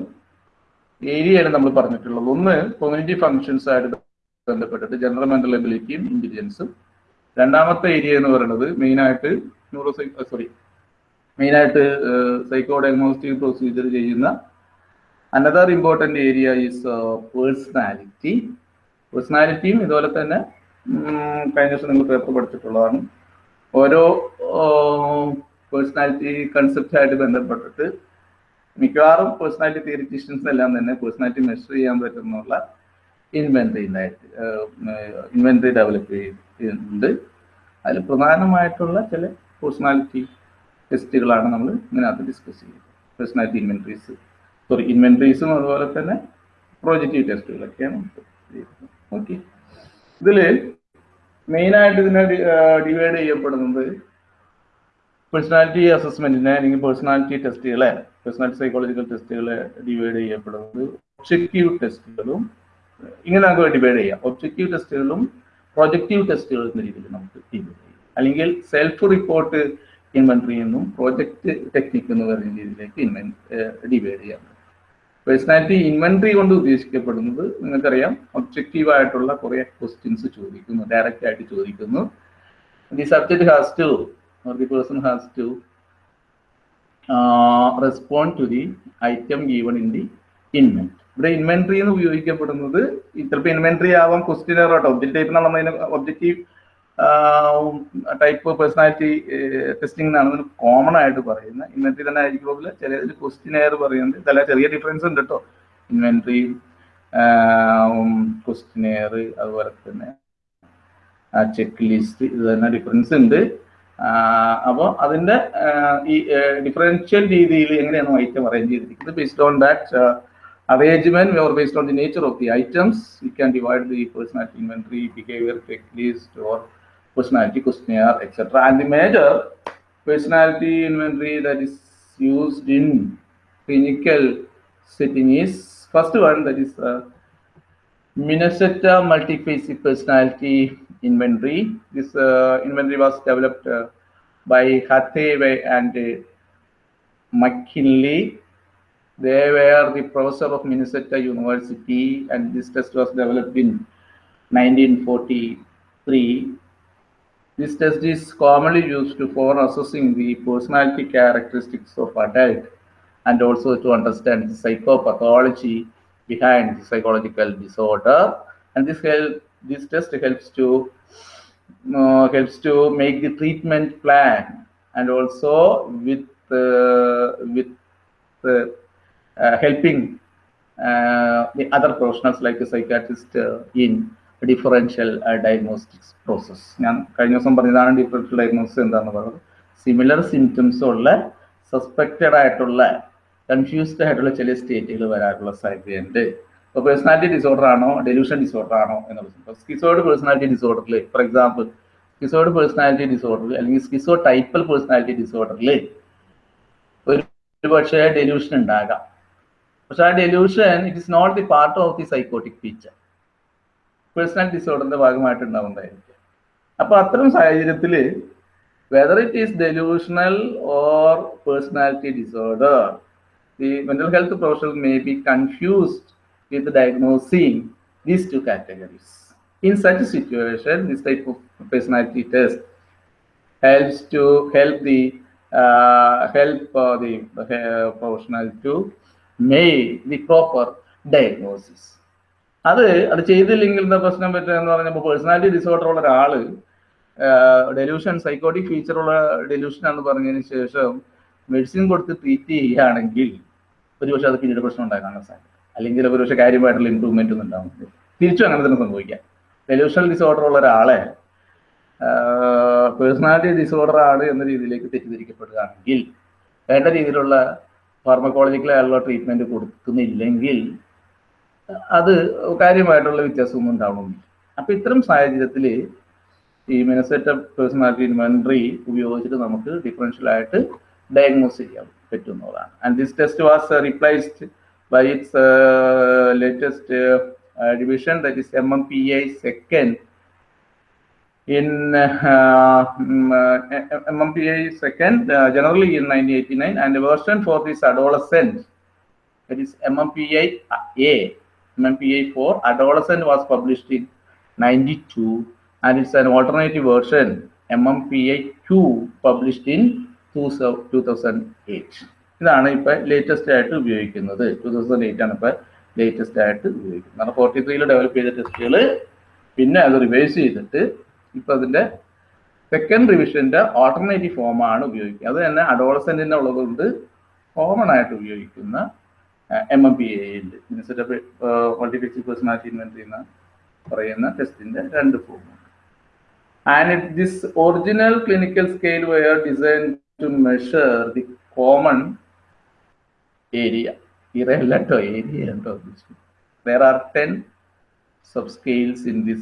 ഏരിയയാണ് നമ്മൾ പറഞ്ഞിട്ടുള്ളത്. ഒന്ന് കൊമ്മ്യൂണിറ്റി ഫങ്ഷൻസ് ആയിട്ട് ബന്ധപ്പെട്ടിട്ട് ജനറൽ മെന്റൽ എബിലിറ്റിയും ഇന്റലിജൻസും രണ്ടാമത്തെ ഏരിയ എന്ന് പറയുന്നത് മെയിനായിട്ട് ന്യൂറോ സോറി മെയിനായിട്ട് സൈക്കോ ഡയഗ്നോസ്റ്റിക് പ്രൊസീജിയർ ചെയ്യുന്ന another important area is personality പേഴ്സണാലിറ്റിയും ഇതുപോലെ തന്നെ കഴിഞ്ഞ ദിവസം നിങ്ങൾ പേപ്പർ പഠിച്ചിട്ടുള്ളതാണ്. ഓരോ പേഴ്സണാലിറ്റി കൺസെപ്റ്റായിട്ട് ബന്ധപ്പെട്ടിട്ട് മിക്കവാറും പേഴ്സണാലിറ്റി തിയറിറ്റീഷ്യൻസ് എല്ലാം തന്നെ പേഴ്സണാലിറ്റി മെഷർ ചെയ്യാൻ പറ്റുന്നുള്ള ഇൻവെന്ററി ഉണ്ടായിട്ട് ഇൻവെന്ററി ഡെവലപ്പ് ചെയ്തിട്ടുണ്ട്. അതിൽ പ്രധാനമായിട്ടുള്ള ചില പേഴ്സണാലിറ്റി ടെസ്റ്റുകളാണ് നമ്മൾ ഇതിനകത്ത് ഡിസ്കസ് ചെയ്യുന്നത്. പേഴ്സണാലിറ്റി ഇൻവെന്ററീസ് സോറി ഇൻവെന്ററീസും അതുപോലെ തന്നെ പ്രോജക്റ്റീവ് ടെസ്റ്റുകളൊക്കെയാണ് ഓക്കെ ഇതിൽ മെയിനായിട്ട് ഇതിനെ ഡിവൈഡ് ചെയ്യപ്പെടുന്നത് പേഴ്സണാലിറ്റി അസസ്മെന്റിനെ അല്ലെങ്കിൽ പേഴ്സണാലിറ്റി ടെസ്റ്റുകളെ പേഴ്സണാലിറ്റി സൈക്കോളജിക്കൽ ടെസ്റ്റുകളെ ഡിവൈഡ് ചെയ്യപ്പെടുന്നത് ഒബ്ജക്റ്റീവ് ടെസ്റ്റുകളും ഇങ്ങനെ നമുക്ക് ഡിവൈഡ് ചെയ്യാം. ഒബ്ജക്റ്റീവ് ടെസ്റ്റുകളും പ്രൊജക്റ്റീവ് ടെസ്റ്റുകൾ എന്ന രീതിയിൽ നമുക്ക് ഡിവൈഡ് ചെയ്യാം. അല്ലെങ്കിൽ സെൽഫ് റിപ്പോർട്ട് ഇൻവെന്ററി എന്നും പ്രോജക്റ്റ് ടെക്നിക് എന്ന് പറയുന്ന രീതിയിലേക്ക് ഇൻവെൻ ഡിവൈഡ് ചെയ്യാം. പേഴ്സണാലിറ്റി ഇൻവെന്ററി കൊണ്ട് ഉദ്ദേശിക്കപ്പെടുന്നത് നിങ്ങൾക്കറിയാം ഒബ്ജക്റ്റീവ് ആയിട്ടുള്ള കുറെ ക്വസ്റ്റ്യൻസ് ചോദിക്കുന്നു ഡയറക്റ്റ് ആയിട്ട് ചോദിക്കുന്നു. The subject has to or the person has to uh, respond to the item given in the inventory. ഇവിടെ ഇൻവെന്ററി എന്ന് ഉപയോഗിക്കപ്പെടുന്നത് ചിലപ്പോൾ ഇൻവെന്ററി ആവാം ക്വസ്റ്റ്യനർ ആട്ടോ ഒബ്ജക്റ്റ് ടൈപ്പ് നമ്മൾ ഒബ്ജക്റ്റീവ് ടൈപ്പ് പേഴ്സണാലിറ്റി ടെസ്റ്റിംഗ് എന്നാണ് കോമൺ ആയിട്ട് പറയുന്നത്. ഇൻവെന്ററി തന്നെ ആയിരിക്കും ചില ക്വസ്റ്റ്യനെയർ പറയുന്നത് ചില ചെറിയ ഡിഫറൻസ് ഉണ്ട് കേട്ടോ ഇൻവെന്ററി ക്വസ്റ്റ്യനെയർ അതുപോലെ തന്നെ ചെക്ക് ലിസ്റ്റ് ഇത് തന്നെ ഡിഫറൻസ് ഉണ്ട്. അപ്പോൾ അതിന്റെ ഈ ഡിഫറൻഷ്യൽ രീതിയിൽ എങ്ങനെയാണ് ഐറ്റം അറേഞ്ച് ചെയ്തിരിക്കുന്നത് based on that arrangement or based on the nature of the items, we can divide the personality inventory, behavior checklist, or personality questionnaire, etc. And the major personality inventory that is used in clinical setting is first one that is uh, Minnesota multiphasic personality inventory. This uh, inventory was developed uh, by Hathaway and uh, McKinley. They were the professor of Minnesota University, and this test was developed in 1943. This test is commonly used to for assessing the personality characteristics of adult and also to understand the psychopathology behind the psychological disorder. And this help this test helps to uh, helps to make the treatment plan and also with uh, with uh, uh, helping uh, the other professionals like a psychiatrist in differential diagnostics process ഞാൻ കഴിഞ്ഞ ദിവസം പറഞ്ഞതാണ് ഡിഫറൻഷ്യൽ ഡയഗ്നോസിസ് എന്താണെന്ന് പറഞ്ഞത്. സിമിലർ സിംറ്റംസ് ഉള്ള സസ്പെക്റ്റഡ് ആയിട്ടുള്ള കൺഫ്യൂസ്ഡ് ആയിട്ടുള്ള ചില സ്റ്റേറ്റുകൾ വരാനുള്ള സാധ്യതയുണ്ട്. ഇപ്പോൾ പേഴ്സണാലിറ്റി ഡിസോർഡർ ആണോ ഡെലൂഷൻ ഡിസോർഡർ ആണോ എന്നുള്ളത് സ്കിസോയിഡ് പേഴ്സണാലിറ്റി ഡിസോർഡറിൽ ഫോർ എക്സാമ്പിൾ സ്കിസോയിഡ് പേഴ്സണാലിറ്റി ഡിസോർഡറിൽ അല്ലെങ്കിൽ സ്കിസോ ടൈപ്പൽ പേഴ്സണാലിറ്റി ഡിസോർഡറിൽ ഒരു പക്ഷേ ഡെലൂഷൻ ഉണ്ടാകാം. പക്ഷെ ആ delusion it is not the part of the psychotic feature personality ഡിസോർഡറിന്റെ ഭാഗമായിട്ടുണ്ടാവുന്നതായിരിക്കും അപ്പോൾ അത്തരം സാഹചര്യത്തിൽ whether it is delusional or personality disorder the mental health professional may be confused with diagnosing these two categories in such situation this type of personality test helps to help the uh, help uh, the uh, professional to make the proper diagnosis. അത് അത് ചെയ്തില്ലെങ്കിൽ എന്താ പ്രശ്നം പറ്റുക എന്ന് പറഞ്ഞപ്പോൾ പേഴ്സണാലിറ്റി ഡിസോർഡർ ഉള്ള ഒരാൾ ഡെലൂഷൻ സൈക്കോട്ടിക് ഫീച്ചർ ഉള്ള ഡെലൂഷൻ എന്ന് പറഞ്ഞതിന് ശേഷം മെഡിസിൻ കൊടുത്ത് ട്രീറ്റ് ചെയ്യുകയാണെങ്കിൽ ഒരുപക്ഷെ അത് പിന്നീട് പ്രശ്നം ഉണ്ടാകാനുള്ള സാധ്യത അല്ലെങ്കിൽ ഒരുപക്ഷെ കാര്യമായിട്ടുള്ള ഇമ്പ്രൂവ്മെന്റ് ഒന്നും ഉണ്ടാവും. തിരിച്ചും അങ്ങനെ തന്നെ സംഭവിക്കാം. ഡെലൂഷണൽ ഡിസോർഡർ ഉള്ള ഒരാളെ പേഴ്സണാലിറ്റി ഡിസോർഡർ ആണ് എന്ന രീതിയിലേക്ക് തെറ്റിദ്ധരിക്കപ്പെടുകയാണെങ്കിൽ വേണ്ട രീതിയിലുള്ള ഫാർമക്കോളജിക്കലായുള്ള ട്രീറ്റ്മെന്റ് കൊടുക്കുന്നില്ലെങ്കിൽ അത് കാര്യമായിട്ടുള്ള വ്യത്യാസമൊന്നും ഉണ്ടാവണമെന്നില്ല അപ്പൊ ഇത്തരം സാഹചര്യത്തിൽ ഈ മിനസെറ്റ പേഴ്സണാലിറ്റി ഇൻവെന്ററി ഉപയോഗിച്ചിട്ട് നമുക്ക് ഡിഫറൻഷ്യൽ ആയിട്ട് ഡയഗ്നോസ് ചെയ്യാൻ പറ്റുന്നതാണ്. And this test was revised by its uh, latest uh, revision, that is MMPA second. In uh, MMPA second, generally in 1989, and the version for this adolescent, that is MMPA A, MMPA 4, adolescent was published in 92, and it's an alternative version, MMPA 2, published in 2008. ഇതാണ് ഇപ്പൊ ലേറ്റസ്റ്റ് ആയിട്ട് ഉപയോഗിക്കുന്നത്. ടു തൗസൻഡ് എയ്റ്റ് ആണ് ഇപ്പൊ ലേറ്റസ്റ്റ് ആയിട്ട് ഉപയോഗിക്കുന്നത്. ഫോർട്ടി ത്രീയിൽ ഡെവലപ്പ് ചെയ്ത ടെസ്റ്റുകൾ പിന്നെ അത് റിവൈസ് ചെയ്തിട്ട് ഇപ്പൊ അതിന്റെ സെക്കൻഡ് റിവിഷന്റെ ഓൾട്ടർനേറ്റീവ് ഫോമാണ് ഉപയോഗിക്കുക അത് തന്നെ അഡോളസെന്റിന്റെ ഉള്ളതുകൊണ്ട് കോമൺ ആയിട്ട് ഉപയോഗിക്കുന്ന എം എം പി എ ഉണ്ട് മിനിസെറ്റ് മൾട്ടിഫിക്സി പേഴ്സണാലിറ്റി ഇൻവെന്ററി എന്ന് പറയുന്ന ടെസ്റ്റിന്റെ രണ്ട് form and it this original clinical scale were design to measure the common area. area and area this. there are 10 subscales in this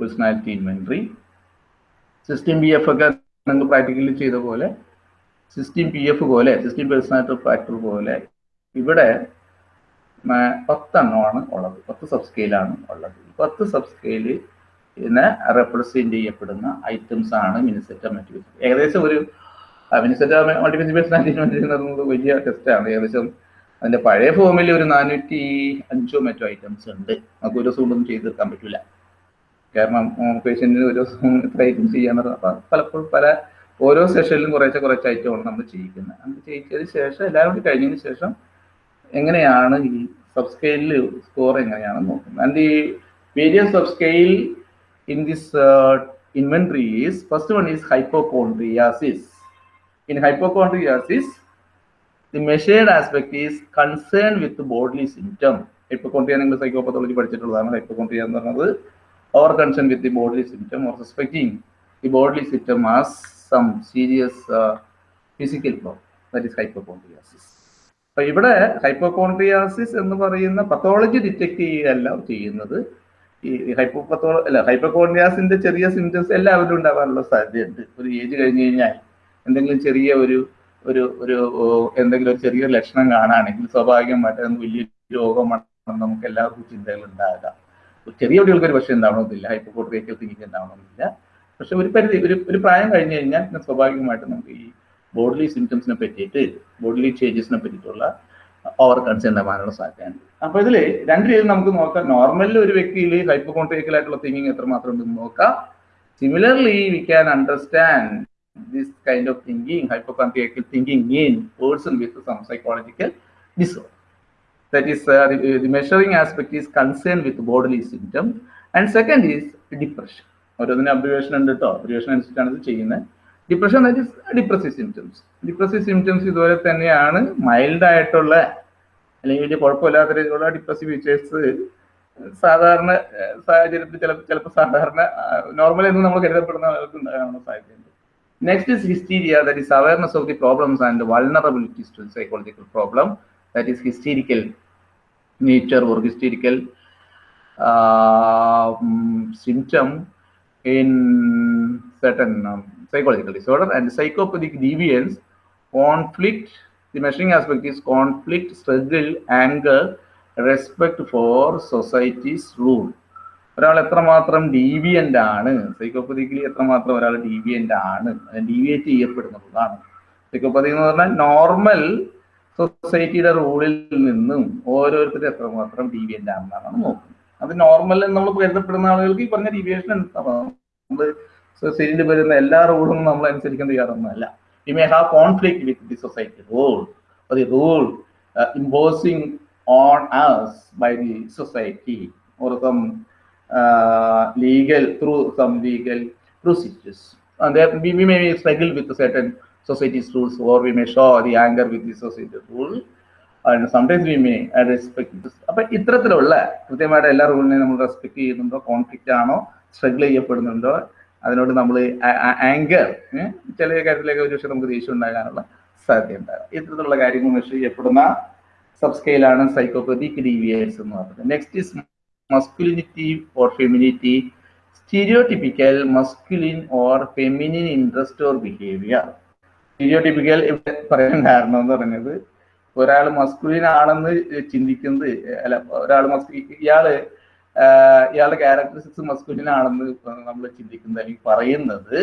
personality inventory. Sixteen P F ഒക്കെ നിങ്ങൾ പ്രാക്ടിക്കലി ചെയ്ത പോലെ സിസ്റ്റം പി എഫ് പോലെ സിസ്റ്റം പേഴ്സണാലിറ്റി ഫാക്ടർ പോലെ ഇവിടെ പത്തെണ്ണമാണ് ഉള്ളത്. പത്ത് സബ് സ്കെയിലാണ് ഉള്ളത്. പത്ത് സബ് സ്കെയിൽ ഇതിനെ റെപ്രസെന്റ് ചെയ്യപ്പെടുന്ന ഐറ്റംസ് ആണ് മിനിസെറ്റ മൾട്ടിപ്പിൾ ഏകദേശം ഒരു പറയുന്നത് വലിയ ടെസ്റ്റാണ് ഏകദേശം അതിന്റെ പഴയ ഫോമിൽ ഒരു നാനൂറ്റി അഞ്ചോ മറ്റോ ഐറ്റംസ് ഉണ്ട്. നമുക്ക് ഒരു ദിവസം കൊണ്ടൊന്നും ചെയ്ത് തീർക്കാൻ പറ്റില്ല കാരണം പേഷ്യന്റിന് ഒരു ദിവസം ഇത്ര ഐറ്റംസ് ചെയ്യാൻ അപ്പൊ പലപ്പോഴും പല ഓരോ സെഷനിലും കുറേശ്ശെ കുറച്ച് ഐറ്റമാണ് നമ്മൾ ചെയ്യിക്കുന്നത് അങ്ങനെ ചെയ്യിച്ചതിന് ശേഷം എല്ലാവരും കൂടി കഴിഞ്ഞതിന് ശേഷം എങ്ങനെയാണ് ഈ സബ് സ്കോർ എങ്ങനെയാണെന്ന് നോക്കുന്നത്. ആൻഡ് ഈ various subscale in this inventory is first one is hypochondriasis in hypochondriasis the measured aspect is concern with bodily symptom. Hypochondria നിങ്ങൾ സൈക്കോപത്തോളജി പഠിച്ചിട്ടുള്ളതാണ്. ഹൈപ്പോകോൺട്രിയ എന്ന് പറയുന്നത് over concern with the body symptom or suspecting the body symptom as some serious physical problem that is hypochondriasis അപ്പൊ ഇവിടെ ഹൈപ്പോകോൺട്രിയാസിസ് എന്ന് പറയുന്ന പത്തോളജി ഡിറ്റക്ട് ചെയ്യുകയല്ല ചെയ്യുന്നത്. ഈ ഹൈപ്പോപത്തോ അല്ല ഹൈപ്പോകോൺട്രിയാസിന്റെ ചെറിയ സിംറ്റംസ് എല്ലാവരും ഉണ്ടാകാനുള്ള സാധ്യതയുണ്ട്. ഒരു ഏജ് കഴിഞ്ഞ് കഴിഞ്ഞാൽ. എന്തെങ്കിലും ചെറിയ ഒരു ഒരു ഒരു എന്തെങ്കിലും ഒരു ചെറിയ ലക്ഷണം കാണുകയാണെങ്കിൽ സ്വാഭാവികമായിട്ട് വലിയ രോഗമാണെന്ന് നമുക്ക് എല്ലാവർക്കും ചിന്തകൾ ഉണ്ടാകാം. ചെറിയ കുട്ടികൾക്ക് ഒരു പക്ഷേ ഉണ്ടാവണമെന്നില്ല ഹൈപ്പോകോൺട്രിയക്കൽ തിങ്കിങ് ഉണ്ടാവണമെന്നില്ല പക്ഷെ ഒരു പരിധി ഒരു ഒരു പ്രായം കഴിഞ്ഞ് കഴിഞ്ഞാൽ പിന്നെ സ്വാഭാവികമായിട്ട് നമുക്ക് ഈ ബോഡിലി സിംറ്റംസിനെ പറ്റിയിട്ട് ബോഡിലി ചേഞ്ചസിനെ പറ്റിയിട്ടുള്ള ഓവർ കൺസേൺ ഉണ്ടാവാനുള്ള സാധ്യതയുണ്ട്. അപ്പൊ ഇതിൽ രണ്ട് രീതിയിൽ നമുക്ക് നോക്കാം. നോർമലിൽ ഒരു വ്യക്തിയിൽ ഹൈപ്പോകോൺട്രിയക്കൽ ആയിട്ടുള്ള തിങ്കിങ് എത്രമാത്രം ഉണ്ടെന്ന് നോക്കാം. Similarly we can understand this kind of thinking hypochondriacal thinking in person with some psychological disorder that is uh, the, the measuring aspect is concerned with bodily symptom and second is depression. ഓരോന്നിന് അബ്രിവേഷൻ ഉണ്ട് കേട്ടോ അബ്രിവേഷൻ അനുസരിച്ചാണ് ഇത് ചെയ്യുന്നത്. Depression that is depressive symptoms depressive symptoms ഇതുപോലെ തന്നെയാണ് മൈൽഡ് ആയിട്ടുള്ള അല്ലെങ്കിൽ വലിയ കുഴപ്പമില്ലാത്ത രീതിയിലുള്ള ഡിപ്രസീവ് ഫീച്ചേഴ്സ് സാധാരണ സാഹചര്യത്തിൽ ചില ചിലപ്പോൾ സാധാരണ നോർമൽ എന്ന് നമ്മൾ കരുതപ്പെടുന്ന ആൾക്ക് Next is hysteria, that is awareness of the problems and the vulnerabilities to the psychological problem, that is hysterical nature or hysterical uh, mm, symptom in certain um, psychological disorder. And psychopathic deviance, conflict, the measuring aspect is conflict, struggle, anger, respect for society's rule. ഒരാൾ എത്രമാത്രം ഡീവിയന്റ് ആണ് സൈക്കോപ്പതിക്കലി എത്രമാത്രം ഒരാൾ ഡീവിയന്റ് ആണ് ഡീവിയേറ്റ് ചെയ്യപ്പെടുന്നതാണ് സൈക്കോപ്പതി എന്ന് പറഞ്ഞാൽ നോർമൽ സൊസൈറ്റിയുടെ റൂളിൽ നിന്നും ഓരോരുത്തരും എത്രമാത്രം ഡീവിയന്റ് ആണെന്നാണ് നോക്കുന്നത്. അത് നോർമൽ നമ്മൾ കരുതപ്പെടുന്ന ആളുകൾക്ക് ഈ പറഞ്ഞ ഡീവിയേഷൻ നമ്മൾ സൊസൈറ്റിയിൽ വരുന്ന എല്ലാ റൂളും നമ്മൾ അനുസരിക്കാൻ തയ്യാറൊന്നുമല്ല. We may have conflict with the society rule the rule imposing on us by the society some uh, legal through some legal procedures. And there we, we may struggle with certain society's rules or we may show the anger with the society rule. And sometimes we may uh, respect this. അപ്പൊ ഇത്തരത്തിലുള്ള കൃത്യമായിട്ട് എല്ലാ റൂളിനെയും നമ്മൾ റെസ്പെക്ട് ചെയ്യുന്നുണ്ടോ കോൺഫ്ലിക്റ്റ് ആണോ സ്ട്രഗിൾ ചെയ്യപ്പെടുന്നുണ്ടോ അതിനോട് നമ്മൾ ആങ്കർ ചില കാര്യത്തിലേക്ക് ഒരു പക്ഷേ നമുക്ക് ദേഷ്യം ഉണ്ടാകാനുള്ള സാധ്യത ഉണ്ടാകും ഇത്തരത്തിലുള്ള കാര്യങ്ങൾ മെഷർ ചെയ്യപ്പെടുന്ന സബ് സ്കെയിലാണ് സൈക്കോപതിക് ഡീവിയേഴ്സ് എന്ന് പറയുന്നത്. Next is masculinity or femininity, stereotypical masculine or feminine interest or behavior. Stereotypical ഇവിടെ പറയാൻ കാരണം എന്ന് പറഞ്ഞത് ഒരാൾ മസ്കുലിൻ ആണെന്ന് ചിന്തിക്കുന്നത് അല്ല ഒരാൾ മസ്കു ഇയാൾ ഇയാളുടെ ക്യാരക്ടറിസ്റ്റിക്സ് മസ്കുലിൻ ആണെന്ന് നമ്മൾ ചിന്തിക്കുന്നത് അല്ലെങ്കിൽ പറയുന്നത്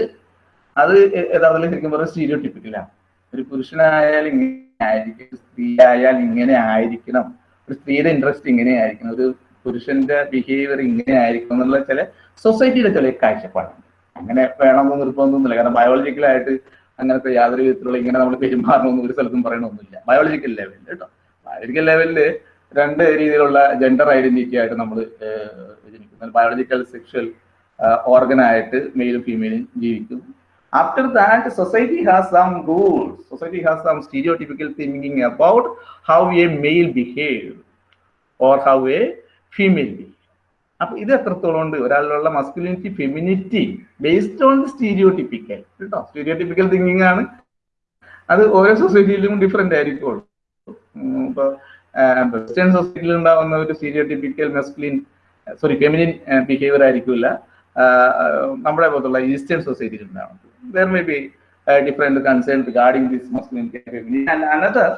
അത് യഥാർത്ഥത്തിൽ ശരിക്കും പറഞ്ഞാൽ സ്റ്റീരിയോടിപ്പിക്കലാണ് ഒരു പുരുഷനായാൽ ഇങ്ങനെ ആയിരിക്കും സ്ത്രീ ആയാൽ ഇങ്ങനെ ആയിരിക്കണം ഒരു സ്ത്രീയുടെ ഇൻട്രസ്റ്റ് ഇങ്ങനെ ആയിരിക്കണം ഒരു പുരുഷന്റെ ബിഹേവിയർ ഇങ്ങനെ ആയിരിക്കണം എന്നുള്ള ചില സൊസൈറ്റിയുടെ ചില കാഴ്ചപ്പാടുണ്ട്. അങ്ങനെ വേണമെന്ന് നിർബന്ധമൊന്നുമില്ല. കാരണം ബയോളജിക്കലായിട്ട് അങ്ങനത്തെ യാതൊരു വിധത്തിലുള്ള ഇങ്ങനെ നമ്മൾ പെരുമാറണമെന്ന് ഒരു സ്ഥലത്തും പറയണമൊന്നുമില്ല. ബയോളജിക്കൽ ലെവലിൽ കേട്ടോ ബയോളജിക്കൽ ലെവലിൽ രണ്ട് രീതിയിലുള്ള ജെൻഡർ ഐഡന്റിറ്റി ആയിട്ട് നമ്മൾ ജനിക്കുന്നത് ബയോളജിക്കൽ സെക്ഷൽ ഓർഗനായിട്ട് മെയിലും ഫീമെയിലും ജീവിക്കും after that society has some rules society has some stereotypical thinking about how a male behave or how a behave. അപ്പൊ ഇത് എത്രത്തോളം ഉണ്ട്? ഒരാളിലുള്ള masculinity feminity based on stereotypical കേട്ടോ? സ്റ്റീരിയോടിപ്പിക്കൽ തിങ്കിങ് ആണ്. അത് ഓരോ സൊസൈറ്റിയിലും ഡിഫറെന്റ് ആയിരിക്കുള്ളൂ ഇപ്പൊ വെസ്റ്റേൺ സൊസൈറ്റിയിൽ ഉണ്ടാവുന്ന ഒരു stereotypical masculine sorry feminine behaviour ആയിരിക്കില്ല. നമ്മുടെ പോലത്തുള്ള ഈസ്റ്റേൺ സൊസൈറ്റിയിൽ ഉണ്ടാവുന്നത്. There may be different concern regarding this masculinity feminine another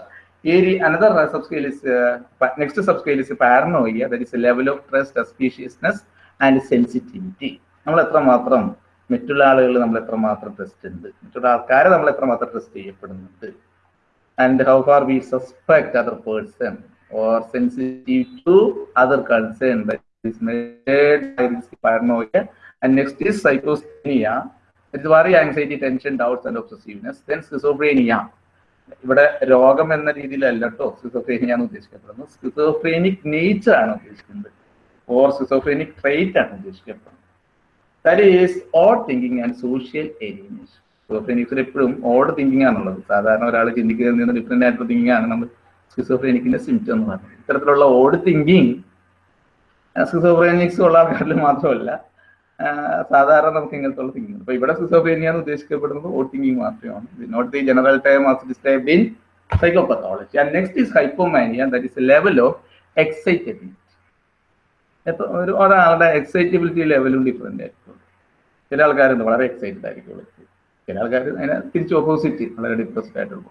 area another uh, subscale uh, pa- next subscale is paranoia that is a level of trust suspiciousness and sensitivity നമ്മൾ എത്രമാത്രം മറ്റുള്ള ആളുകൾ നമ്മൾ എത്രമാത്രം ട്രസ്റ്റ് ഉണ്ട് മറ്റുള്ള ആൾക്കാരെ നമ്മൾ എത്രമാത്രം ട്രസ്റ്റ് ചെയ്യപ്പെടുന്നുണ്ട് and how far we suspect other person or sensitive to other concern paranoia and next is psychosthenia it's worry anxiety tension doubts and obsessiveness then schizophrenia ഇവിടെ രോഗം എന്ന രീതിയിലല്ല കേട്ടോ സിസോഫ്രേനിയ ആണ് ഉദ്ദേശിക്കപ്പെടുന്നത്. സ്കിസോഫ്രേനിക് നേച്ചർ ആണ് ഉദ്ദേശിക്കുന്നത്. ഓർ സിസോഫ്രേനിക് ട്രേറ്റ് ആണ് ഉദ്ദേശിക്കപ്പെടുന്നത്. That is odd thinking and social alienation സ്കിസോഫ്രേനിക്സിൽ എപ്പോഴും ഓഡ് തിങ്കിങ് ആണുള്ളത് സാധാരണ ഒരാൾ ചിന്തിക്കുന്നതിൽ നിന്ന് ഡിഫറെന്റ് ആയിട്ടുള്ള തിങ്കിങ് ആണ് നമ്മൾ സ്കിസോഫ്രേനിക്കിന്റെ സിംറ്റം എന്ന് പറയുന്നത്. ഇത്തരത്തിലുള്ള ഓഡ് തിങ്കിങ് സിസോഫ്രേനിക്സ് ഉള്ള ആൾക്കാരിൽ മാത്രമല്ല സാധാരണ നമുക്ക് ഇങ്ങനത്തെ ഉള്ള തിങ്കിങ് അപ്പൊ ഇവിടെ സിസോഫ്രേനിയ എന്ന് ഉദ്ദേശിക്കപ്പെടുന്നത് ഓ തിങ്കിങ് മാത്രമാണ് not the general time as described in psychopathology and next is hypomania that is level of excitability ഒരു ഒരാളുടെ എക്സൈറ്റബിലിറ്റി ലെവലും ഡിഫറെന്റ് ആയിരിക്കും. ചില ആൾക്കാരുണ്ട് വളരെ എക്സൈറ്റഡ് ആയിരിക്കും. ചില ആൾക്കാർ അതിനെ തിരിച്ച് ഓപ്പോസിറ്റ് വളരെ ഡിപ്രസ്ഡ് ആയിട്ടുള്ള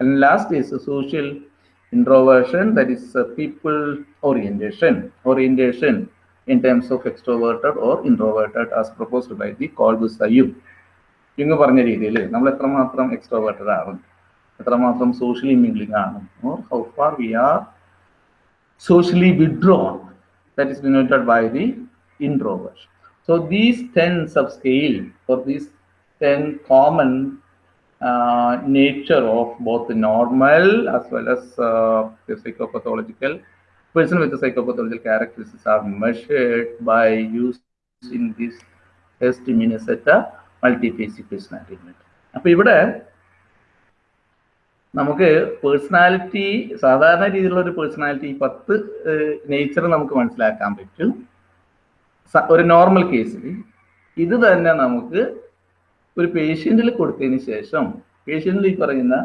and last is social introversion that is people orientation orientation in terms of extroverted or introverted as proposed by the Colbus Ayub ഇങ്ങ് പറഞ്ഞ രീതിയിൽ നമ്മൾ എത്രമാത്രം എക്സ്ട്രോവേർട്ടഡ് ആണ് എത്രമാത്രം സോഷ്യലി മിംഗ്ലിംഗ് ആണ് or how far we are socially withdrawn that is denoted by the introversion so these 10 subscale or these 10 common uh, nature of both the normal as well as uh, the psychopathological person with the psychopathological characteristics are measured by using this test Minnesota multiphasic personality inventory. അപ്പൊ ഇവിടെ നമുക്ക് പേഴ്സണാലിറ്റി സാധാരണ രീതിയിലുള്ള ഒരു പേഴ്സണാലിറ്റി പത്ത് നേച്ചർ നമുക്ക് മനസ്സിലാക്കാൻ പറ്റും ഒരു നോർമൽ കേസിൽ ഇത് തന്നെ നമുക്ക് ഒരു പേഷ്യന്റിൽ കൊടുത്തതിന് ശേഷം പേഷ്യന്റിൽ ഈ പറയുന്ന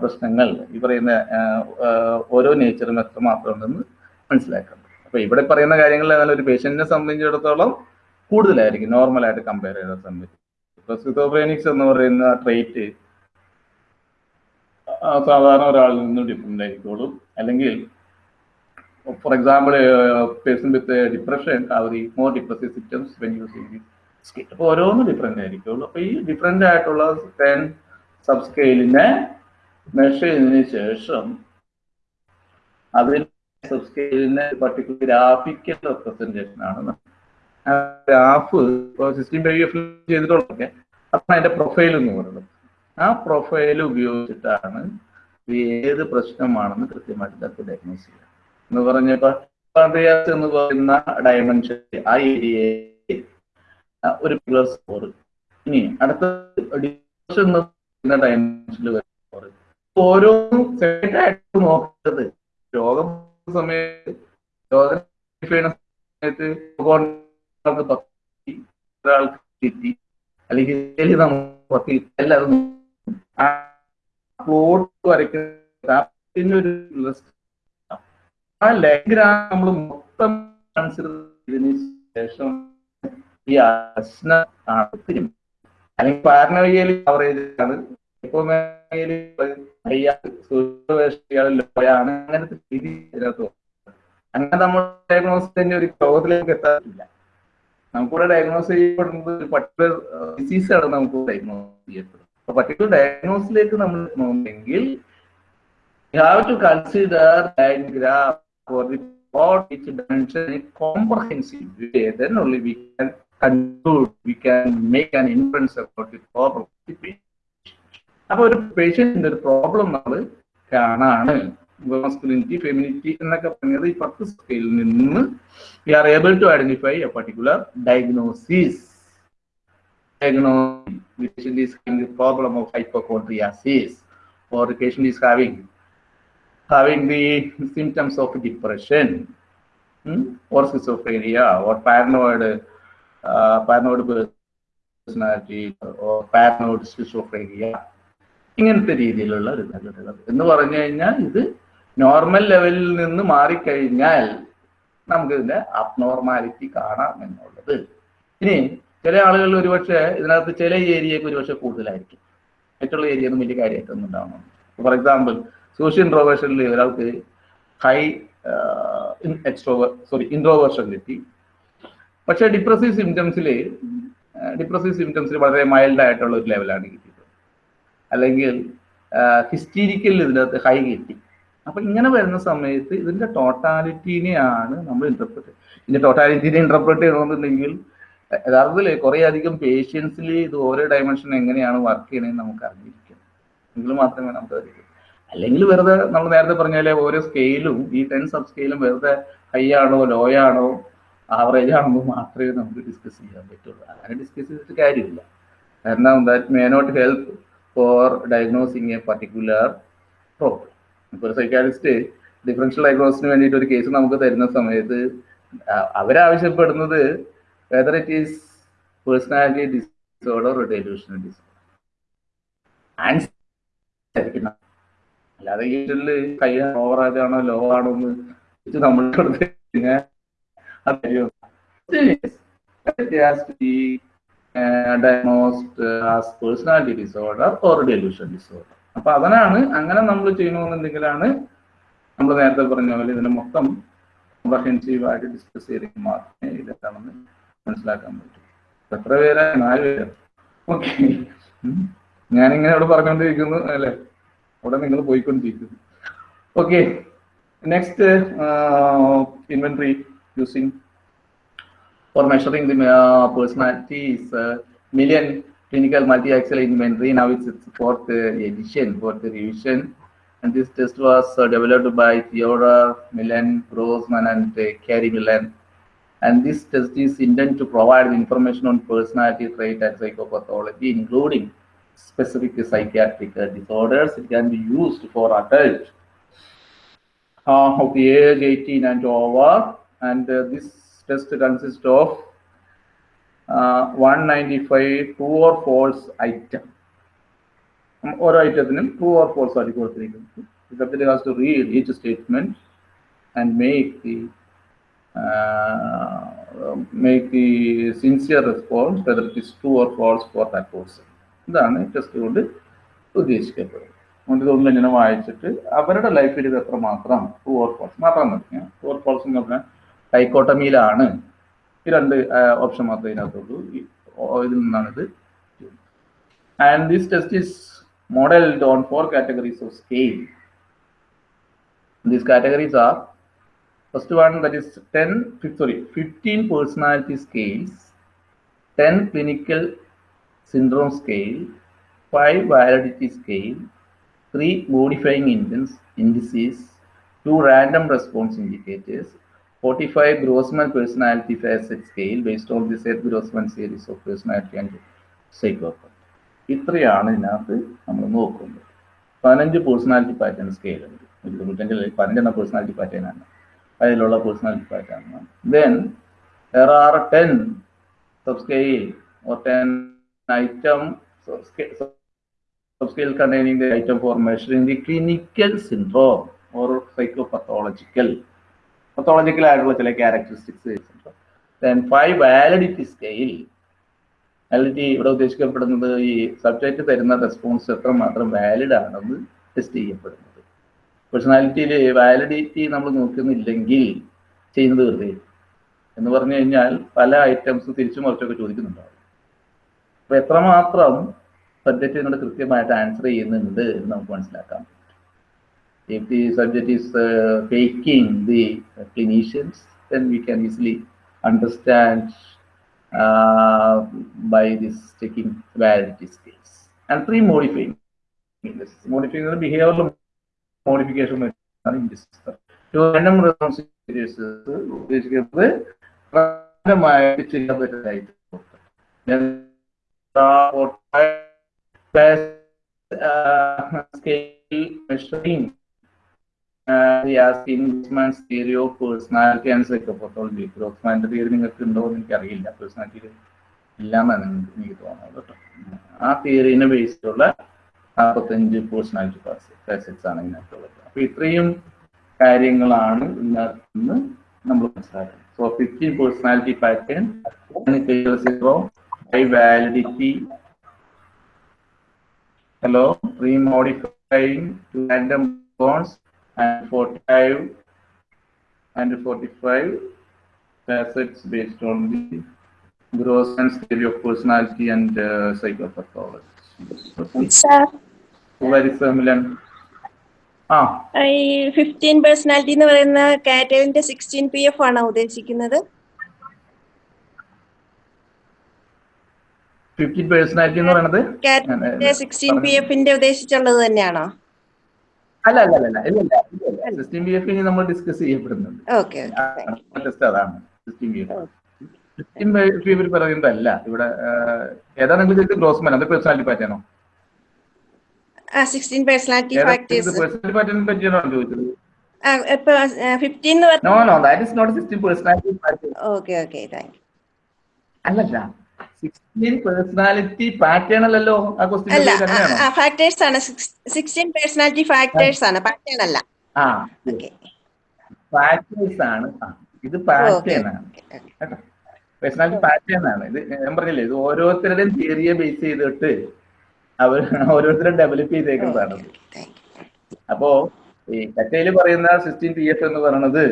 പ്രശ്നങ്ങൾ ഈ പറയുന്ന ഓരോ നേച്ചറും എത്രമാത്രം ഉണ്ടെന്ന് മനസ്സിലാക്കണം. അപ്പൊ ഇവിടെ പറയുന്ന കാര്യങ്ങളിൽ എന്നാൽ ഒരു പേഷ്യന്റിനെ സംബന്ധിച്ചിടത്തോളം കൂടുതലായിരിക്കും നോർമലായിട്ട് കമ്പയർ ചെയ്ത സംബന്ധിച്ച് എന്ന് പറയുന്ന ട്രേറ്റ് സാധാരണ ഒരാളിൽ നിന്നും ഡിഫറെന്റ് ആയിക്കോളും. അല്ലെങ്കിൽ for example person with depression more depressive symptoms when അപ്പോൾ ഓരോന്നും ഡിഫറെന്റ് ആയിരിക്കുള്ളൂ അപ്പോൾ ഈ ഡിഫറെന്റ് ആയിട്ടുള്ള ടെൻ സബ് സ്കെയിലിനെ ചെയ്തതിന് ശേഷം അതിന്റെ സബ് സ്കെയിലിനെ പർട്ടിക്കുലർ ഗ്രാഫിക്കൽ റെപ്രസെന്റേഷൻ ആണ്. ഗ്രാഫ് ഇപ്പോൾ സിസ്റ്റം എഫ് ചെയ്തിട്ടുള്ളതൊക്കെ അപ്പം അതിന്റെ പ്രൊഫൈൽ എന്ന് പറയുന്നത്. ആ പ്രൊഫൈൽ ഉപയോഗിച്ചിട്ടാണ് ഏത് പ്രശ്നമാണെന്ന് കൃത്യമായിട്ട് നമുക്ക് ഡയഗ്നോസ് ചെയ്യാം എന്ന് പറഞ്ഞപ്പോ പാൻക്രിയാസ് എന്ന് പറയുന്ന ഡയമെൻഷൻ ആ ഏരിയ ഒരു സ്കോർ ഇനി അടുത്ത എന്ന് പറയുന്ന ഡയമെൻഷനിൽ വരുന്ന സ്കോർ ഓരോന്നും സെപ്പറേറ്റ് നോക്കുന്നത് രോഗം സമയത്ത് രോഗം സമയത്ത് ഒരാൾക്ക് തെറ്റി അല്ലെങ്കിൽ പത്തി എല്ലാവരും ആ പ്ലോട്ട് വരയ്ക്കുന്ന ഒരു ആ ലഗ്രാം നമ്മൾ മൊത്തം കൺസിഡർ ചെയ്തതിന് ശേഷം ഈ ആണ് അല്ലെങ്കിൽ പാരനോയിയൽ കവറേജ് ആണ്. ലോയാണ് അങ്ങനത്തെ. അങ്ങനെ നമ്മൾ ഡയഗ്നോസ് ഒരു ലോകത്തിലേക്ക് എത്താറില്ല നമുക്കിവിടെ ഡയഗ്നോസ് ചെയ്യപ്പെടുന്നത് ഒരു പർട്ടിക്കുലർ ഡിസീസാണ് നമുക്ക് ഡയഗ്നോസ് ചെയ്യപ്പെടുന്നത് അപ്പൊ പർട്ടിക്കുലർ ഡയഗ്നോസിലേക്ക് നമ്മൾ have to consider that graph for the for each dimension in comprehensive. Then only we can we can make an inference about. അപ്പൊ ഒരു പേഷ്യന്റിന്റെ ഒരു പ്രോബ്ലം നമ്മൾ കാണാണ് മസ്കുലിനിറ്റി ഫെമിനിറ്റി എന്നൊക്കെ പറഞ്ഞത് ഈ പത്ത് സ്കെയിലിൽ നിന്ന് we are able to identify a particular diagnosis diagnosis the patient is having the problem of hypochondriasis or the patient is having having the symptoms of depression hmm, or schizophrenia or paranoid uh, paranoid personality or paranoid schizophrenia ഇങ്ങനത്തെ രീതിയിലുള്ള ഒരു റിസൾട്ടുകൾ എന്ന് പറഞ്ഞു കഴിഞ്ഞാൽ ഇത് നോർമൽ ലെവലിൽ നിന്ന് മാറിക്കഴിഞ്ഞാൽ നമുക്കിതിന്റെ അബ്നോർമാലിറ്റി കാണാം എന്നുള്ളത്. ഇനി ചില ആളുകൾ ഒരുപക്ഷെ ഇതിനകത്ത് ചില ഏരിയക്ക് ഒരുപക്ഷെ കൂടുതലായിരിക്കും. മറ്റുള്ള ഏരിയ ഒന്നും വലിയ കാര്യമായിട്ടൊന്നും ഉണ്ടാവണം. ഫോർ എക്സാമ്പിൾ സോഷ്യൽ ഇൻട്രോവേഷനിൽ ഒരാൾക്ക് ഹൈ എക്സ്ട്രോവർ സോറി ഇൻട്രോവേർഷൻ കിട്ടി. പക്ഷേ ഡിപ്രസീവ് സിംറ്റംസിൽ ഡിപ്രസീവ് സിംറ്റംസിൽ വളരെ മൈൽഡ് ആയിട്ടുള്ള ഒരു ലെവലാണ് അല്ലെങ്കിൽ ഹിസ്റ്റീരിക്കൽ ഇതിനകത്ത് ഹൈ കിട്ടി. അപ്പൊ ഇങ്ങനെ വരുന്ന സമയത്ത് ഇതിന്റെ ടോട്ടാലിറ്റീനെയാണ് നമ്മൾ ഇന്റർപ്രറ്റ് ഇതിന്റെ ടോട്ടാലിറ്റീനെ ഇന്റർപ്രറ്റ് ചെയ്യണമെന്നുണ്ടെങ്കിൽ യഥാർത്ഥത്തിൽ കുറെ അധികം പേഷ്യൻസിൽ ഇത് ഓരോ ഡയമെൻഷൻ എങ്ങനെയാണ് വർക്ക് ചെയ്യണമെന്ന് നമുക്ക് അറിഞ്ഞിരിക്കണം. എങ്കിൽ മാത്രമേ നമുക്ക് അറിയൂ. അല്ലെങ്കിൽ വെറുതെ നമ്മൾ നേരത്തെ പറഞ്ഞാലേ ഓരോ സ്കെയിലും ഈ ടെൻ സബ് സ്കെയിലും വെറുതെ ഹൈ ആണോ ലോ ആണോ ആവറേജ് ആണോ മാത്രമേ നമുക്ക് ഡിസ്കസ് ചെയ്യാൻ പറ്റുള്ളൂ. അങ്ങനെ ഡിസ്കസ് ചെയ്തിട്ട് കാര്യമില്ല. കാരണം that may not help for diagnosing a particular problem. ഇപ്പോൾ ഒരു സൈക്കാട്രിസ്റ്റ് ഡിഫറൻഷ്യൽ ഡയഗ്നോസിന് വേണ്ടിയിട്ട് ഒരു കേസ് നമുക്ക് തരുന്ന സമയത്ത് അവരാവശ്യപ്പെടുന്നത് whether it is personality disorder delusional disorder answer അല്ലാതെ ഈ ഹൈ ഓവർ ആയതാണോ ലോ ആണോ എന്ന് നമ്മൾ കൊടുത്ത് കഴിഞ്ഞാൽ അത് ശരിയോ? As personality disorder or delusion disorder. അപ്പൊ അതിനാണ് അങ്ങനെ നമ്മൾ ചെയ്യണമെന്നുണ്ടെങ്കിലാണ് നമ്മൾ നേരത്തെ പറഞ്ഞ പോലെ ഇതിനെ മൊത്തം കോംപ്രഹെൻസീവ് ആയിട്ട് ഡിസ്കസ് ചെയ്തെങ്കിൽ മാത്രമേ ഇതെന്താണെന്ന് മനസ്സിലാക്കാൻ പറ്റൂ. എത്ര പേരാ? നാല് പേര്. ഓക്കെ ഞാനിങ്ങനെ അവിടെ പറഞ്ഞുകൊണ്ടിരിക്കുന്നു അല്ലെ? അവിടെ നിങ്ങൾ പോയിക്കൊണ്ടിരിക്കുന്നു. Okay next inventory using for measuring the uh, personality is uh, million clinical multi-axis inventory. Now it's its fourth uh, edition, fourth revision. And this test was uh, developed by Theodore Millen, Grossman, and uh, Carey Millen. And this test is intended to provide information on personality trait and psychopathology, including specific psychiatric uh, disorders. It can be used for adults uh, of the age 18 and over. And uh, this test consists of uh, 195 true or false item. ഉം, ഓരോ ഐറ്റത്തിനും ട്രൂ ഓർ ഫോൾസ് ആയിട്ട് കൊടുത്തിരിക്കുന്നത് The subject has to read each statement and make the uh, make the sincere response whether it is true or false for that person. ഇതാണ് ടെസ്റ്റ് കൊണ്ട് ഉദ്ദേശിക്കപ്പെടുന്നത് അതുകൊണ്ട് ഇതൊന്നും ഇങ്ങനെ വായിച്ചിട്ട് അവരുടെ ലൈഫിൽ ഇത് എത്രമാത്രം ട്രൂ ഓർ ഫോൾസ് മാത്രം മതി ട്രൂ ഓർ ഫോൾസ് എന്ന് പറഞ്ഞാൽ ഡൈക്കോട്ടമിയിലാണ് ഈ രണ്ട് ഓപ്ഷൻ മാത്രമേ ഇതിനകത്തുള്ളൂ. ഈ ഓ- ഇതിൽ നിന്നാണ് ഇത് and this test is modelled on four categories of scale these categories are first one that is ten sorry fifteen personality scales ten clinical syndrome scale, five validity scale, three modifying indices, indices, two random response indicators, 45 Grossman personality facet scale based on the Seth Grossman series of personality and psychopath. ഇത്രയാണ് ഇതിനകത്ത് നമ്മൾ നോക്കുന്നത് പതിനഞ്ച് പേഴ്സണാലിറ്റി പാറ്റേൺ സ്കെയിൽ ഉണ്ട് തൊണ്ണൂറ്റഞ്ചിൽ personality പേഴ്സണാലിറ്റി പാറ്റേൺ ആണ് അതിലുള്ള പേഴ്സണാലിറ്റി പാറ്റേൺ ആണ് then there are 10 subscale or 10 item subscale, subscale containing the item for measuring the clinical syndrome or psychopathological pathological ആയിട്ടുള്ള ചില characteristics then five validity scale validity ഇവിടെ ഉദ്ദേശിക്കപ്പെടുന്നത് ഈ സബ്ജക്റ്റ് തരുന്ന റെസ്പോൺസ് എത്രമാത്രം വാലിഡ് ആണെന്ന് ടെസ്റ്റ് ചെയ്യപ്പെടുന്നത്. പേഴ്സണാലിറ്റിയിൽ വാലിഡിറ്റി നമ്മൾ നോക്കുന്നില്ലെങ്കിൽ ചെയ്യുന്നത് വെറുതെ എന്ന് പറഞ്ഞു കഴിഞ്ഞാൽ പല ഐറ്റംസ് തിരിച്ചു മറിച്ചൊക്കെ ചോദിക്കുന്നുണ്ടാവും. അപ്പൊ എത്രമാത്രം സബ്ജക്റ്റ് ഇതിനോട് കൃത്യമായിട്ട് ആൻസർ ചെയ്യുന്നുണ്ട് എന്ന് നമുക്ക് മനസ്സിലാക്കാം. if the subject is uh, faking the uh, clinicians then we can easily understand uh, by this checking validity scales and three modifying indices. modifying the behavioral modification ആണ് in this random response series ഉദ്ദേശിക്കുന്നത് റാൻഡമായിട്ട് ചെയ്യാൻ പറ്റുന്നതായിട്ട് uh, plus Uh, scale investment personality theory of personality and psychopathology. ഗ്രോസ്മാന്റെ തിയറി നിങ്ങൾക്ക് ഉണ്ടോ എന്ന് എനിക്കറിയില്ല. പേഴ്സണാലിറ്റി ഇല്ലാന്നാണ് എനിക്ക് തോന്നുന്നത് കേട്ടോ. ആ തിയറിനെ ബേസിലുള്ള നാൽപ്പത്തഞ്ച് പേഴ്സണാലിറ്റി ഫാസറ്റ്സ് ആണ് ഇതിനകത്തുള്ളത്. അപ്പൊ ഇത്രയും കാര്യങ്ങളാണ് ഇതിനകത്ത് നമ്മൾ മനസ്സിലാക്കുന്നത്. So fifteen personality pattern zero high validity hello remodifying two random bonds and 45 and 45 facets based on the Grossman's theory of personality and uh, psychopathology. Sir Very similar. ഈ ഫിഫ്റ്റീൻ പേഴ്സണാലിറ്റി എന്ന് പറയുന്ന കാറ്റഗറിന്റെ സിക്സ്റ്റീൻ പി എഫ് ആണോ ഉദ്ദേശിക്കുന്നത്? ഫിഫ്റ്റി പേഴ്സണാലിറ്റി എന്ന് പറയുന്നത് സിക്സ്റ്റീൻ പി എഫിന്റെ ഉദ്ദേശിച്ചുള്ളത് തന്നെയാണോ? അല്ല അല്ല അല്ല ഇല്ല ഇല്ല സിസ്റ്റം ബി എഫ് നമ്മൾ ഡിസ്കസ് ചെയ്യപ്പെടുന്നുണ്ട്. അതാണ് system B F system B F ഇവർ പറയുന്നതല്ല. ഇവിടെ ആഹ്, ഏതാ നിങ്ങൾ ചോദിച്ചത് ഗ്രോസ്മാൻ അത് പേഴ്സണാലിറ്റി പാറ്റേണോ പേഴ്സണാലിറ്റി പാറ്റേണിനെ പറ്റിയാണോ ചോദിച്ചത്? അല്ലല്ല. സിക്സ്റ്റീൻ പേഴ്സണാലിറ്റി പാറ്റേൺ അല്ലല്ലോ ആ ക്വസ്റ്റ്യൻ ഫാക്ടേഴ്സ് ആണ്. സിക്സ്റ്റീൻ പേഴ്സണാലിറ്റി ഫാക്ടേഴ്സ് ആണ്. പാറ്റേൺ അല്ല. ആ ഓക്കെ പാറ്റേൺസ് ആണ്. ഇത് പാറ്റേൺ ആണ്. പേഴ്സണാലിറ്റി പാറ്റേൺ ആണ്. ഇത് ഞാൻ പറഞ്ഞില്ലേ ഇത് ഓരോരുത്തരുടെയും തിയറിയെ ബേസ് ചെയ്തിട്ട് അവർ ഓരോരുത്തരും ഡെവലപ്പ് ചെയ്തേക്കുന്നതാണ്. അപ്പോ ഈ കറ്റയിൽ പറയുന്ന സിക്സ്റ്റീൻ പി എഫ് എന്ന് പറയുന്നത്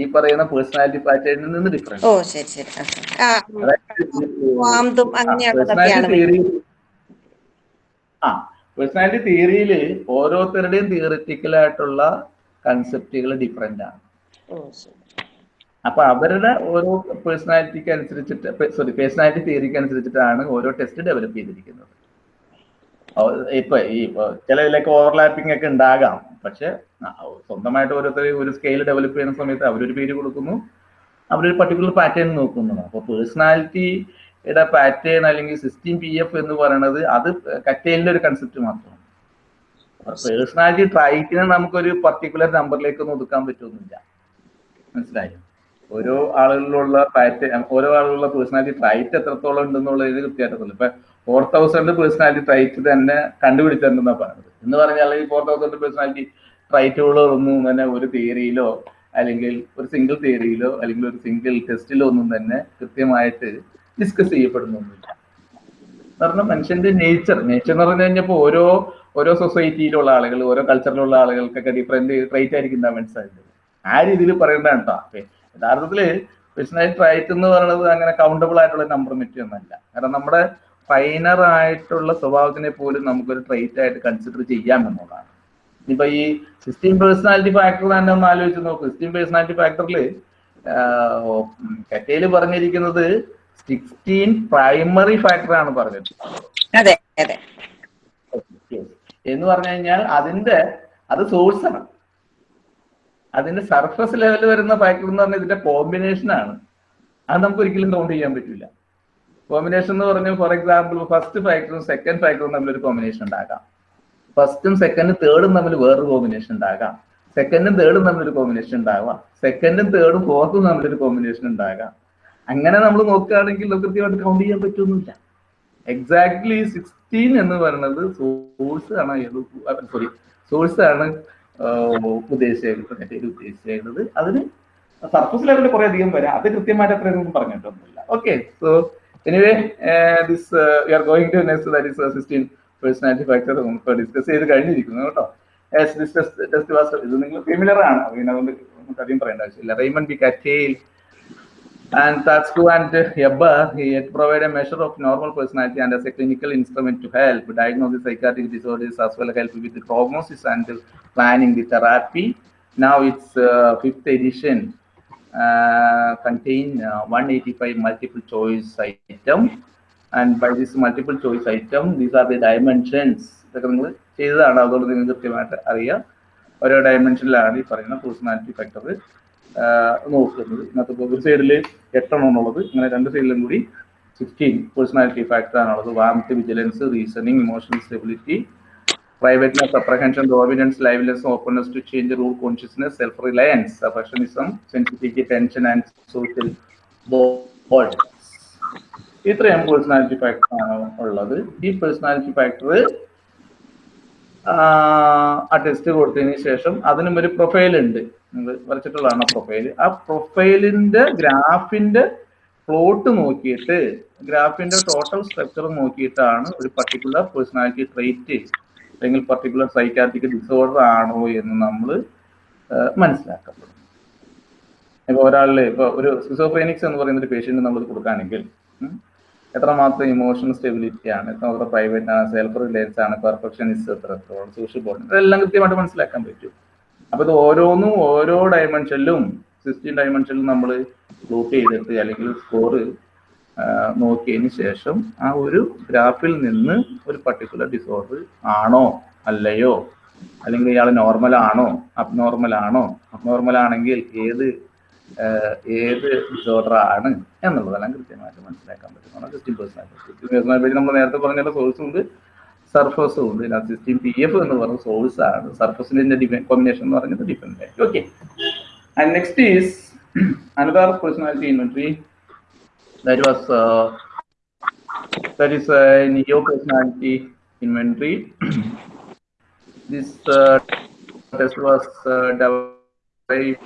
ഈ പറയുന്ന പേഴ്സണാലിറ്റി പാറ്റേണിൽ നിന്ന് ഡിഫറെന്റ് ഓ ശരി ശരി. ആ, പേഴ്സണാലിറ്റി തിയറിയിൽ ഓരോരുത്തരുടെയും തിയറിറ്റിക്കൽ ആയിട്ടുള്ള കൺസെപ്റ്റുകൾ ഡിഫറെന്റ് ആണ്. അപ്പൊ അവരുടെ ഓരോ പേഴ്സണാലിറ്റിക്ക് അനുസരിച്ചിട്ട് സോറി പേഴ്സണാലിറ്റി തിയറിക്ക് അനുസരിച്ചിട്ടാണ് ഓരോ ടെസ്റ്റ് ഡെവലപ്പ് ചെയ്തിരിക്കുന്നത്. ഇപ്പൊ ഈ ചിലതിലൊക്കെ ഓവർലാപ്പിംഗ് ഒക്കെ ഉണ്ടാകാം. പക്ഷെ സ്വന്തമായിട്ട് ഓരോരുത്തർ ഒരു സ്കെയിൽ ഡെവലപ്പ് ചെയ്യുന്ന സമയത്ത് അവരൊരു പേര് കൊടുക്കുന്നു. അവരൊരു പർട്ടിക്കുലർ പാറ്റേൺ നോക്കുന്നു. അപ്പൊ പേഴ്സണാലിറ്റിയുടെ പാറ്റേൺ അല്ലെങ്കിൽ സിസ്റ്റീം പി എഫ് എന്ന് പറയുന്നത് അത് കറ്റേലിന്റെ ഒരു കൺസെപ്റ്റ് മാത്രമാണ്. പേഴ്സണാലിറ്റി ട്രൈറ്റിനെ നമുക്കൊരു പർട്ടിക്കുലർ നമ്പറിലേക്ക് ഒന്നും ഒതുക്കാൻ പറ്റുമെന്നില്ല മനസ്സിലായോ? ഓരോ ആളുകളിലുള്ള പാറ്റേൺ ഓരോ ആളുകളുള്ള പേഴ്സണാലിറ്റി ട്രൈറ്റ് എത്രത്തോളം ഉണ്ടെന്നുള്ളതിന് കൃത്യമായിട്ടൊന്നുമില്ല ഇപ്പൊ ഫോർ തൗസൻഡ് പേഴ്സണാലിറ്റി ട്രൈറ്റ് തന്നെ കണ്ടുപിടിച്ചിട്ടുണ്ടെന്നാ പറഞ്ഞത്. എന്ന് പറഞ്ഞാൽ ഈ ഫോർ തൗസൻഡ് പേഴ്സണാലിറ്റി ട്രൈറ്റുകളൊന്നും തന്നെ ഒരു തിയറിയിലോ അല്ലെങ്കിൽ ഒരു സിംഗിൾ തിയറിയിലോ അല്ലെങ്കിൽ ഒരു സിംഗിൾ ടെസ്റ്റിലോ ഒന്നും തന്നെ കൃത്യമായിട്ട് ഡിസ്കസ് ചെയ്യപ്പെടുന്നൊന്നുമില്ല. കാരണം മനുഷ്യന്റെ നേച്ചർ നേച്ചർ എന്ന് പറഞ്ഞു കഴിഞ്ഞപ്പോൾ ഓരോ ഓരോ സൊസൈറ്റിയിലുള്ള ആളുകൾ ഓരോ കൾച്ചറിലുള്ള ആളുകൾക്കൊക്കെ ഡിഫറെന്റ് ട്രൈറ്റ് ആയിരിക്കും സാധ്യത ആ രീതിയിൽ പറയേണ്ടതാണ് കേട്ടോ യഥാർത്ഥത്തിൽ പേഴ്സണാലിറ്റി ട്രൈറ്റ് എന്ന് പറയുന്നത് അങ്ങനെ കൗണ്ടബിൾ ആയിട്ടുള്ള നമ്പർ ഒന്നല്ല കാരണം നമ്മുടെ ഫൈനർ ആയിട്ടുള്ള സ്വഭാവത്തിനെ പോലും നമുക്കൊരു ട്രെയിറ്റ് ആയിട്ട് കൺസിഡർ ചെയ്യാം എന്നുള്ളതാണ്. ഇനിയിപ്പൊ ഈ സിസ്റ്റീം പേഴ്സണാലിറ്റി ഫാക്ടർ തന്നെ ഒന്ന് ആലോചിച്ച് നോക്കും. സിസ്റ്റീം പേഴ്സണാലിറ്റി ഫാക്ടറിൽ കറ്റയിൽ പറഞ്ഞിരിക്കുന്നത് സിക്സ്റ്റീൻ പ്രൈമറി ഫാക്ടർ ആണ് പറഞ്ഞത്. അതെ അതെ. എന്ന് പറഞ്ഞു കഴിഞ്ഞാൽ അതിന്റെ അത് സോഴ്സ് ആണ്. അതിന്റെ സർഫസ് ലെവലിൽ വരുന്ന ഫാക്ടർ എന്ന് പറഞ്ഞാൽ ഇതിന്റെ കോമ്പിനേഷൻ ആണ്. അത് നമുക്ക് ഒരിക്കലും കൗണ്ട് ചെയ്യാൻ പറ്റില്ല കോമ്പിനേഷൻ എന്ന് പറഞ്ഞാൽ ഫോർ എക്സാമ്പിൾ ഫസ്റ്റ് ഫാക്ടറും സെക്കൻഡ് ഫാക്ടറും തമ്മിൽ ഒരു കോമ്പിനേഷൻ ഉണ്ടാകാം ഫസ്റ്റും സെക്കൻഡും തേർഡും തമ്മിൽ വേറൊരു കോമ്പിനേഷൻ ഉണ്ടാകാം സെക്കൻഡും തേർഡും തമ്മിൽ ഒരു കോമ്പിനേഷൻ ഉണ്ടാവാം. സെക്കൻഡും തേർഡും ഫോർത്തും തമ്മിൽ ഒരു കോമ്പിനേഷൻ ഉണ്ടാകാം. അങ്ങനെ നമ്മൾ നോക്കുകയാണെങ്കിൽ കൃത്യമായിട്ട് കൗണ്ട് ചെയ്യാൻ പറ്റുന്നില്ല എക്സാക്ട്ലി സിക്സ്റ്റീൻ എന്ന് പറയുന്നത് സോഴ്സ് ആണ് സോറി സോഴ്സ് ആണ് ഉദ്ദേശിച്ചത് ഉദ്ദേശിച്ചത് അതിന് സർഫസ് ലെവലിൽ കുറെ അധികം വരാം. അത് കൃത്യമായിട്ട് അത്രയൊന്നും പറഞ്ഞിട്ടൊന്നുമില്ല. Okay so anyway this you are going to next that is sixteen personality factor നമുക്ക് ഡിസ്കസ് ചെയ്ത് കഴിഞ്ഞിരിക്കുന്നു കേട്ടോ ടെസ്റ്റ് വാസ് ഇത് നിങ്ങൾ ഫെമിലർ ആണ് പിന്നെ അതുകൊണ്ട് നമുക്ക് അധികം പറയേണ്ട ആവശ്യമില്ല Raymond B Cattell And Tatsu and Yabba, he had provided a measure of normal personality and as a clinical instrument to help diagnose the psychiatric disorders as well as help with the prognosis and planning the therapy. Now it's uh, uh, contain uh, 185 multiple choice item. And by this multiple choice item, these are the dimensions. ഇതൊക്കെ നിങ്ങൾ ചെയ്തതാണ്. അതുകൊണ്ട് നിങ്ങൾക്ക് കൃത്യമായിട്ട് അറിയാം. ഓരോ ഡയമെൻഷനിലാണ് ഈ പറയുന്ന പേഴ്സണാലിറ്റി ഫാക്ടർ നോക്കുന്നത്. ഇന്നത്തെ ഒരു സൈഡിൽ എട്ടെണ്ണം ഉള്ളത് ഇങ്ങനെ രണ്ട് സൈഡിലും കൂടി സിക്സ്റ്റീൻ പേഴ്സണാലിറ്റി ഫാക്ടർ ആണുള്ളത്. Warmth vigilance reasoning emotional stability privateness apprehension dominance liveliness openness to change rule consciousness self reliance perfectionism sensitivity tension and social ഇത്രയും പേഴ്സണാലിറ്റി ഫാക്ടർ ആണ് ഉള്ളത്. ഈ പേഴ്സണാലിറ്റി ഫാക്ടർ ആ ടെസ്റ്റ് കൊടുത്തതിന് ശേഷം അതിനും ഒരു പ്രൊഫൈൽ ഉണ്ട്. നിങ്ങൾ വരച്ചിട്ടുള്ളതാണ് പ്രൊഫൈൽ ആ പ്രൊഫൈലിന്റെ ഗ്രാഫിന്റെ പ്ലോട്ട് നോക്കിയിട്ട് ഗ്രാഫിന്റെ ടോട്ടൽ സ്ട്രക്ചർ നോക്കിയിട്ടാണ് ഒരു പർട്ടിക്കുലർ പേഴ്സണാലിറ്റി ട്രേറ്റ് അല്ലെങ്കിൽ പർട്ടിക്കുലർ സൈക്കാട്രിക് ഡിസോർഡർ ആണോ എന്ന് നമ്മൾ മനസ്സിലാക്കപ്പെടും. ഇപ്പൊ ഒരാളിലെ ഇപ്പൊ ഒരു സിസോഫ്രേനിക്സ് എന്ന് പറയുന്ന ഒരു പേഷ്യന്റ് നമ്മൾ കൊടുക്കുകയാണെങ്കിൽ എത്രമാത്രം ഇമോഷണൽ സ്റ്റെബിലിറ്റി ആണ് എത്രമാത്രം പ്രൈവറ്റ് ആണ് സെൽഫ് റിലയൻസ് ആണ് പെർഫെക്ഷനിസ്റ്റ് എത്രത്തോളം സോഷ്യൽ ബോണ്ട് ഇതെല്ലാം കൃത്യമായിട്ട് മനസ്സിലാക്കാൻ പറ്റും. അപ്പൊ ഇത് ഓരോന്നും ഓരോ ഡയമെൻഷനിലും സിക്സ്റ്റീൻ ഡയമെൻഷനിലും നമ്മൾ ഗ്രൂപ്പ് ചെയ്തിട്ട് അല്ലെങ്കിൽ സ്കോർ നോക്കിയതിന് ശേഷം ആ ഒരു ഗ്രാഫിൽ നിന്ന് ഒരു പർട്ടിക്കുലർ ഡിസോർഡർ ആണോ അല്ലയോ? അല്ലെങ്കിൽ ഇയാൾ നോർമൽ ആണോ? അബ്നോർമൽ ആണോ? അബ്നോർമൽ ആണെങ്കിൽ ഏത് ഏത് ഡിസോർഡർ ആണ് എന്നുള്ളതെല്ലാം കൃത്യമായിട്ട് മനസ്സിലാക്കാൻ പറ്റുന്ന സിസ്റ്റീൻ പേഴ്സണാലിറ്റി പേഴ്സണാലിറ്റി നമ്മൾ നേരത്തെ പറഞ്ഞ സോഴ്സും ഉണ്ട്. സർഫസും ഉണ്ട്. സിസ്റ്റീൻ പി എഫ് എന്ന് പറഞ്ഞ സോഴ്സ് ആണ്. സർഫസിന്റെ കോമ്പിനേഷൻ എന്ന് ഡിപെൻഡ് ആയിട്ട് okay and next is another personality inventory that was uh, that is a new personality inventory. this uh, test was uh, developed by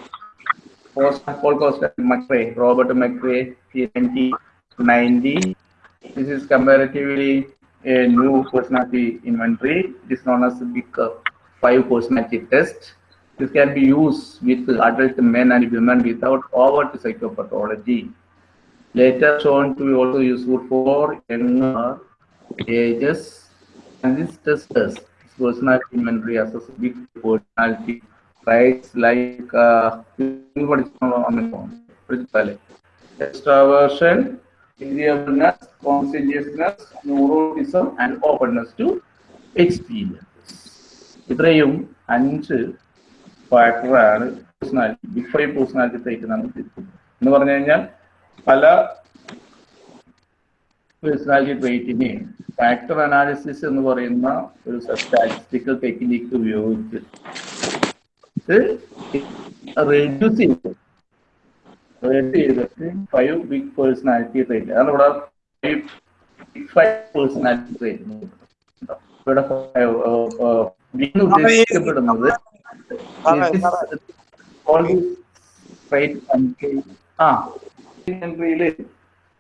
post Paul Costa McRae, Robert McRae, PNT 90. This is comparatively a new personality inventory. It is known as the Big Five personality test. This can be used with adult men and women without overt psychopathology. Later shown to be also useful for NR ages. And this testers. Its personality inventory assess big personality traits like uh, extraversion, agreeableness, conscientiousness, neuroticism, and openness to experience. ഇത്രയും അഞ്ച് ഫാക്ടറാണ് പേഴ്സണാലിറ്റി ബിഗ് ഫൈവ് ട്രേറ്റ് എന്നാണ് ഉദ്ദേശിക്കുന്നത് എന്ന് പറഞ്ഞു കഴിഞ്ഞാൽ പല പേഴ്സണാലിറ്റി ട്രേറ്റിനെ ഫാക്ടർ അനാലിസിസ് എന്ന് പറയുന്ന ഒരു സ്റ്റാറ്റിസ്റ്റിക്കൽ ടെക്നിക്ക് ഉപയോഗിച്ച് റെഡ്യൂസ് ചെയ്തു. റെഡ്യൂസ് ചെയ്തിട്ട് ഫൈവ് ബിഗ് പേഴ്സണാലിറ്റി ട്രേറ്റ് അതാണ് ഇവിടെ ബിഗ് ഫൈവ് പേഴ്സണാലിറ്റി ട്രേറ്റ് ഇവിടെ ഉദ്ദേശിക്കപ്പെടുന്നത് ആ എൻട്രിയിൽ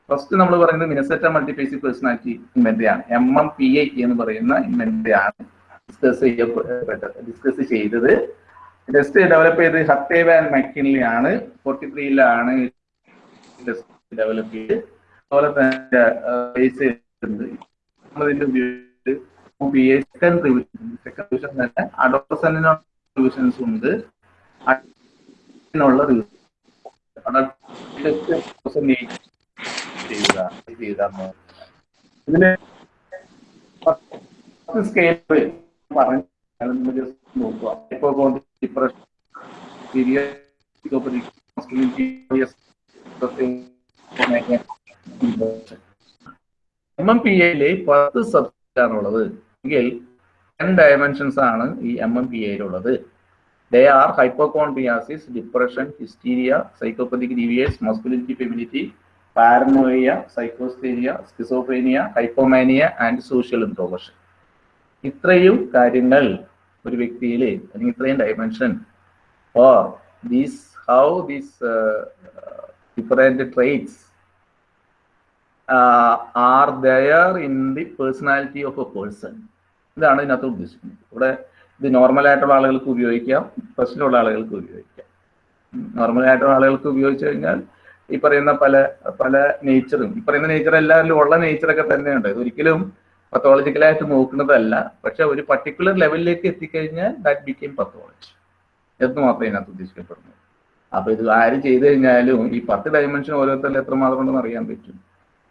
ഫസ്റ്റ് നമ്മൾ പറയുന്നത് മിനസെറ്റ മൾട്ടിഫേസി പേഴ്സണാലിറ്റി ഇൻവെന്ററി ആണ് എം എം പി ഐ എന്ന് പറയുന്ന ഇൻവെന്ററി ആണ് ഡിസ്കസ് ചെയ്യപ്പെട്ടത് ഡിസ്കസ് ചെയ്തത്. ടെസ്റ്റ് ഡെവലപ്പ് ചെയ്ത് ഹത്തേവ ആൻഡ് മക്കിൻലി ആണ്. ഫോർട്ടി ത്രീയിലാണ് ഡെവലപ്പ് ചെയ്ത്. അതുപോലെ തന്നെ ബേസ് ചെയ്തിട്ടുണ്ട്. നമ്മളതിന്റെ ഉപയോഗിച്ച് റിവിഷൻ സെക്കൻഡ് റിവിഷൻ റിവിഷൻസ് ഉണ്ട്. റിവിഷൻ നോക്കുക. എം എം പി എയിൽ പത്ത് സബ്ജക്റ്റ് ആണുള്ളത് എങ്കിൽ ടെൻ ഡയമെൻഷൻസ് ആണ് ഈ എം എം പി എയിലുള്ളത് they are hypochondriasis, depression, hysteria, psychopathic deviance, masculinity, femininity, paranoia, psychosthenia, schizophrenia, hypomania and social introversion. ഇത്രയും കാര്യങ്ങൾ ഒരു വ്യക്തിയിൽ അല്ലെങ്കിൽ ഇത്രയും dimension or these how these different traits are there in the personality of a person ഇതാണ് ഇതിനകത്ത് ഉദ്ദേശിക്കുന്നത് ഇവിടെ ഇത് നോർമൽ ആയിട്ടുള്ള ആളുകൾക്ക് ഉപയോഗിക്കാം പ്രശ്നമുള്ള ആളുകൾക്ക് ഉപയോഗിക്കാം. നോർമൽ ആയിട്ടുള്ള ആളുകൾക്ക് ഉപയോഗിച്ചു കഴിഞ്ഞാൽ ഈ പറയുന്ന പല പല നേച്ചറും ഈ പറയുന്ന നേച്ചർ എല്ലാവരിലും ഉള്ള നേച്ചറൊക്കെ തന്നെയുണ്ട്. ഇത് ഒരിക്കലും പത്തോളജിക്കലായിട്ട് നോക്കുന്നതല്ല. പക്ഷെ ഒരു പർട്ടിക്കുലർ ലെവലിലേക്ക് എത്തിക്കഴിഞ്ഞാൽ ദാറ്റ് ബിക്കെയിം പത്തോളജി എന്ന് മാത്രമേ ഇതിനകത്ത് ഉദ്ദേശിക്കപ്പെടുന്നു. അപ്പൊ ഇത് ആര് ചെയ്തു കഴിഞ്ഞാലും ഈ പത്ത് ഡയമെൻഷൻ ഓരോരുത്തരിൽ എത്രമാത്രം ഉണ്ടെന്ന് അറിയാൻ പറ്റും.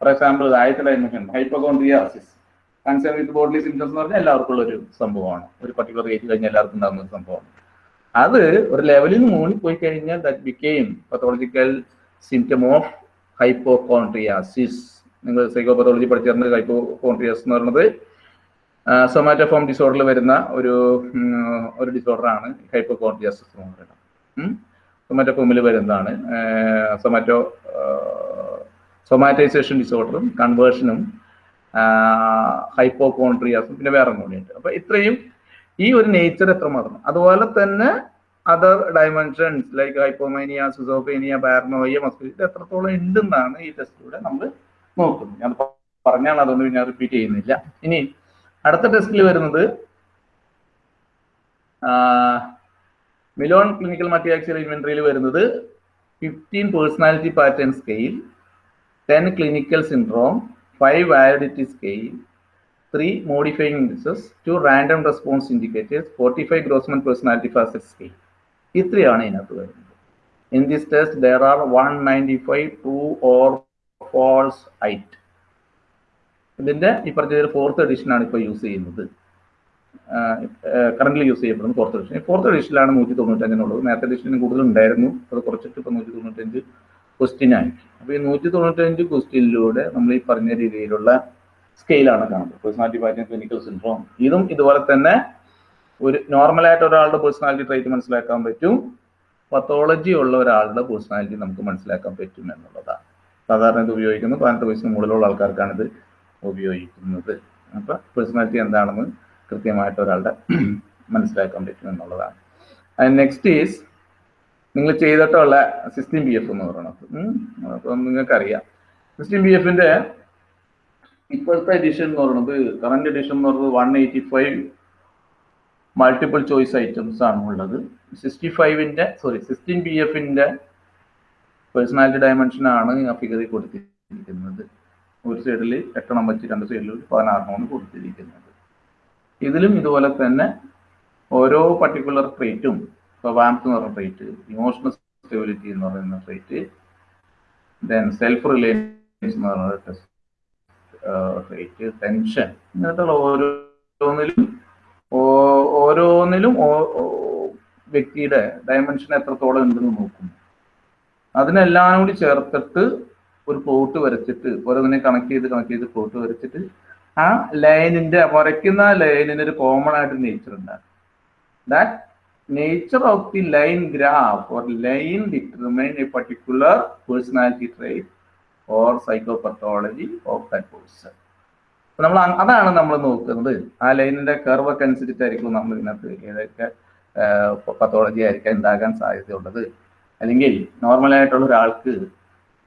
ഫോർ എക്സാമ്പിൾ ആദ്യത്തെ dimension hypochondriasis concern with symptoms എന്ന് പറഞ്ഞാൽ എല്ലാവർക്കും ഉള്ള ഒരു സംഭവമാണ്. ഒരു പർട്ടിക്കുലർ ഏജ് കഴിഞ്ഞാൽ എല്ലാവർക്കും ഉണ്ടാകുന്ന ഒരു സംഭവമാണ്. അത് ഒരു ലെവലിൽ നിന്ന് മുകളിൽ പോയി കഴിഞ്ഞാൽ that became pathological symptom of hypochondriasis നിങ്ങൾ സൈക്കോപത്തോളജി പഠിച്ചിരുന്ന ഹൈപ്പോ കോൺട്രിയാസ് എന്ന് പറയുന്നത് സൊമാറ്റോഫോം ഡിസോർഡറിൽ വരുന്ന ഒരു ഒരു ഡിസോർഡറാണ് ഹൈപ്പോ കോൺട്രിയാസിസ് എന്ന് പറയുന്നത്. സൊമാറ്റോഫോമിൽ വരുന്നതാണ്. സൊമാറ്റോ സൊമാറ്റൈസേഷൻ ഡിസോർഡറും കൺവേർഷനും ഹൈപ്പോകോൺട്രിയാസും പിന്നെ വേറെ കൂടിയുണ്ട് അപ്പൊ ഇത്രയും ഈ ഒരു നേച്ചർ എത്രമാത്രം? അതുപോലെ തന്നെ other dimensions like hypomania schizophrenia paranoia ഇത് എത്രത്തോളം ഉണ്ടെന്നാണ് ഈ ടെസ്റ്റിലൂടെ നമ്മൾ നോക്കുന്നത്. ഞാൻ പറഞ്ഞാണ് അതുകൊണ്ട് ഞാൻ റിപ്പീറ്റ് ചെയ്യുന്നില്ല. ഇനി അടുത്ത ടെസ്റ്റിൽ വരുന്നത് മിലോൺ ക്ലിനിക്കൽ മറ്റിയാക്സിൽ ഇൻവെന്ററിയിൽ വരുന്നത് fifteen personality pattern scale ten clinical syndrome five validity scale three modifying indices two random response indicators forty five Grossman personality facet scale ഇത്രയാണ് ഇതിനകത്ത് വരുന്നത്. In this test there are one ninety five true or false IIT ഇതിന്റെ ഈ പറഞ്ഞ ഫോർത്ത് എഡിഷനാണ് ഇപ്പോൾ യൂസ് ചെയ്യുന്നത്. കറന്റ് യൂസ് ചെയ്യപ്പെടുന്നത് ഫോർത്ത് എഡിഷൻ ഫോർത്ത് എഡിഷനിലാണ് നൂറ്റി തൊണ്ണൂറ്റഞ്ചിനുള്ളത്. നേരത്തെ എഡിഷനിൽ കൂടുതൽ ഉണ്ടായിരുന്നു അത് കുറച്ചിട്ട് ഇപ്പോൾ നൂറ്റി തൊണ്ണൂറ്റഞ്ച് ക്വസ്റ്റ്യൻ അപ്പോൾ ഈ നൂറ്റി തൊണ്ണൂറ്റഞ്ച് ക്വസ്റ്റ്യനിലൂടെ നമ്മൾ ഈ പറഞ്ഞ രീതിയിലുള്ള സ്കെയിലാണ് കാണുന്നത്. പേഴ്സണാലിറ്റി പാറ്റേൺ ക്ലിനിക്കൽ സിൻഡ്രോം ഇതും ഇതുപോലെ തന്നെ ഒരു നോർമലായിട്ട് ഒരാളുടെ പേഴ്സണാലിറ്റി ട്രൈറ്റ് മനസ്സിലാക്കാൻ പറ്റും. പത്തോളജി ഉള്ള ഒരാളുടെ പേഴ്സണാലിറ്റി നമുക്ക് മനസ്സിലാക്കാൻ പറ്റും എന്നുള്ളതാണ്. സാധാരണ ഇത് ഉപയോഗിക്കുന്നത് പതിനെട്ട് വയസ്സിന് മുകളിലുള്ള ആൾക്കാർക്കാണ് ഇത് ഉപയോഗിക്കുന്നത്. അപ്പൊ പേഴ്സണാലിറ്റി എന്താണെന്ന് കൃത്യമായിട്ട് ഒരാളുടെ മനസ്സിലാക്കാൻ പറ്റും എന്നുള്ളതാണ്. നെക്സ്റ്റ് ഈസ് നിങ്ങൾ ചെയ്തിട്ടുള്ള സിക്സ്റ്റീൻ ബി എഫ് എന്ന് പറയുന്നത്. അപ്പം നിങ്ങൾക്കറിയാം. സിക്സ്റ്റീൻ ബി എഫിന്റെ ഇപ്പോഴത്തെ എഡിഷൻ എന്ന് പറയുന്നത് കറണ്ട് എഡിഷൻ എന്ന് പറയുന്നത് one eighty five multiple choice items ആണ് ഉള്ളത്. സിക്സ്റ്റി ഫൈവിന്റെ സോറി സിക്സ്റ്റീൻ ബി എഫിന്റെ പേഴ്സണാലിറ്റി ഡയമെൻഷൻ ആണ് ആ ഫിഗറിൽ കൊടുത്തിരിക്കുന്നത്. ഒരു സൈഡിൽ എട്ടെണ്ണം വെച്ച് രണ്ട് സൈഡിൽ പതിനാറെണ്ണമാണ് കൊടുത്തിരിക്കുന്നത്. ഇതിലും ഇതുപോലെ തന്നെ ഓരോ പർട്ടിക്കുലർ ട്രേറ്റും ഇപ്പോൾ വാംസ് എന്ന് പറയുന്ന ട്രേറ്റ് ഇമോഷണൽ സ്റ്റെബിലിറ്റി എന്ന് പറയുന്ന ട്രേറ്റ് ദെൻ സെൽഫ് റിലേഷൻസ് എന്ന് പറയുന്ന ട്രേറ്റ് ടെൻഷൻ ഇങ്ങനത്തുള്ള ഓരോന്നിലും ഓരോന്നിലും വ്യക്തിയുടെ ഡയമെൻഷൻ എത്രത്തോളം ഉണ്ടെന്ന് നോക്കും. അതിനെല്ലാം കൂടി ചേർത്തിട്ട് ഒരു പ്ലോട്ട് വരച്ചിട്ട് ഓരോന്നിനെ കണക്ട് ചെയ്ത് കണക്ട് ചെയ്ത് പ്ലോട്ട് വരച്ചിട്ട് ആ ലൈനിന്റെ വരയ്ക്കുന്ന ലൈനിന് ഒരു കോമൺ ആയിട്ട് നേച്ചർ ഉണ്ടാകും. That nature of the line graph or line determine a particular personality trait or psychopathology of that person നമ്മൾ അതാണ് നമ്മൾ നോക്കുന്നത്. ആ ലൈനിന്റെ കർവ് ഒക്കെ അനുസരിച്ചായിരിക്കും നമ്മൾ ഇതിനകത്ത് ഏതൊക്കെ പത്തോളജി ആയിരിക്കാം ഉണ്ടാകാൻ സാധ്യതയുള്ളത്. അല്ലെങ്കിൽ നോർമലായിട്ടുള്ള ഒരാൾക്ക്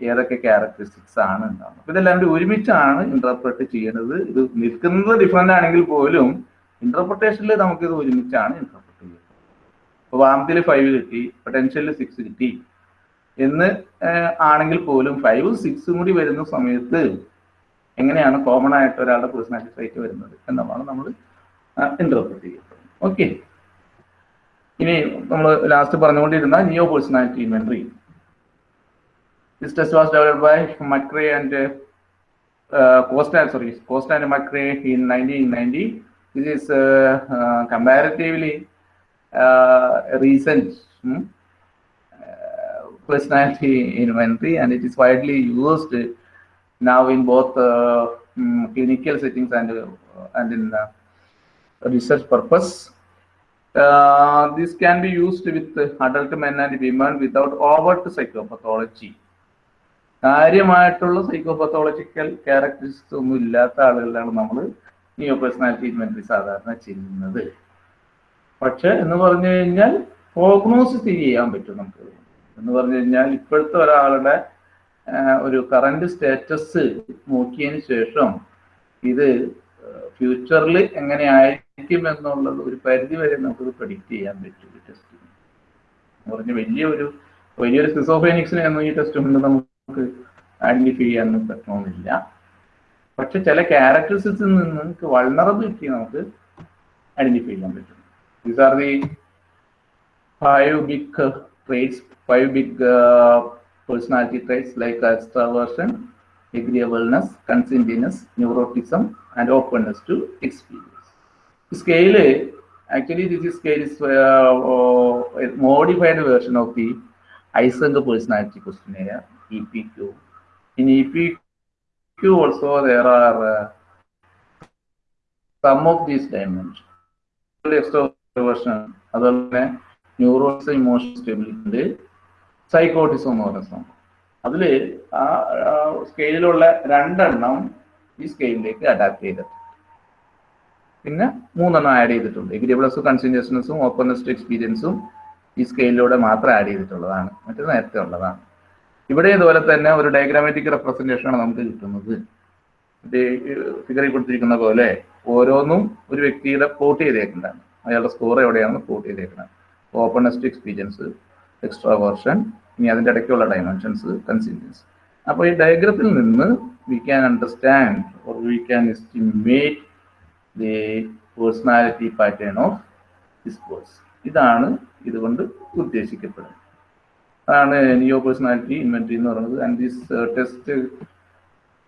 ഏതൊക്കെ ക്യാരക്ടറിസ്റ്റിക്സ് ആണ് ഉണ്ടാവുന്നത്. അപ്പൊ ഇതെല്ലാം കൂടി ഒരുമിച്ചാണ് ഇന്റർപ്രറ്റ് ചെയ്യേണ്ടത് ഇത് നിൽക്കുന്നത് ഡിഫറെന്റ് ആണെങ്കിൽ പോലും ഇന്റർപ്രിട്ടേഷനിൽ നമുക്കിത് ഒരുമിച്ചാണ് ഇന്റർപ്രറ്റ് ഇപ്പൊ വാമത്തിൽ ഫൈവ് കിട്ടി പൊട്ടൻഷ്യലിൽ സിക്സ് കിട്ടി. എന്ന് ആണെങ്കിൽ പോലും ഫൈവ് സിക്സും കൂടി വരുന്ന സമയത്ത് എങ്ങനെയാണ് കോമൺ ആയിട്ട് ഒരാളുടെ പേഴ്സണാലിറ്റി ട്രൈറ്റ് വരുന്നത് എന്നുള്ളതാണ് നമ്മൾ ഇന്റർപ്രറ്റ് ചെയ്യുന്നത് ഓക്കെ ഇനി നമ്മൾ ലാസ്റ്റ് പറഞ്ഞുകൊണ്ടിരുന്ന NEO personality inventory this test was developed by McCrae and Costa and sorry Costa and McCrae in nineteen 1990. This is uh, uh, uh, recent hmm, uh, personality inventory, and it is widely used now in both uh, um, clinical settings and uh, and in uh, research purpose. Uh, this can be used with adult men and women without overt psychopathology. കാര്യമായിട്ടുള്ള സൈക്കോപത്തോളജിക്കൽ ക്യാരക്ടറിസ്റ്റിക്സ് ഒന്നും ഇല്ലാത്ത ആളുകളിലാണ് നമ്മൾ നിയോ പേഴ്സണാലിറ്റി ഇൻവെന്ററി സാധാരണ ചെയ്യുന്നത് പക്ഷെ എന്ന് പറഞ്ഞു കഴിഞ്ഞാൽ പ്രോഗ്നോസിസ് ചെയ്യാൻ പറ്റും നമുക്ക്. എന്ന് പറഞ്ഞു കഴിഞ്ഞാൽ ഇപ്പോഴത്തെ ഒരാളുടെ ഒരു കറണ്ട് സ്റ്റേറ്റസ് നോക്കിയതിന് ശേഷം ഇത് ഫ്യൂച്ചറിൽ എങ്ങനെയായിരിക്കും എന്നുള്ളത് ഒരു പരിധി വരെ നമുക്കത് പ്രഡിക്റ്റ് ചെയ്യാൻ പറ്റും ഈ ടെസ്റ്റിന് എന്ന് പറഞ്ഞ വലിയൊരു വലിയൊരു സിസോഫേനിക്സിനെ ഒന്നും ഈ ടെസ്റ്റ് കൊണ്ട് നമുക്ക് ഐഡന്റിഫൈ ചെയ്യാനൊന്നും പറ്റണമെന്നില്ല. പക്ഷെ ചില ക്യാരക്ടറിസ്റ്റിൽ നിന്ന് നമുക്ക് വൾണറബിലിറ്റി നമുക്ക് ഐഡന്റിഫൈ ചെയ്യാൻ പറ്റും. These are the five big traits, five big uh, personality traits like extraversion, agreeableness, conscientiousness, neuroticism, and openness to experience. Scale, actually this scale is uh, uh, a modified version of the Ising personality questionnaire, EPQ. In EPQ also there are uh, some of these dimensions. Extroversion അതുപോലെ തന്നെ ന്യൂറോസ് ഇമോഷൻ സ്റ്റെബിലിറ്റി സൈക്കോട്ടിസം എന്ന് പറയുന്ന സംഭവം. അതിൽ ആ സ്കെയിലുള്ള രണ്ടെണ്ണം ഈ സ്കെയിലിലേക്ക് അഡാപ്റ്റ് ചെയ്തിട്ടുണ്ട്. പിന്നെ മൂന്നെണ്ണം ആഡ് ചെയ്തിട്ടുണ്ട്. എഗ്രിയബിളസും കൺസിന്റേഷൻസും ഓപ്പൺനെസ്റ്റ് എക്സ്പീരിയൻസും ഈ സ്കെയിലിലൂടെ മാത്രം ആഡ് ചെയ്തിട്ടുള്ളതാണ്. മറ്റു നേരത്തെ ഉള്ളതാണ്. ഇവിടെ ഇതുപോലെ തന്നെ ഒരു ഡയഗ്രാമാറ്റിക് റെപ്രസെന്റേഷനാണ് നമുക്ക് കിട്ടുന്നത്. ഫിഗറിൽ കൊടുത്തിരിക്കുന്ന പോലെ ഓരോന്നും ഒരു വ്യക്തിയുടെ പ്ലോട്ട് ചെയ്തേക്കുന്നതാണ്. അയാളുടെ സ്കോർ എവിടെയാണെന്ന് പ്ലോട്ട് ചെയ്തേക്കുന്നത് ഓപ്പണസ്റ്റ് എക്സ്പീരിയൻസ് എക്സ്ട്രാ വേർഷൻ ഇനി അതിന്റെ ഇടയ്ക്കുള്ള ഡയമെൻഷൻസ് കൺസിസ്റ്റൻസ് അപ്പോൾ ഈ ഡയഗ്രത്തിൽ നിന്ന് we can understand or we can estimate the personality pattern of this course ഇതാണ് ഇതുകൊണ്ട് ഉദ്ദേശിക്കപ്പെടുന്നത്. അതാണ് നിയോ പേഴ്സണാലിറ്റി ഇൻവെന്ററി എന്ന് പറയുന്നത്. And this test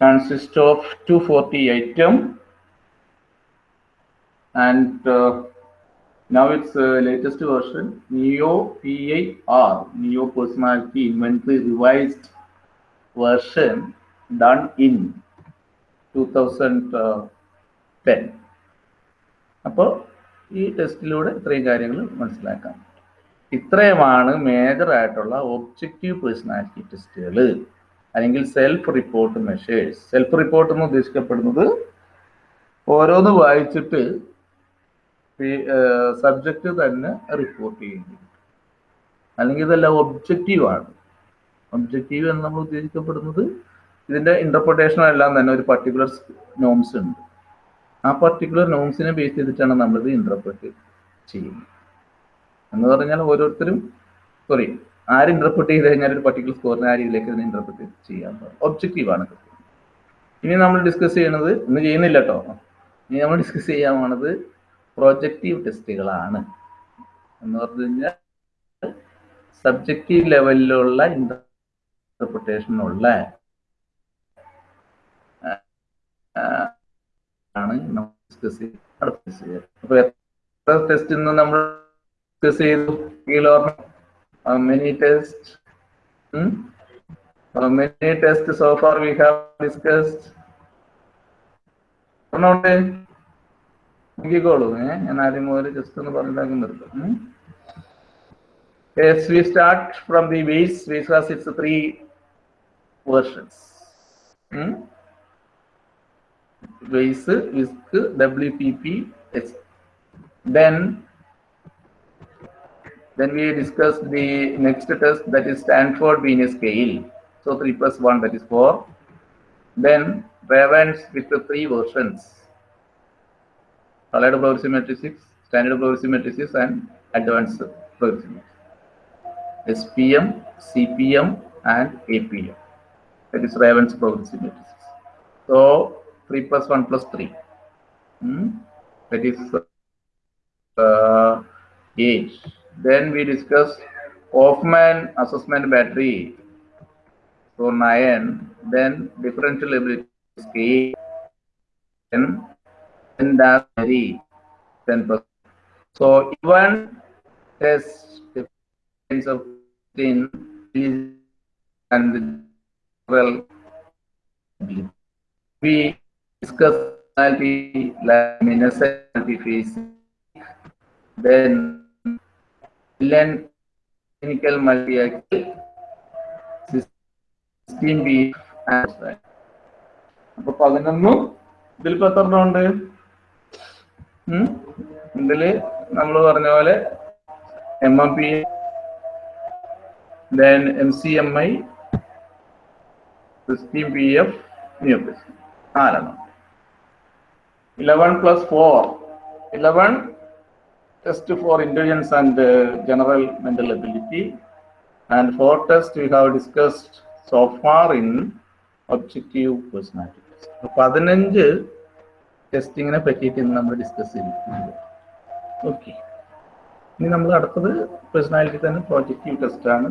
consist of two forty item and now it's uh, latest version neo pi-r neo personality inventory revised version done in 2010 അപ്പോൾ ഈ ടെസ്റ്റിലൂടെ ഇത്രയും കാര്യങ്ങൾ മനസ്സിലാക്കാം. ഇത്രയുമാണ് മേജർ ആയിട്ടുള്ള ഒബ്ജക്റ്റീവ് പേഴ്സണാലിറ്റി ടെസ്റ്റുകൾ അല്ലെങ്കിൽ self report measures self report എന്ന് ഉദ്ദേശിക്കപ്പെടുന്നത് ഓരോന്ന് വായിച്ചിട്ട് സബ്ജക്റ്റ് തന്നെ റിപ്പോർട്ട് ചെയ്യുന്നു അല്ലെങ്കിൽ ഇതെല്ലാം ഒബ്ജക്റ്റീവാണ് ഒബ്ജക്റ്റീവ് എന്ന് നമ്മൾ ഉദ്ദേശിക്കപ്പെടുന്നത് ഇതിന്റെ ഇന്റർപ്രിട്ടേഷൻ എല്ലാം തന്നെ ഒരു പർട്ടിക്കുലർ നോംസ് ഉണ്ട്. ആ പർട്ടിക്കുലർ നോംസിനെ ബേസ് ചെയ്തിട്ടാണ് നമ്മളിത് ഇന്റർപ്രറ്റ് ചെയ്യുന്നത്. എന്ന് പറഞ്ഞാൽ ഓരോരുത്തരും സോറി ആര് ഇന്റർപ്രറ്റ് ചെയ്ത് കഴിഞ്ഞാൽ ഒരു പർട്ടിക്കുലർ സ്കോറിനെ ആ രീതിയിലേക്ക് ഇതിനെ ഇന്റർപ്രറ്റ് ചെയ്യാൻ ഒബ്ജക്റ്റീവാണ് ഇനി നമ്മൾ ഡിസ്കസ് ചെയ്യണത് ഇന്ന് ചെയ്യുന്നില്ല കേട്ടോ ഇനി നമ്മൾ ഡിസ്കസ് ചെയ്യാൻ പോണത് പ്രൊജക്റ്റീവ് ടെസ്റ്റുകളാണ്. എന്ന് പറഞ്ഞു കഴിഞ്ഞാൽ സബ്ജക്റ്റീവ് ലെവലിലുള്ള ഇന്റർപ്രിട്ടേഷനുള്ള ആണ് അപ്പൊ എത്ര ടെസ്റ്റ് ഇന്ന് നമ്മൾ ഡിസ്കസ് ചെയ്തു? Many test many test so far we have discussed നോക്കിക്കോളൂ ഏ ഞാൻ ആദ്യം മുതൽ ജസ്റ്റ് ഒന്ന് പറഞ്ഞിട്ടാക്കി നിർത്തും Yes, we start from the base. Base has its three versions. Hmm? Base, WISC, WPP, S. Then, then we discuss the next test that is Stanford Venus scale. So 3 plus 1 that is 4. Then Ravens with the three versions. Allied probability 6, standard probability 6 and advanced probability. SPM, CPM and APM. That is Raven's probability matrices. So 3 plus 1 plus 3. Hmm? That is uh, 8. Then we discuss Hoffman assessment battery. So 9. Then differential ability scale. Then, then that very 10%. So even test difference of in and the well we discuss personality luminosity phase then learn clinical multi-axis system B അപ്പൊ പതിനൊന്നും ഇതിൽ ഇപ്പൊ എത്ര എണ്ണം ഉണ്ട് ഇതിൽ നമ്മൾ പറഞ്ഞ പോലെ M M P M C then MCMI, System PF, F നാലെണ്ണം eleven plus four eleven test for intelligence and general mental ability and four test we have discussed so far in objective personality പതിനഞ്ച് ടെസ്റ്റിങ്ങിനെ പറ്റിയിട്ട് ഇന്ന് നമ്മൾ ഡിസ്കസ് ചെയ്യുന്നുണ്ട് ഓക്കെ ഇനി നമ്മൾ അടുത്തത് പേഴ്സണാലിറ്റി തന്നെ പ്രോജക്റ്റീവ് ടെസ്റ്റ് ആണ്.